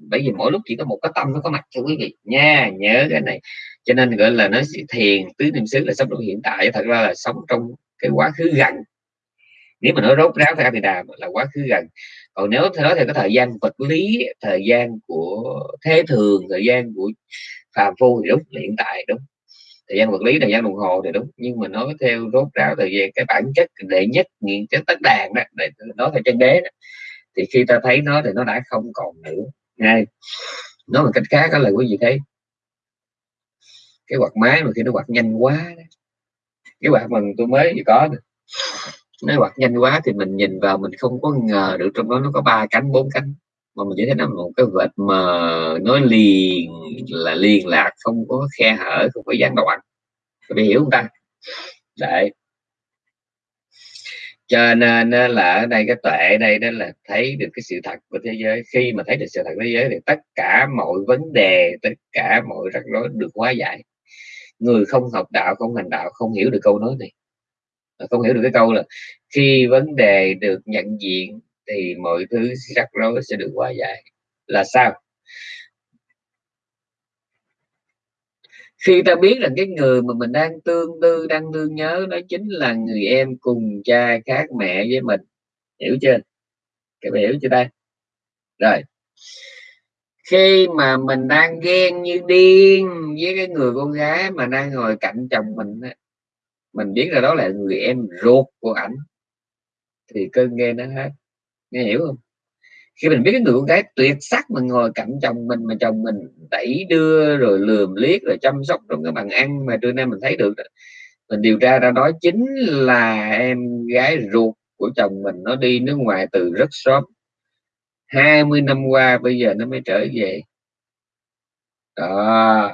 bởi vì mỗi lúc chỉ có một cái tâm nó có mặt cho quý vị. Nha nhớ cái này. Cho nên gọi là nó thiền tứ niệm xứ là sống trong hiện tại. Thật ra là sống trong cái quá khứ gần. Nếu mà nó rốt ráo theo thì đà là quá khứ gần còn nếu theo thì cái thời gian vật lý, thời gian của thế thường, thời gian của phàm phu thì đúng, là hiện tại đúng thời gian vật lý, thời gian đồng hồ thì đúng, nhưng mà nói theo rốt ráo thời gian, cái bản chất đệ nhất nghiện chất tất đàn đó, để nói theo chân đế đó. thì khi ta thấy nó thì nó đã không còn nữa ngay, nói một cách khác đó là quý vị thấy, cái quạt máy mà khi nó quạt nhanh quá đó. cái quạt mà tôi mới có nó quạt nhanh quá thì mình nhìn vào, mình không có ngờ được trong đó nó có ba cánh, bốn cánh. Mà mình chỉ thấy nó một cái vệt mờ nó liền, là liên lạc, không có khe hở, không có gián đoạn. Các hiểu không ta? Đấy. Cho nên là ở đây, cái tuệ đây đó là thấy được cái sự thật của thế giới. Khi mà thấy được sự thật của thế giới thì tất cả mọi vấn đề, tất cả mọi rắc rối được hóa giải. Người không học đạo, không hành đạo, không hiểu được câu nói này không hiểu được cái câu là khi vấn đề được nhận diện thì mọi thứ rắc rối sẽ được hóa giải. Là sao? Khi ta biết là cái người mà mình đang tương tư, đang thương nhớ đó chính là người em cùng cha khác mẹ với mình. Hiểu chưa? Các bạn hiểu chưa đây rồi. Khi mà mình đang ghen như điên với cái người con gái mà đang ngồi cạnh chồng mình mình biết là đó là người em ruột của ảnh. Thì cơn nghe nó hết. Nghe hiểu không? Khi mình biết cái người con gái tuyệt sắc mà ngồi cạnh chồng mình, mà chồng mình đẩy đưa rồi lườm liếc rồi chăm sóc trong cái bàn ăn mà trưa nay mình thấy được mình điều tra ra đó chính là em gái ruột của chồng mình. Nó đi nước ngoài từ rất sớm. 20 năm qua bây giờ nó mới trở về. Đó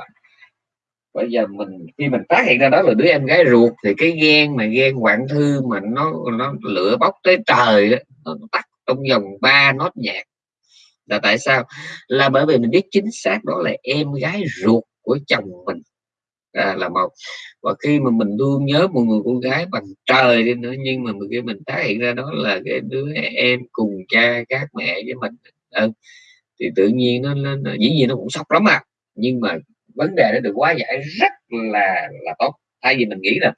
bây giờ mình khi mình phát hiện ra đó là đứa em gái ruột thì cái ghen mà ghen hoạn thư mà nó nó lửa bốc tới trời đó, nó tắt trong vòng 3 nốt nhạc. Là tại sao? Là bởi vì mình biết chính xác đó là em gái ruột của chồng mình. À, là một. Và khi mà mình luôn nhớ một người con gái bằng trời đi nữa nhưng mà khi mình phát hiện ra đó là cái đứa em cùng cha các mẹ với mình. Ừ, thì tự nhiên nó, nó, nó dĩ nhiên nó cũng sốc lắm à. Nhưng mà vấn đề nó được quá giải rất là là tốt. Thay vì mình nghĩ là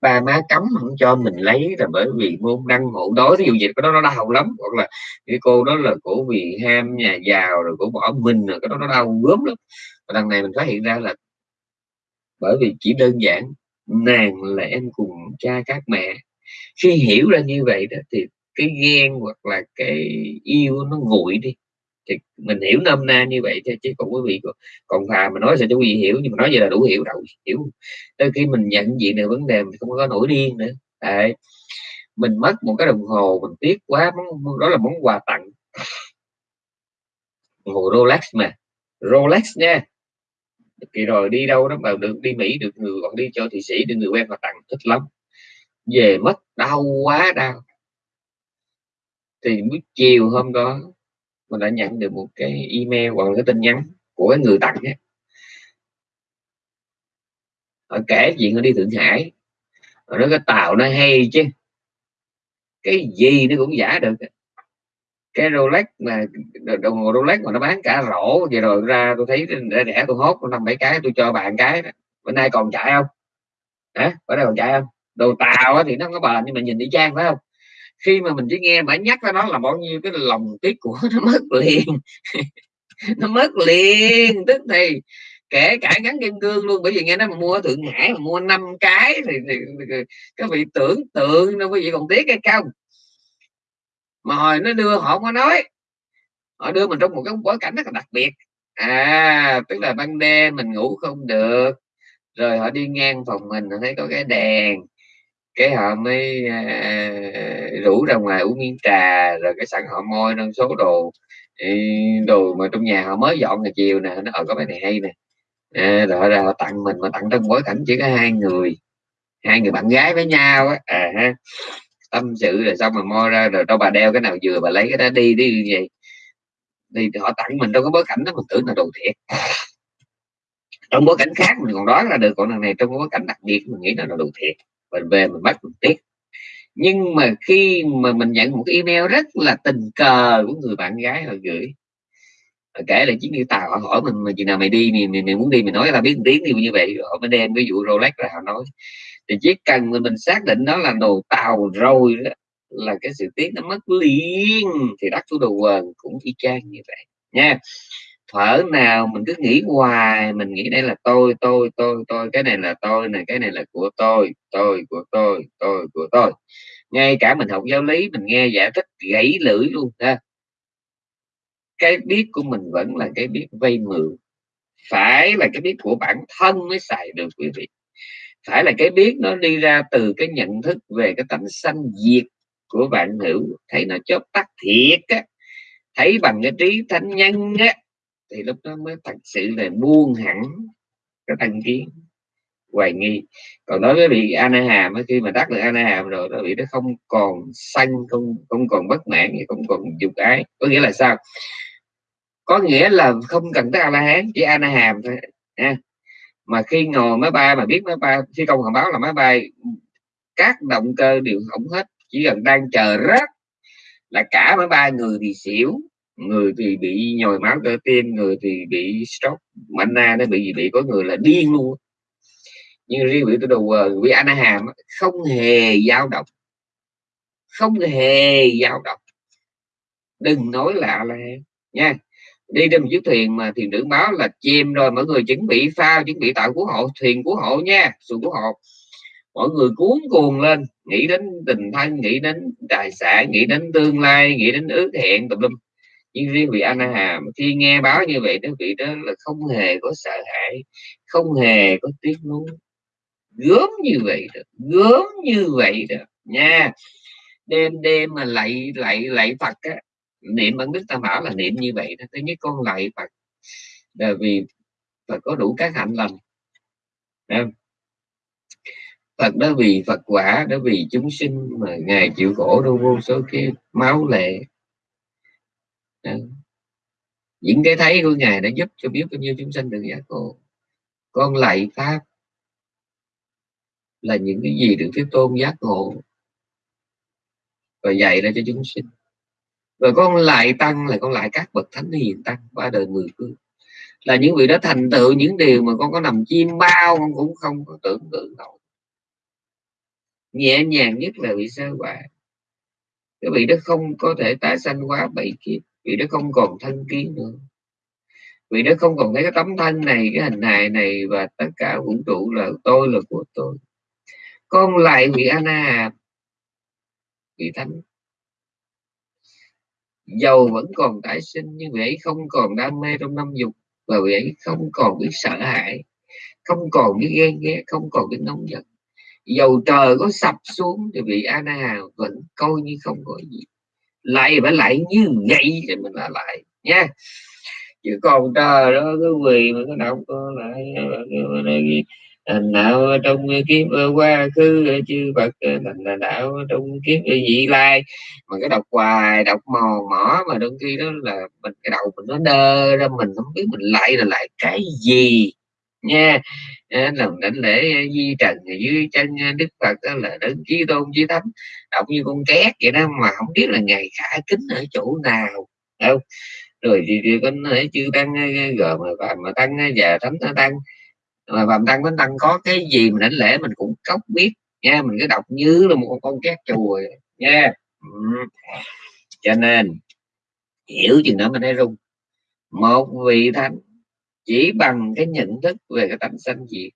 ba má cấm không cho mình lấy là bởi vì môn đăng hộ. Đối ví dụ dịch cái đó nó đau lắm. Hoặc là cái cô đó là cổ vì ham nhà giàu, rồi cổ bỏ mình, rồi cái đó nó đau gớm lắm. Và đằng này mình phát hiện ra là bởi vì chỉ đơn giản nàng là em cùng cha các mẹ. Khi hiểu ra như vậy đó, thì cái ghen hoặc là cái yêu nó nguội đi thì mình hiểu nôm na như vậy thôi, chứ còn quý vị còn thà mà nói sao cho quý vị hiểu, nhưng mà nói vậy là đủ hiểu đâu hiểu. Tới khi mình nhận diện được vấn đề mình không có nổi điên nữa. Đấy. mình mất một cái đồng hồ, mình tiếc quá, món đó là món quà tặng. Đồng hồ Rolex mà. Rolex nha. Kỳ rồi, đi đâu đó mà được, đi Mỹ được người, còn đi cho thị sĩ được người quen họ tặng, thích lắm. Về mất đau quá đau. Thì buổi chiều hôm đó mình đã nhận được một cái email hoặc là cái tin nhắn của cái người tặng ấy. họ kể chuyện nó đi thượng hải. Nó cái tàu nó hay chứ. Cái gì nó cũng giả được. Cái Rolex mà, đồng hồ Rolex mà nó bán cả rổ vậy rồi ra tôi thấy rẻ rẻ tôi hốt, năm bảy cái tôi cho bạn cái đó. bữa nay còn chạy không? Hả? Bữa nay còn chạy không? Đồ tàu thì nó có bền, nhưng mà nhìn đi trang phải không? Khi mà mình chỉ nghe bà nhắc ra nó là bao nhiêu cái lòng tiếc của nó mất liền. Nó mất liền. Tức thì kể cả gắn kim cương luôn bởi vì nghe nó mà mua ở thượng hải mà mua năm cái thì, thì, thì các vị tưởng tượng đâu quý vị còn tiếc hay không. Mà hồi nó đưa họ không có nói. Họ đưa mình trong một cái bối cảnh rất là đặc biệt. À tức là ban đêm mình ngủ không được. Rồi họ đi ngang phòng mình thấy có cái đèn cái họ mới à, rủ ra ngoài uống miếng trà rồi cái sẵn họ môi nâng số đồ đồ mà trong nhà họ mới dọn ngày chiều nè nó ở có cái này hay nè. À, rồi ra họ tặng mình mà tặng trong bối cảnh chỉ có hai người hai người bạn gái với nhau á à, ha. Tâm sự rồi xong mà moi ra rồi đâu bà đeo cái nào vừa bà lấy cái đó đi đi như vậy. Thì họ tặng mình trong cái bối cảnh đó mình tưởng là đồ thiệt. Trong bối cảnh khác mình còn đoán ra được còn lần này trong bối cảnh đặc biệt mình nghĩ nó là đồ thiệt mình về mình bắt mình tiếc nhưng mà khi mà mình nhận một cái email rất là tình cờ của người bạn gái họ gửi họ kể lại chuyến đi tàu họ hỏi mình mà chừng nào mày đi mày, mày, mày muốn đi mày nói là biết một tiếng đi như vậy. Họ mới đem cái vụ Rolex ra họ nói. Thì chỉ cần mình, mình xác định đó là đồ tàu rồi đó là cái sự tiếc nó mất liền thì đắc thủ đồ quần cũng y chang như vậy. Nha thở nào mình cứ nghĩ hoài, mình nghĩ đây là tôi tôi tôi tôi, cái này là tôi này cái này là của tôi tôi, của tôi tôi, của tôi. Ngay cả mình học giáo lý mình nghe giải thích gãy lưỡi luôn ha. Cái biết của mình vẫn là cái biết vay mượn. Phải là cái biết của bản thân mới xài được, quý vị. Phải là cái biết nó đi ra từ cái nhận thức về cái tánh sanh diệt của bạn hữu. Thấy nó chớp tắt thiệt á. Thấy bằng cái trí thánh nhân á thì lúc đó mới thật sự là buông hẳn cái thành kiến hoài nghi. Còn đối với bị Anaham khi mà đắc được Anaham rồi nó bị nó không còn xanh không không còn bất mãn, không còn dục ái. Có nghĩa là sao? Có nghĩa là không cần tới A La Hán chỉ Anaham thôi nha mà khi ngồi máy bay, mà biết máy bay, phi công họ báo là máy bay, các động cơ đều hỏng hết, chỉ cần đang chờ rớt là cả máy bay người thì xỉu người thì bị nhồi máu cơ tim, người thì bị stroke mạnh na nó bị gì, bị có người là điên luôn. Nhưng riêng vị tôi đầu vị anh hàm không hề dao động. Không hề dao động. Đừng nói lạ là nha. Đi trên một chiếc thuyền mà thuyền trưởng báo là chìm rồi, mọi người chuẩn bị phao, chuẩn bị tạo cứu hộ, thuyền cứu hộ nha, xuồng cứu hộ. Mọi người cuốn cuồng lên, nghĩ đến tình thân, nghĩ đến tài sản, nghĩ đến tương lai, nghĩ đến ước hẹn, tùm lum nhưng riêng vị anh hàm khi nghe báo như vậy đó, vị đó là không hề có sợ hãi, không hề có tiếc nuối. Gớm như vậy đó, gớm như vậy đó, nha. Đêm đêm mà lạy lạy lạy Phật á, niệm bằng đức tam bảo là niệm như vậy đó. Thứ nhất con lạy Phật, là vì Phật có đủ các hạnh lành. Phật đó vì Phật quả, đó vì chúng sinh mà ngài chịu khổ đâu vô số cái máu lệ. Ừ. những cái thấy của ngài đã giúp cho biết bao nhiêu chúng sinh được giác ngộ. Con lạy pháp là những cái gì được thế tôn giác ngộ và dạy ra cho chúng sinh. Và con lại tăng là con lại các bậc thánh hiền tăng qua đời mười phương. Là những vị đó thành tựu những điều mà con có nằm chim bao con cũng không có tưởng tượng nổi. Nhẹ nhàng nhất là vị sơ quả cái vị đó không có thể tái sanh quá bảy kiếp vị nó không còn thân kiến nữa. Vị nó không còn thấy cái tấm thân này, cái hình hài này và tất cả vũ trụ là tôi là của tôi. Con lại vị ana vị thánh. Dầu vẫn còn tái sinh, nhưng vị ấy không còn đam mê trong năm dục và vị ấy không còn biết sợ hãi, không còn biết ghen ghét, không còn biết nóng giận. Dầu trời có sập xuống thì vị ana vẫn coi như không có gì lại phải lại như vậy thì mình là lại, nha. Chứ còn trời đó cái quỳ mà cái đọc lại đạo trong kiếp qua khứ, chư Phật, thành là đạo trong kiếp vị lai. Mà cái đọc hoài, đọc mò mỏ mà đôi khi đó là mình, cái đầu mình nó đơ ra, mình không biết mình lại là lại cái gì nha. Lần đảnh lễ di trần dưới chân đức phật đó là đấng chí tôn chí thánh đọc như con két vậy đó mà không biết là ngày khả kính ở chỗ nào đâu rồi thì, thì con chư tăng gờ mà và mà tăng và thánh tăng. Mà phạm tăng thánh tăng có cái gì mình đảnh lễ mình cũng cốc biết nha. Mình cứ đọc như là một con, két chùa nha. Ừ. cho nên hiểu chừng đó mình thấy rung. Một vị thánh chỉ bằng cái nhận thức về cái tánh sanh diệt.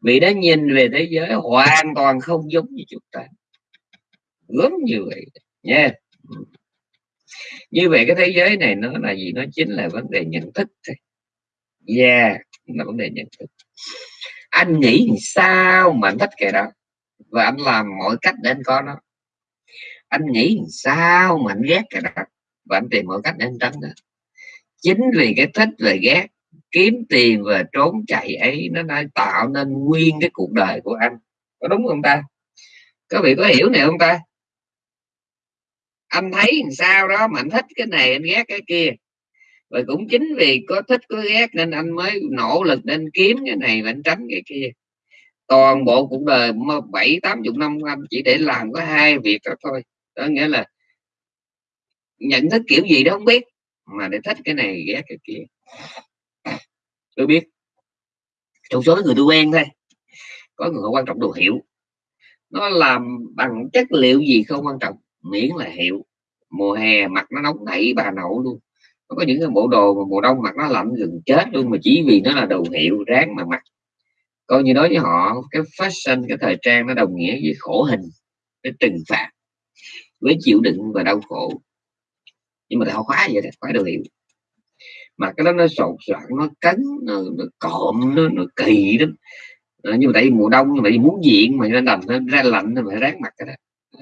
Vì đã nhìn về thế giới hoàn toàn không giống như chúng ta. Gớm như vậy. Nha. Như vậy cái thế giới này nó là gì? Nó chính là vấn đề nhận thức thôi. Dạ, yeah là vấn đề nhận thức. Anh nghĩ sao mà anh thích cái đó? Và anh làm mọi cách để anh có nó. Anh nghĩ sao mà anh ghét cái đó? Và anh tìm mọi cách để anh tránh đó chính vì cái thích và ghét, kiếm tiền và trốn chạy ấy, nó đã tạo nên nguyên cái cuộc đời của anh. Có đúng không ta? Có vị có hiểu này không ta? Anh thấy làm sao đó mà anh thích cái này, anh ghét cái kia. Và cũng chính vì có thích, có ghét nên anh mới nỗ lực nên kiếm cái này và anh tránh cái kia. Toàn bộ cuộc đời bảy, tám chục năm anh chỉ để làm có hai việc đó thôi. Đó nghĩa là nhận thức kiểu gì đó không biết mà để thích cái này, ghét cái kia. Tôi biết. Trong số người tôi quen thôi. Có người quan trọng đồ hiệu. Nó làm bằng chất liệu gì không quan trọng. Miễn là hiệu. Mùa hè mặt nó nóng nảy, bà nậu luôn. Nó có những cái bộ đồ mà mùa đông mặt nó lạnh gần chết luôn mà chỉ vì nó là đồ hiệu ráng mà mặc. Coi như đối với họ, cái fashion, cái thời trang nó đồng nghĩa với khổ hình, cái trừng phạt, với chịu đựng và đau khổ nhưng mà họ khóa vậy thì khóa đồ hiệu mà cái đó nó sột soạn nó cấn nó, nó cộm nó, nó kỳ lắm. À, nhưng mà tại vì mùa đông nhưng mà muốn diện mà nên đầm nó ra lạnh nó phải ráng mặt cái đó.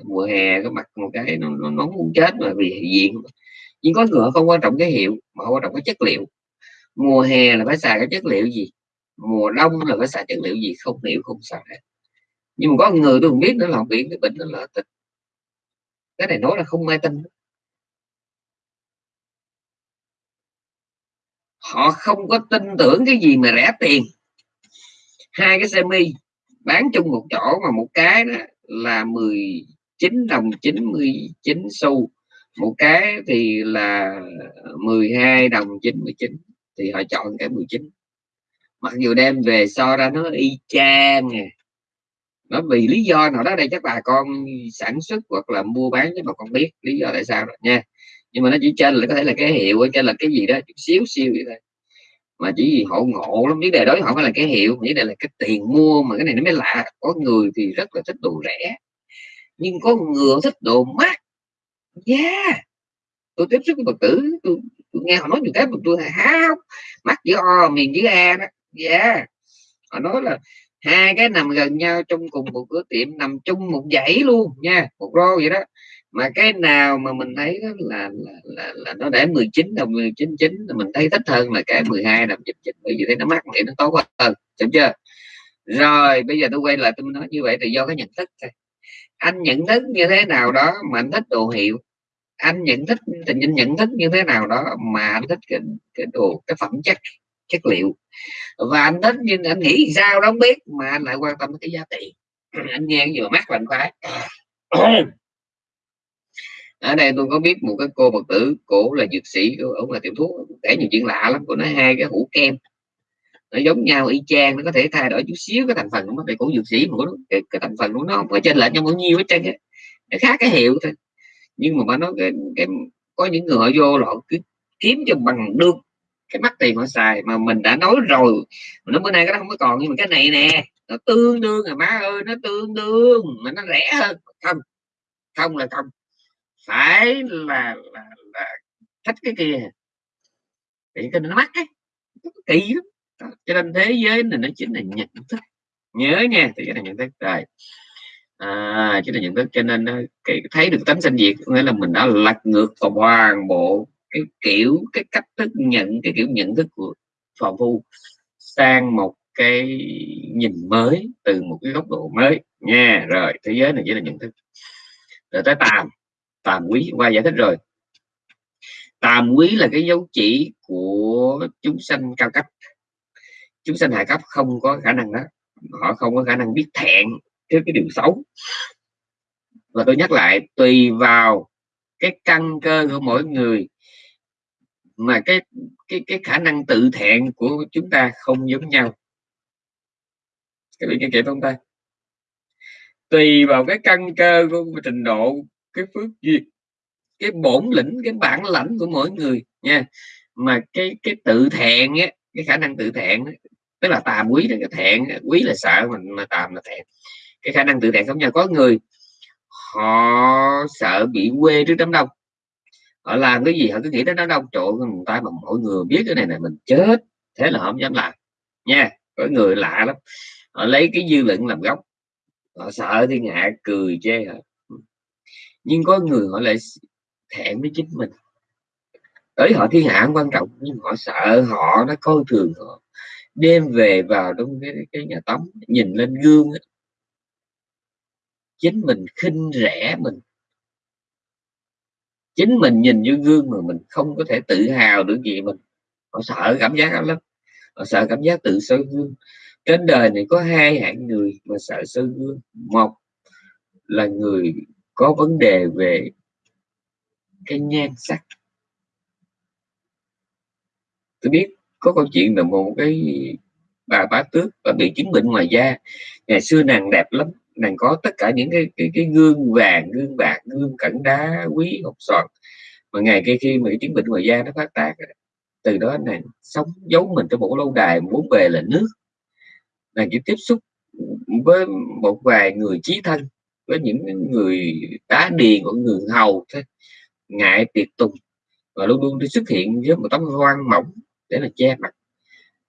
Mùa hè có mặt một cái nó, nó nó muốn chết mà vì diện nhưng có người không quan trọng cái hiệu mà quan trọng cái chất liệu. Mùa hè là phải xài cái chất liệu gì? Mùa đông là phải xài chất liệu gì? Không hiểu không xài. Hết nhưng mà có người tôi không biết nữa là không biết cái bệnh đó là tịch cái này nói là không ai tin. Họ không có tin tưởng cái gì mà rẻ tiền. Hai cái semi bán chung một chỗ mà một cái đó là 19 đồng 99 xu. Một cái thì là 12 đồng 99 thì họ chọn cái 19 mặc dù đem về so ra nó y chang nè nó vì lý do nào đó đây chắc bà con sản xuất hoặc là mua bán cho bà con biết lý do tại sao rồi nha nhưng mà nó chỉ trên là có thể là cái hiệu trên là cái gì đó chút xíu siêu vậy thôi. Mà chỉ vì họ ngộ lắm vấn đề đó họ phải là cái hiệu vấn đề là cái tiền mua mà cái này nó mới lạ. Có người thì rất là thích đồ rẻ nhưng có người thích đồ mắc. Yeah tôi tiếp xúc với phật tử tôi, tôi nghe họ nói nhiều cái mà tôi háo mắt giữa o miền dưới a đó. Yeah họ nói là hai cái nằm gần nhau trong cùng một cửa tiệm nằm chung một dãy luôn nha một rô vậy đó mà cái nào mà mình thấy đó là, là, là, là nó để 19 đồng 99 là mình thấy thích hơn là cái 12 đồng 99 bởi vì thấy nó mắc thì nó tốt ừ, hơn hiểu chưa? Rồi bây giờ tôi quay lại tôi nói như vậy thì do cái nhận thức thôi. Anh nhận thức như thế nào đó mà anh thích đồ hiệu anh nhận thức tình anh nhận thức như thế nào đó mà anh thích cái, cái đồ cái phẩm chất chất liệu. Và anh thích nhưng anh nghĩ sao đó không biết mà anh lại quan tâm cái giá trị. Anh nghe vừa mắt và anh khoái ở đây tôi có biết một cái cô phật tử cổ là dược sĩ ổng là tiểu thuốc kể nhiều chuyện lạ lắm của nó hai cái hũ kem nó giống nhau y chang nó có thể thay đổi chút xíu cái thành phần của nó về cổ dược sĩ mà cái, cái thành phần của nó không có trên lệch nhau bao nhiêu hết trơn nó khác cái hiệu thôi. Nhưng mà nó cái, cái có những người họ vô họ cứ kiếm cho bằng được cái mắt tiền họ xài mà mình đã nói rồi nó bữa nay cái đó không có còn nhưng mà cái này nè nó tương đương à má ơi nó tương đương mà nó rẻ hơn không không là không phải là là, là thích cái kia. Thì cái nó mắc ấy kỳ lắm. Cho nên thế giới này nó chính là nhận thức. Nhớ nha thì cái này nhận thức. Rồi. À, chính là nhận thức cho nên ờ, cái thấy được tánh sanh diệt nghĩa là mình đã lật ngược toàn bộ cái kiểu cái cách thức nhận cái kiểu nhận thức của phàm phu sang một cái nhìn mới từ một cái góc độ mới. Nha rồi thế giới này chỉ là nhận thức. Rồi tới tàm tàm quý, qua giải thích rồi. Tàm quý là cái dấu chỉ của chúng sanh cao cấp. Chúng sanh hạ cấp không có khả năng đó. Họ không có khả năng biết thẹn trước cái điều xấu. Và tôi nhắc lại, tùy vào cái căn cơ của mỗi người, mà cái cái cái khả năng tự thẹn của chúng ta không giống nhau. Cái vị nghe kịp không ta? Tùy vào cái căn cơ của trình độ cái phước duyên, cái bổn lĩnh, cái bản lãnh của mỗi người nha. Mà cái cái tự thẹn á, cái khả năng tự thẹn tức là tàm quý là cái thẹn quý là sợ mình mà tàm là thẹn. Cái khả năng tự thẹn giống nhau. Có người, họ sợ bị quê trước đám đông. Họ làm cái gì họ cứ nghĩ đến đám đông. Trộn người ta mà mọi người biết cái này này mình chết. Thế là họ không dám làm. Nha, có người lạ lắm. Họ lấy cái dư luận làm gốc. Họ sợ thiên hạ cười chê họ nhưng có người họ lại thẹn với chính mình. Tới họ thiên hạ quan trọng nhưng họ sợ họ nó coi thường họ. Đêm về vào trong cái, cái nhà tắm nhìn lên gương ấy, chính mình khinh rẻ mình. Chính mình nhìn vô gương mà mình không có thể tự hào được gì mình. Họ sợ cảm giác lắm. Họ sợ cảm giác tự soi gương. Trên đời này có hai hạng người mà sợ soi gương. Một là người có vấn đề về cái nhan sắc. Tôi biết có câu chuyện là một cái bà bá tước bà bị chứng bệnh ngoài da. Ngày xưa nàng đẹp lắm nàng có tất cả những cái cái, cái gương vàng gương bạc gương cẩn đá quý ngọc xoàn. Mà ngày kia khi mà cái chứng bệnh ngoài da nó phát tác từ đó nàng sống giấu mình trong một lâu đài muốn về là nước. Nàng chỉ tiếp xúc với một vài người chí thân với những người tá điền của người hầu thế ngại tiệc tùng. Và luôn luôn xuất hiện với một tấm hoang mỏng để là che mặt.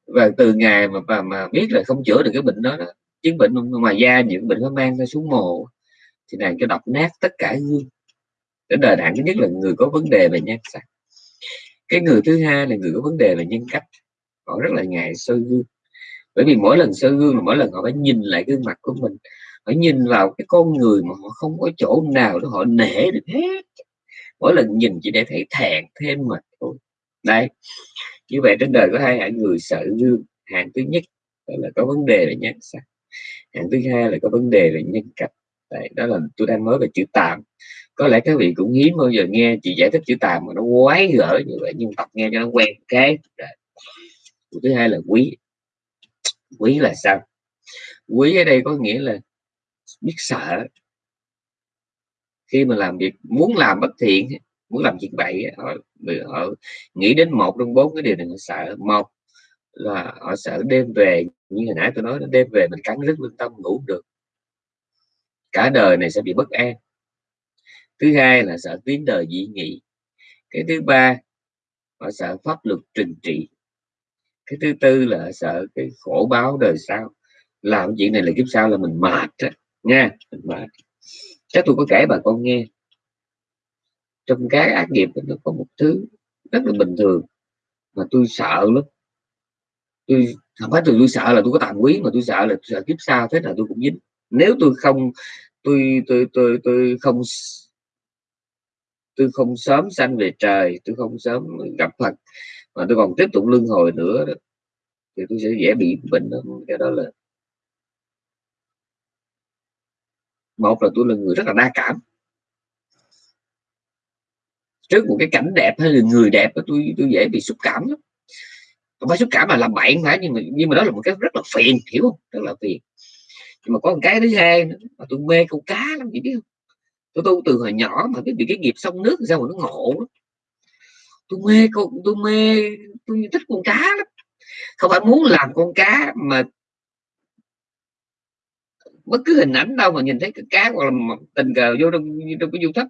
Và từ ngày mà mà, mà biết là không chữa được cái bệnh đó, đó chứng bệnh ngoài da những bệnh nó mang ra xuống mồ thì nàng cho đọc nát tất cả gương. Cái đời nạn thứ nhất là người có vấn đề về nhan sắc. Cái người thứ hai là người có vấn đề về nhân cách. Họ rất là ngại soi gương. Bởi vì mỗi lần soi gương là mỗi lần họ phải nhìn lại gương mặt của mình họ nhìn vào cái con người mà họ không có chỗ nào để họ nể được hết. Mỗi lần nhìn chỉ để thấy thẹn thêm mà thôi. Đây như vậy trên đời có hai hạng người sợ gương. Hạng thứ nhất là có vấn đề về nhan sắc. Hạng thứ hai là có vấn đề về nhân cách. Đấy, đó là tôi đang nói về chữ tạm. Có lẽ các vị cũng hiếm bao giờ nghe chị giải thích chữ tạm mà nó quái gở như vậy nhưng tập nghe cho nó quen cái thứ hai là quý. Quý là sao? Quý ở đây có nghĩa là biết sợ. Khi mà làm việc muốn làm bất thiện muốn làm chuyện bậy họ, họ nghĩ đến một trong bốn cái điều này họ sợ. Một là họ sợ đêm về như hồi nãy tôi nói đêm về mình cắn rất lương tâm ngủ được. Cả đời này sẽ bị bất an. Thứ hai là sợ tiếng đời dị nghị. Cái thứ ba họ sợ pháp luật trừng trị. Cái thứ tư là sợ cái khổ báo đời sau. Làm chuyện này là kiếp sau là mình mệt nha. Mình chắc tôi có kể bà con nghe. Trong cái ác nghiệp nó có một thứ rất là bình thường mà tôi sợ lắm. Tôi không phải tôi, tôi sợ là tôi có tạm quý mà tôi sợ là sợ kiếp sau thế nào tôi cũng dính. Nếu tôi không tôi tôi tôi tôi không tôi không sớm sanh về trời tôi không sớm gặp Phật mà tôi còn tiếp tục luân hồi nữa đó, thì tôi sẽ dễ bị bệnh đó. cái đó là một là tôi là người rất là đa cảm. Trước một cái cảnh đẹp hay là người đẹp tôi tôi dễ bị xúc cảm lắm. Không phải xúc cảm mà làm bạn phải nhưng mà nhưng mà đó là một cái rất là phiền hiểu không? Rất là phiền. Nhưng mà có một cái thứ hai nữa, mà tôi mê câu cá lắm chị biết không? Tôi tu từ hồi nhỏ mà biết bị cái nghiệp sông nước sao mà nó ngộ lắm. tôi mê con tôi mê tôi thích con cá lắm. Không phải muốn làm con cá mà bất cứ hình ảnh đâu mà nhìn thấy cái cá hoặc là tình cờ vô trong trong cái du thấp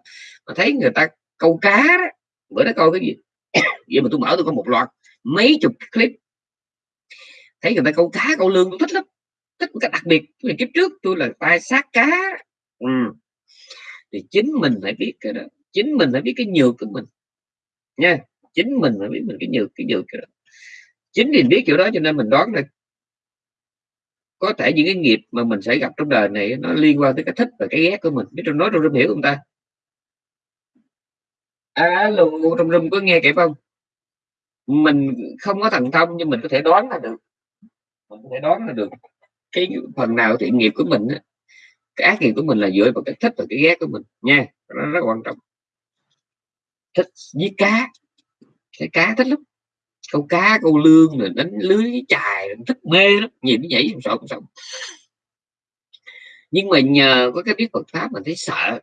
mà thấy người ta câu cá đó, bữa đó coi cái gì? Vậy mà tôi mở tôi có một loạt mấy chục clip. Thấy người ta câu cá câu lương tôi thích lắm. Thích một cái đặc biệt. Vì kiếp trước tôi là tai sát cá. Ừ. thì chính mình phải biết cái đó. Chính mình phải biết cái nhược của mình. Nha chính mình phải biết mình cái nhược cái nhược cái đó. Chính vì biết kiểu đó cho nên mình đoán là có thể những cái nghiệp mà mình sẽ gặp trong đời này nó liên quan tới cái thích và cái ghét của mình. Biết trong nói trong rung hiểu không ta? À, alo, trong rung có nghe kịp không? Mình không có thần thông nhưng mình có thể đoán là được. Mình có thể đoán là được. Cái phần nào thiện nghiệp của mình cái ác nghiệp của mình là dựa vào cái thích và cái ghét của mình. Nha nó rất quan trọng. Thích giết cá. Cái cá thích lắm câu cá câu lương rồi đánh lưới chài thích mê lắm nhìn như vậy không sợ không sợ. Nhưng mà nhờ có cái biết Phật pháp mình thấy sợ.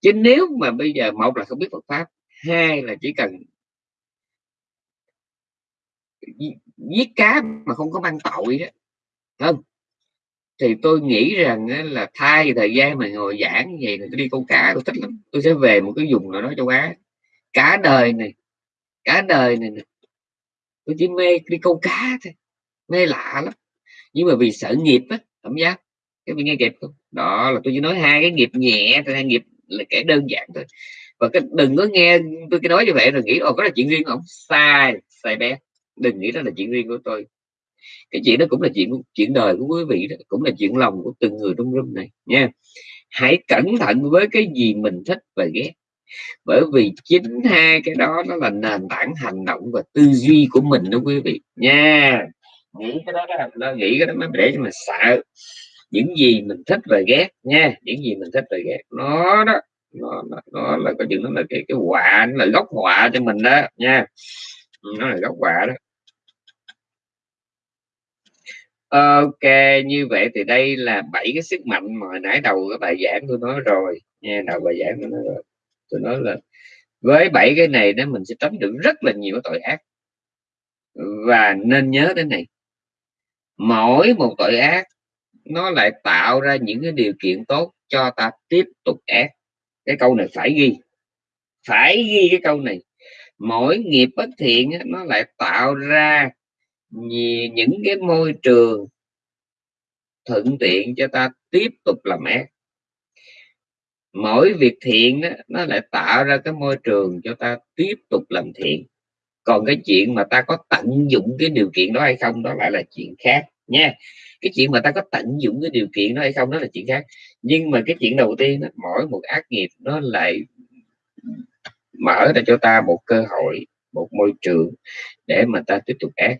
Chứ nếu mà bây giờ một là không biết Phật pháp hai là chỉ cần giết cá mà không có mang tội đó không? Thì tôi nghĩ rằng là thay thời gian mà ngồi giảng như vậy tôi đi câu cá tôi thích lắm. Tôi sẽ về một cái vùng nào đó châu Á. Cả đời này cả đời này, này tôi chỉ mê đi câu cá thôi, mê lạ lắm. Nhưng mà vì sợ nghiệp á, cảm giác, cái bị nghe kịp không? Đó là tôi chỉ nói hai cái nghiệp nhẹ hai nghiệp là kẻ đơn giản thôi. Và cái, đừng có nghe tôi cái nói như vậy rồi nghĩ, ồ, có là chuyện riêng không? Sai sai bé. Đừng nghĩ đó là chuyện riêng của tôi. Cái chuyện đó cũng là chuyện chuyện đời của quý vị đó, cũng là chuyện lòng của từng người trong room này, nha. Hãy cẩn thận với cái gì mình thích và ghét bởi vì chính hai cái đó nó là nền tảng hành động và tư duy của mình đó quý vị. Nha nghĩ cái đó nó nghĩ cái đó mới để cho mình sợ. Những gì mình thích và ghét nha những gì mình thích và ghét. Nó đó nó, nó, nó là có chừng nó là cái cái họa nó là gốc họa cho mình đó nha. Ừ, nó là gốc họa đó. Ok như vậy thì đây là bảy cái sức mạnh mà nãy đầu cái bài giảng tôi nói rồi. Nha đầu bài giảng tôi nói rồi tôi nói là, với bảy cái này đó mình sẽ tránh được rất là nhiều tội ác. Và nên nhớ đến này, mỗi một tội ác, nó lại tạo ra những cái điều kiện tốt cho ta tiếp tục ác. Cái câu này phải ghi phải ghi cái câu này. Mỗi nghiệp bất thiện nó lại tạo ra những cái môi trường thuận tiện cho ta tiếp tục làm ác mỗi việc thiện đó, nó lại tạo ra cái môi trường cho ta tiếp tục làm thiện. Còn cái chuyện mà ta có tận dụng cái điều kiện đó hay không đó lại là chuyện khác nha. Cái chuyện mà ta có tận dụng cái điều kiện đó hay không đó là chuyện khác. Nhưng mà cái chuyện đầu tiên đó, mỗi một ác nghiệp nó lại mở ra cho ta một cơ hội một môi trường để mà ta tiếp tục ác.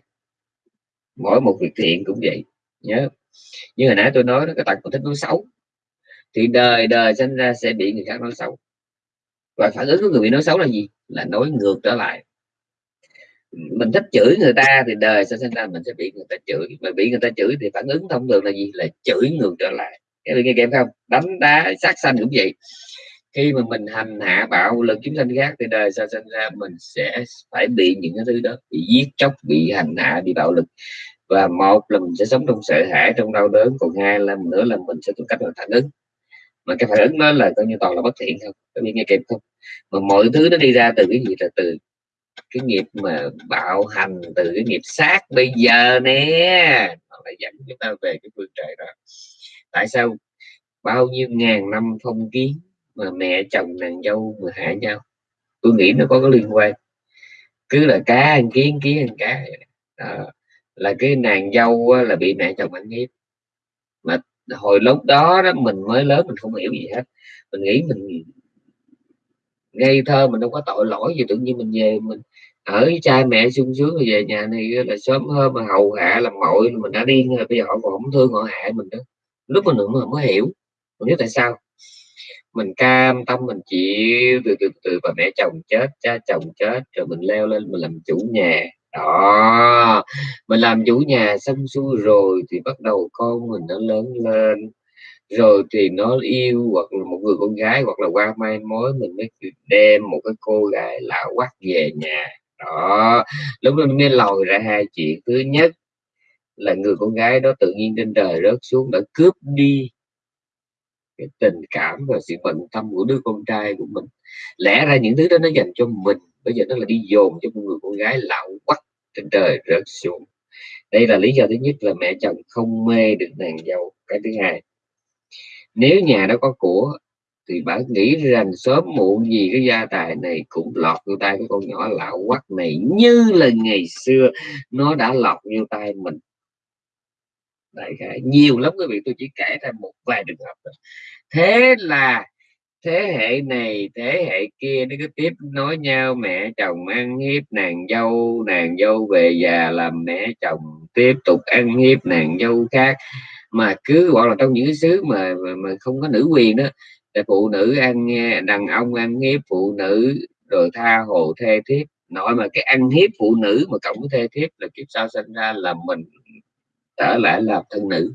Mỗi một việc thiện cũng vậy nhớ. Như hồi nãy tôi nói đó cái tật của thích nói xấu thì đời đời sinh ra sẽ bị người khác nói xấu. Và phản ứng của người bị nói xấu là gì? Là nói ngược trở lại. Mình thích chửi người ta thì đời sẽ sinh ra, mình sẽ bị người ta chửi. Mà bị người ta chửi thì phản ứng thông thường là gì? Là chửi ngược trở lại. Các bạn nghe kèm không? Đánh đá, sát sanh cũng vậy. Khi mà mình hành hạ bạo lực chúng sanh khác thì đời sau sinh ra, mình sẽ phải bị những cái thứ đó, bị giết chóc, bị hành hạ, bị bạo lực. Và một là mình sẽ sống trong sợ hãi, trong đau đớn. Còn hai là nữa là mình sẽ tìm cách là phản ứng mà cái phản ứng nó là coi như toàn là bất thiện không có bị nghe kịp không mà mọi thứ nó đi ra từ cái gì là từ cái nghiệp mà bạo hành, từ cái nghiệp sát bây giờ nè. Nó lại dẫn chúng ta về cái phương trời đó. Tại sao bao nhiêu ngàn năm phong kiến mà mẹ chồng nàng dâu mà hại nhau? Tôi nghĩ nó có cái liên quan. Cứ là cá ăn kiến kiến ăn cá đó. là cái nàng dâu là bị mẹ chồng ăn hiếp hồi lúc đó đó mình mới lớn mình không hiểu gì hết. Mình nghĩ mình ngây thơ, mình đâu có tội lỗi gì, tự nhiên mình về mình ở với cha mẹ sung sướng rồi về nhà này là sớm hơn mà hầu hạ làm mọi mình đã điên rồi, bây giờ họ còn không thương, họ hại mình đó lúc mình nữa mà mới hiểu, mình biết tại sao. Mình cam tâm, mình chịu, từ từ từ và mẹ chồng chết, cha chồng chết, rồi mình leo lên, mình làm chủ nhà đó mình làm chủ nhà xong xuôi rồi thì bắt đầu con mình nó lớn lên. Rồi thì nó yêu hoặc là một người con gái hoặc là qua mai mối mình mới đem một cái cô gái lạ quắc về nhà. Đó, lúc đó mới lòi ra hai chuyện. Thứ nhất là người con gái đó tự nhiên trên trời rớt xuống, đã cướp đi cái tình cảm và sự bận tâm của đứa con trai của mình. Lẽ ra những thứ đó nó dành cho mình, bây giờ nó là đi dồn cho một người con gái lão quắc trên trời rớt xuống. Đây là lý do thứ nhất là mẹ chồng không mê được nàng dâu. Cái thứ hai, nếu nhà đó có của, thì bà nghĩ rằng sớm muộn gì cái gia tài này cũng lọt vô tay cái con nhỏ lão quắc này, như là ngày xưa nó đã lọt vô tay mình đại khái. Nhiều lắm quý vị tôi chỉ kể ra một vài trường hợp thôi. thế là thế hệ này thế hệ kia nó cứ tiếp nói nhau mẹ chồng ăn hiếp nàng dâu nàng dâu về già làm mẹ chồng tiếp tục ăn hiếp nàng dâu khác. Mà cứ gọi là trong những cái xứ mà, mà mà không có nữ quyền đó thì phụ nữ ăn đàn ông ăn hiếp phụ nữ rồi tha hồ thê thiếp. Nói mà cái ăn hiếp phụ nữ mà cộng với thê thiếp là kiếp sau sinh ra là mình trở lại làm thân nữ.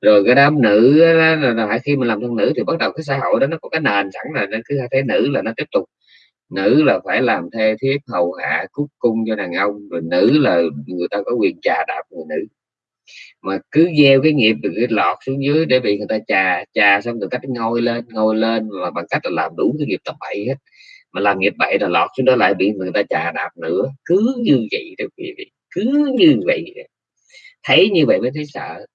Rồi cái đám nữ là, khi mình làm thân nữ thì bắt đầu cái xã hội đó nó có cái nền sẵn là nó cứ thấy nữ là nó tiếp tục. Nữ là phải làm thê thiếp hầu hạ cúc cung cho đàn ông rồi nữ là người ta có quyền trà đạp người nữ. Mà cứ gieo cái nghiệp từ cái lọt xuống dưới để bị người ta trà trà xong từ cách ngồi lên ngồi lên mà bằng cách là làm đủ cái nghiệp tập bậy hết. Mà làm nghiệp bậy là lọt xuống đó lại bị người ta trà đạp nữa. Cứ như vậy đó quý vị cứ như vậy thấy như vậy mới thấy sợ.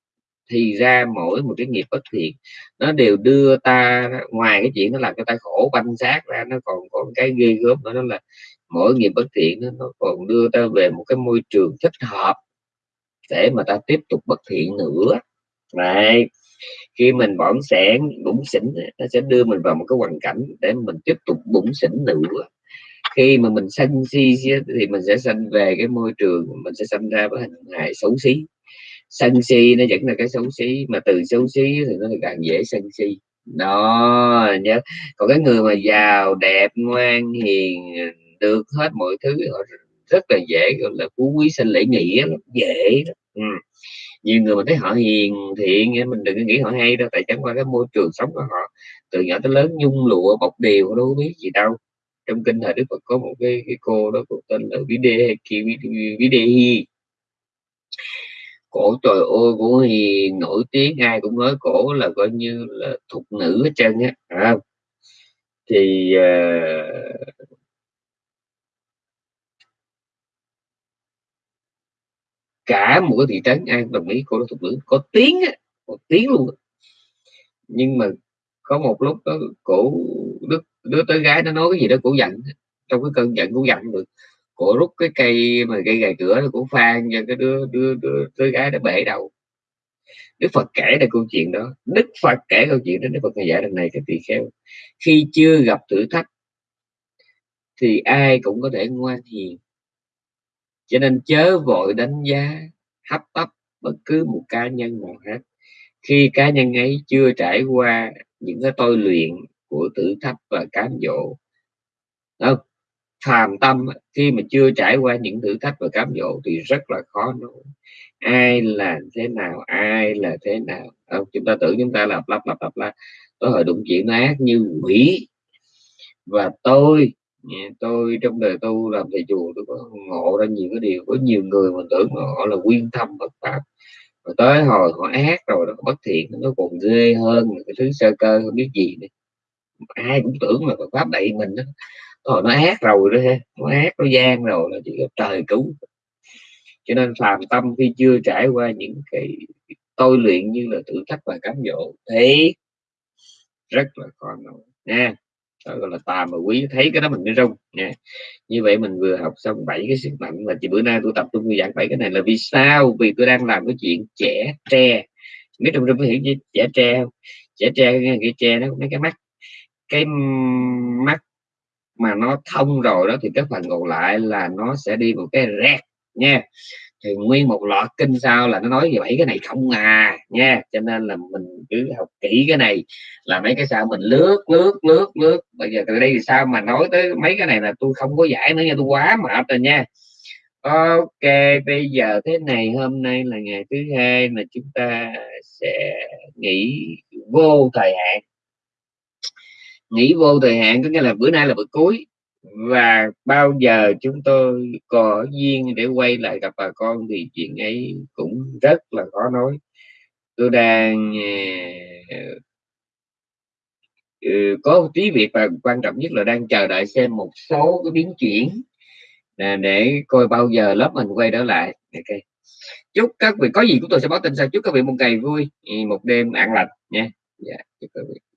Thì ra mỗi một cái nghiệp bất thiện nó đều đưa ta ngoài cái chuyện nó làm cho ta khổ banh xác ra nó còn có cái ghê gớm nữa đó là mỗi nghiệp bất thiện nó, nó còn đưa ta về một cái môi trường thích hợp để mà ta tiếp tục bất thiện nữa. Này khi mình bỏng sẻn bụng xỉn nó sẽ đưa mình vào một cái hoàn cảnh để mình tiếp tục bụng xỉn nữa. Khi mà mình sanh si thì mình sẽ sanh về cái môi trường mình sẽ sanh ra với hình hài xấu xí sân si nó vẫn là cái xấu xí mà từ xấu xí thì nó càng dễ sân si đó nhớ còn cái người mà giàu đẹp ngoan hiền được hết mọi thứ họ rất là dễ gọi là phú quý sinh lễ nghĩa dễ đó. Ừ. nhiều người mình thấy họ hiền thiện mình đừng nghĩ họ hay đâu tại chẳng qua cái môi trường sống của họ từ nhỏ tới lớn nhung lụa bọc đều họ đâu biết gì đâu trong kinh thời đức phật có một cái, cái cô đó cô tên là vĩ đê vĩ đê cổ trời ơi cổ hiền nổi tiếng ai cũng nói cổ là coi như là thục nữ hết trơn á à, thì uh, cả một cái thị trấn an đồng ý cô là thục nữ có tiếng á có tiếng luôn nhưng mà có một lúc đó cổ đứa, đứa tới gái nó nói cái gì đó cổ giận trong cái cơn giận cổ giận được cổ rút cái cây mà cây gài cửa nó cũng phan cho cái đứa đứa đứa, đứa gái nó bể đầu. Đức Phật kể ra câu chuyện đó. Đức Phật kể câu chuyện đó Đức Phật dạy lần này cái tỳ kheo khi chưa gặp thử thách thì ai cũng có thể ngoan hiền. Cho nên chớ vội đánh giá hấp tấp bất cứ một cá nhân nào hết. Khi cá nhân ấy chưa trải qua những cái tôi luyện của thử thách và cám dỗ không phàm tâm khi mà chưa trải qua những thử thách và cám dỗ thì rất là khó nói. Ai là thế nào ai là thế nào? À, chúng ta tưởng chúng ta là lặp lặp lặp lặp tôi hồi đụng chuyện ác như quỷ. Và tôi tôi trong đời tu làm thầy chùa tôi có ngộ ra nhiều cái điều. Có nhiều người mình tưởng họ là quyên thâm bất pháp. Và tới hồi họ ác rồi nó bất thiện nó còn ghê hơn cái thứ sơ cơ không biết gì nữa. Ai cũng tưởng là Phật pháp đậy mình đó rồi nó ác rồi đó ha, nó ác nó gian rồi là chỉ có trời cứu. Cho nên phàm tâm khi chưa trải qua những cái tôi luyện như là thử thách và cám dỗ thấy rất là khó nói. Nha, đó gọi là tà mà quý, thấy cái đó mình mới rung, nha. Như vậy mình vừa học xong bảy cái sức mạnh mà chỉ bữa nay tôi tập trung giảng bảy cái này là vì sao? Vì tôi đang làm cái chuyện trẻ tre. Biết trong rung có hiểu gì? Trẻ tre không? Trẻ tre nghe cái tre nó mấy cái mắt cái mắt mà nó thông rồi đó thì cái phần còn lại là nó sẽ đi một cái rẹt nha. Thì nguyên một loạt kinh sau là nó nói về bảy cái này không à nha. Cho nên là mình cứ học kỹ cái này là mấy cái sao mình lướt lướt lướt lướt. Bây giờ từ đây thì sao mà nói tới mấy cái này là tôi không có giải nữa nha, tôi quá mệt rồi nha. Ok, bây giờ thế này, hôm nay là ngày thứ hai mà chúng ta sẽ nghỉ vô thời hạn nghỉ vô thời hạn có nghĩa là bữa nay là bữa cuối. Và bao giờ chúng tôi có duyên để quay lại gặp bà con thì chuyện ấy cũng rất là khó nói. Tôi đang à, ừ, có một tí việc và quan trọng nhất là đang chờ đợi xem một số cái biến chuyển à, để coi bao giờ lớp mình quay trở lại. Ok. Chúc các vị có gì chúng tôi sẽ báo tin sau. Chúc các vị một ngày vui ừ, một đêm an lành nha. Yeah, chúc các vị.